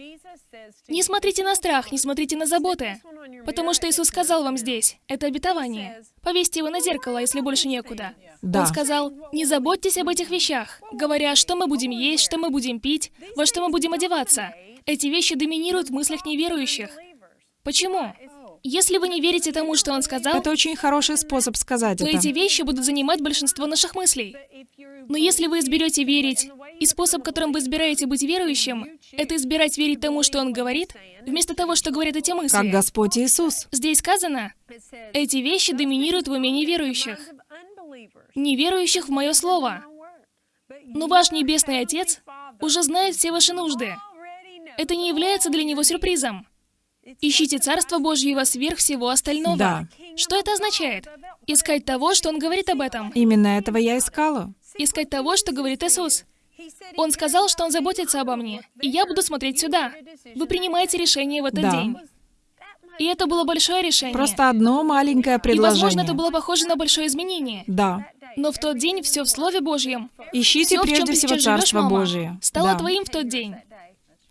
Не смотрите на страх, не смотрите на заботы. Потому что Иисус сказал вам здесь, это обетование. Повесьте его на зеркало, если больше некуда. Да. Он сказал, не заботьтесь об этих вещах, говоря, что мы будем есть, что мы будем пить, во что мы будем одеваться. Эти вещи доминируют в мыслях неверующих. Почему? Если вы не верите тому, что он сказал, Это очень хороший способ сказать то это. эти вещи будут занимать большинство наших мыслей. Но если вы изберете верить, и способ, которым вы избираете быть верующим, это избирать верить тому, что Он говорит, вместо того, что говорят эти мысли. Как Господь Иисус. Здесь сказано, эти вещи доминируют в уме неверующих. Неверующих в Мое Слово. Но ваш Небесный Отец уже знает все ваши нужды. Это не является для Него сюрпризом. Ищите Царство Божьего сверх всего остального. Да. Что это означает? Искать того, что Он говорит об этом. Именно этого я искала. Искать того, что говорит Иисус. Он сказал, что Он заботится обо мне, и я буду смотреть сюда. Вы принимаете решение в этот Да. день. И это было большое решение. Просто одно маленькое и, предложение. возможно, это было похоже на большое изменение. Да. Но в тот день все в Слове Божьем. Ищите Все, прежде всего живешь, Царство мама, Божие. стало Да. твоим в тот день.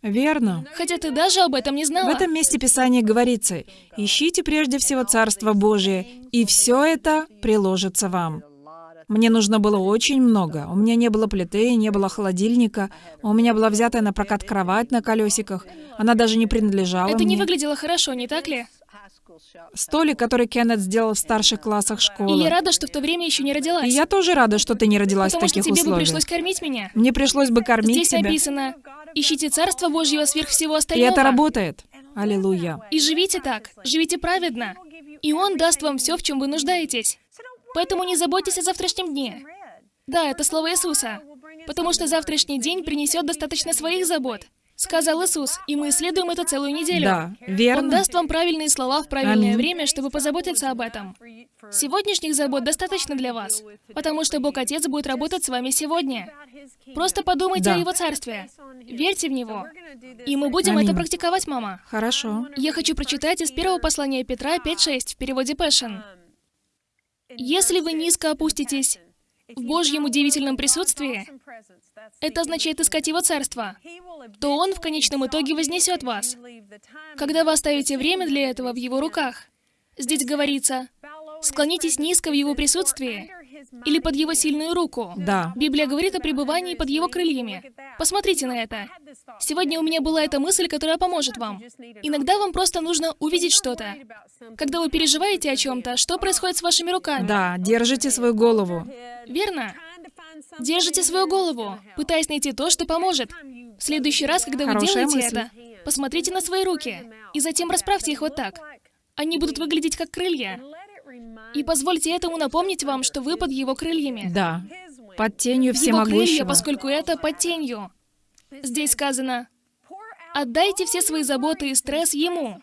Верно. Хотя ты даже об этом не В знала. этом месте Писания говорится, «Ищите прежде всего Царство Божие, и все это приложится вам». Мне нужно было очень много. У меня не было плиты, не было холодильника. У меня была взятая на прокат кровать на колесиках. Она даже не принадлежала Это не мне. выглядело хорошо, не так ли? Столик, который Кеннет сделал в старших классах И школы. я рада, что в то время еще не родилась. И я тоже рада, что ты не родилась потому в что таких тебе бы условиях. пришлось кормить меня. Мне пришлось бы кормить Здесь тебя. написано, ищите Царство Божьего сверх всего И остального. это работает. Аллилуйя. И живите так, живите праведно. И Он даст вам все, в чем вы нуждаетесь. Поэтому не заботьтесь о завтрашнем дне. Да, это слово Иисуса. Потому что завтрашний день принесет достаточно своих забот. Сказал Иисус, и мы исследуем это целую неделю. Да, верно. Он даст вам правильные слова в правильное Аминь. время, чтобы позаботиться об этом. Сегодняшних забот достаточно для вас, потому что Бог Отец будет работать с вами сегодня. Просто подумайте Да. о Его Царстве. Верьте в Него. И мы будем Аминь. это практиковать, мама. Хорошо. Я хочу прочитать из первого послания Петра 5.6 в переводе Passion. Если вы низко опуститесь в Божьем удивительном присутствии, это означает искать Его Царство, то Он в конечном итоге вознесет вас, когда вы оставите время для этого в Его руках. Здесь говорится, склонитесь низко в Его присутствии, Или под Его сильную руку? Да. Библия говорит о пребывании под Его крыльями. Посмотрите на это. Сегодня у меня была эта мысль, которая поможет вам. Иногда вам просто нужно увидеть что-то. Когда вы переживаете о чем-то, что происходит с вашими руками? Да, держите свою голову. Верно? Держите свою голову, пытаясь найти то, что поможет. В следующий раз, когда вы Хорошая делаете мысль. это, посмотрите на свои руки, и затем расправьте их вот так. Они будут выглядеть как крылья. И позвольте этому напомнить вам, что вы под его крыльями. Да. Под тенью Его крылья, всемогущего. поскольку это под тенью. Здесь сказано, отдайте все свои заботы и стресс ему.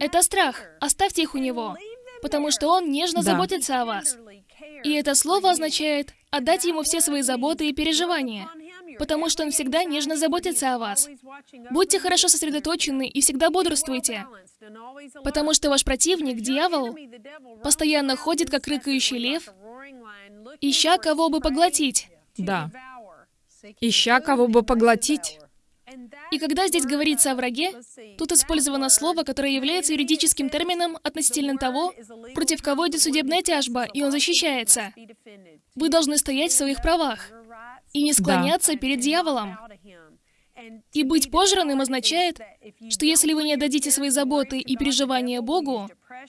Это страх, оставьте их у него, потому что он нежно Да. заботится о вас. И это слово означает отдать ему все свои заботы и переживания, потому что он всегда нежно заботится о вас. Будьте хорошо сосредоточены и всегда бодрствуйте, потому что ваш противник, дьявол, постоянно ходит, как рыкающий лев, ища кого бы поглотить. Да. Ища кого бы поглотить. И когда здесь говорится о враге, тут использовано слово, которое является юридическим термином относительно того, против кого идет судебная тяжба, и он защищается. Вы должны стоять в своих правах и не склоняться перед дьяволом. И быть пожранным означает, что если вы не отдадите свои заботы и переживания Богу,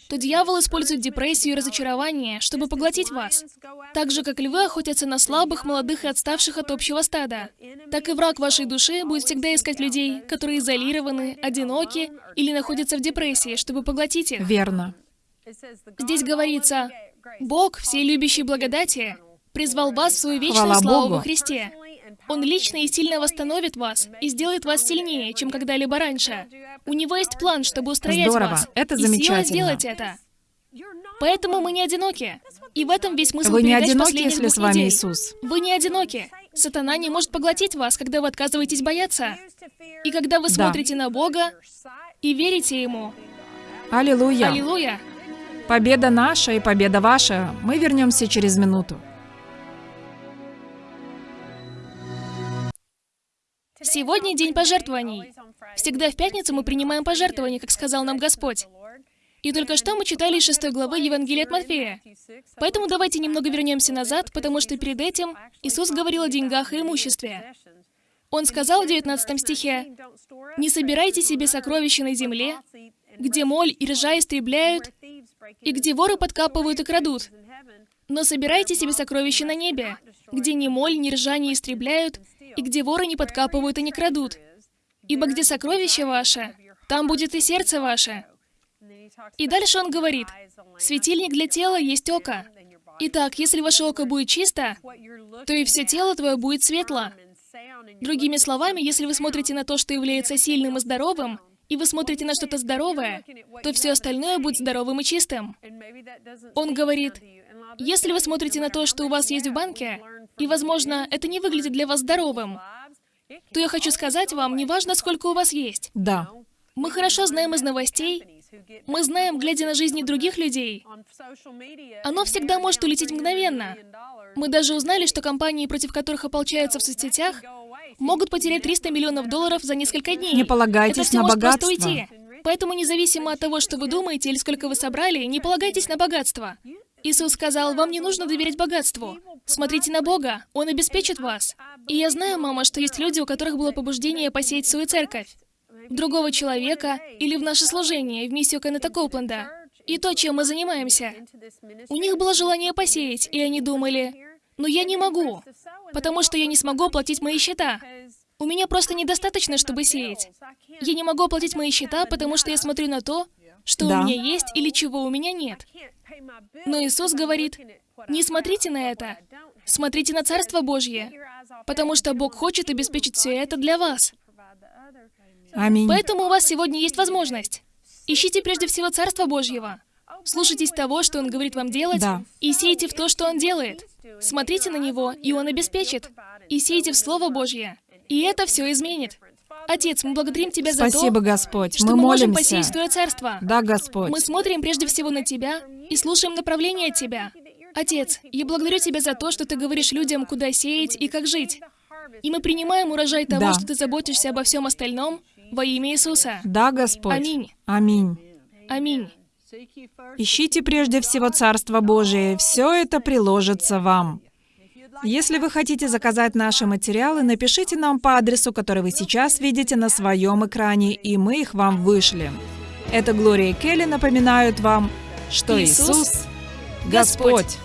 то дьявол использует депрессию и разочарование, чтобы поглотить вас. Так же, как львы охотятся на слабых, молодых и отставших от общего стада, так и враг вашей души будет всегда искать людей, которые изолированы, одиноки или находятся в депрессии, чтобы поглотить их. Верно. Здесь говорится, Бог, всей любящей благодати, призвал вас в свою вечную Хвала славу Богу. во Христе. Он лично и сильно восстановит вас и сделает вас сильнее, чем когда-либо раньше. У него есть план, чтобы устроять Здорово. вас. Это и сила замечательно. сделать это. Поэтому мы не одиноки. И в этом весь смысл Вы не одиноки, если с вами недель. Иисус. Вы не одиноки. Сатана не может поглотить вас, когда вы отказываетесь бояться. И когда вы Да. смотрите на Бога и верите Ему. Аллилуйя. Аллилуйя. Победа наша и победа ваша. Мы вернемся через минуту. Сегодня день пожертвований. Всегда в пятницу мы принимаем пожертвования, как сказал нам Господь. И только что мы читали из 6 главы Евангелия от Матфея. Поэтому давайте немного вернемся назад, потому что перед этим Иисус говорил о деньгах и имуществе. Он сказал в 19 стихе, «Не собирайте себе сокровища на земле, где моль и ржа истребляют, и где воры подкапывают и крадут. Но собирайте себе сокровища на небе, где ни моль, ни ржа не истребляют, и где воры не подкапывают и не крадут. Ибо где сокровище ваше, там будет и сердце ваше». И дальше он говорит, «Светильник для тела есть око. Итак, если ваше око будет чисто, то и все тело твое будет светло. Другими словами, если вы смотрите на то, что является сильным и здоровым, и вы смотрите на что-то здоровое, то все остальное будет здоровым и чистым. Он говорит, если вы смотрите на то, что у вас есть в банке, и, возможно, это не выглядит для вас здоровым, то я хочу сказать вам, неважно, сколько у вас есть. Да. Мы хорошо знаем из новостей, мы знаем, глядя на жизни других людей, оно всегда может улететь мгновенно. Мы даже узнали, что компании, против которых ополчаются в соцсетях, могут потерять 300 миллионов долларов за несколько дней. Не полагайтесь Это все на может просто богатство. уйти. Поэтому независимо от того, что вы думаете или сколько вы собрали, не полагайтесь на богатство. Иисус сказал, вам не нужно доверять богатству. Смотрите на Бога, Он обеспечит вас. И я знаю, мама, что есть люди, у которых было побуждение посеять свою церковь, в другого человека или в наше служение, в миссию Кеннета Коупленда. И то, чем мы занимаемся. У них было желание посеять, и они думали, но я не могу, потому что я не смогу оплатить мои счета. У меня просто недостаточно, чтобы сеять. Я не могу оплатить мои счета, потому что я смотрю на то, что Да. у меня есть или чего у меня нет. Но Иисус говорит, не смотрите на это, смотрите на Царство Божье, потому что Бог хочет обеспечить все это для вас. Аминь. Поэтому у вас сегодня есть возможность. Ищите прежде всего Царство Божьего. Слушайтесь того, что Он говорит вам делать, Да. и сейте в то, что Он делает. Смотрите на Него, и Он обеспечит. И сейте в Слово Божье. И это все изменит. Отец, мы благодарим Тебя за Спасибо, то, Господь. что Мы мы можем посеять Твое Царство. Да, Господь. Мы смотрим прежде всего на Тебя и слушаем направление от Тебя. Отец, я благодарю Тебя за то, что Ты говоришь людям, куда сеять и как жить. И мы принимаем урожай того, Да. что Ты заботишься обо всем остальном во имя Иисуса. Да, Господь. Аминь. Аминь. Аминь. Ищите прежде всего Царство Божие, все это приложится вам. Если вы хотите заказать наши материалы, напишите нам по адресу, который вы сейчас видите на своем экране, и мы их вам вышлем. Это Глория и Келли напоминают вам, что Иисус Господь.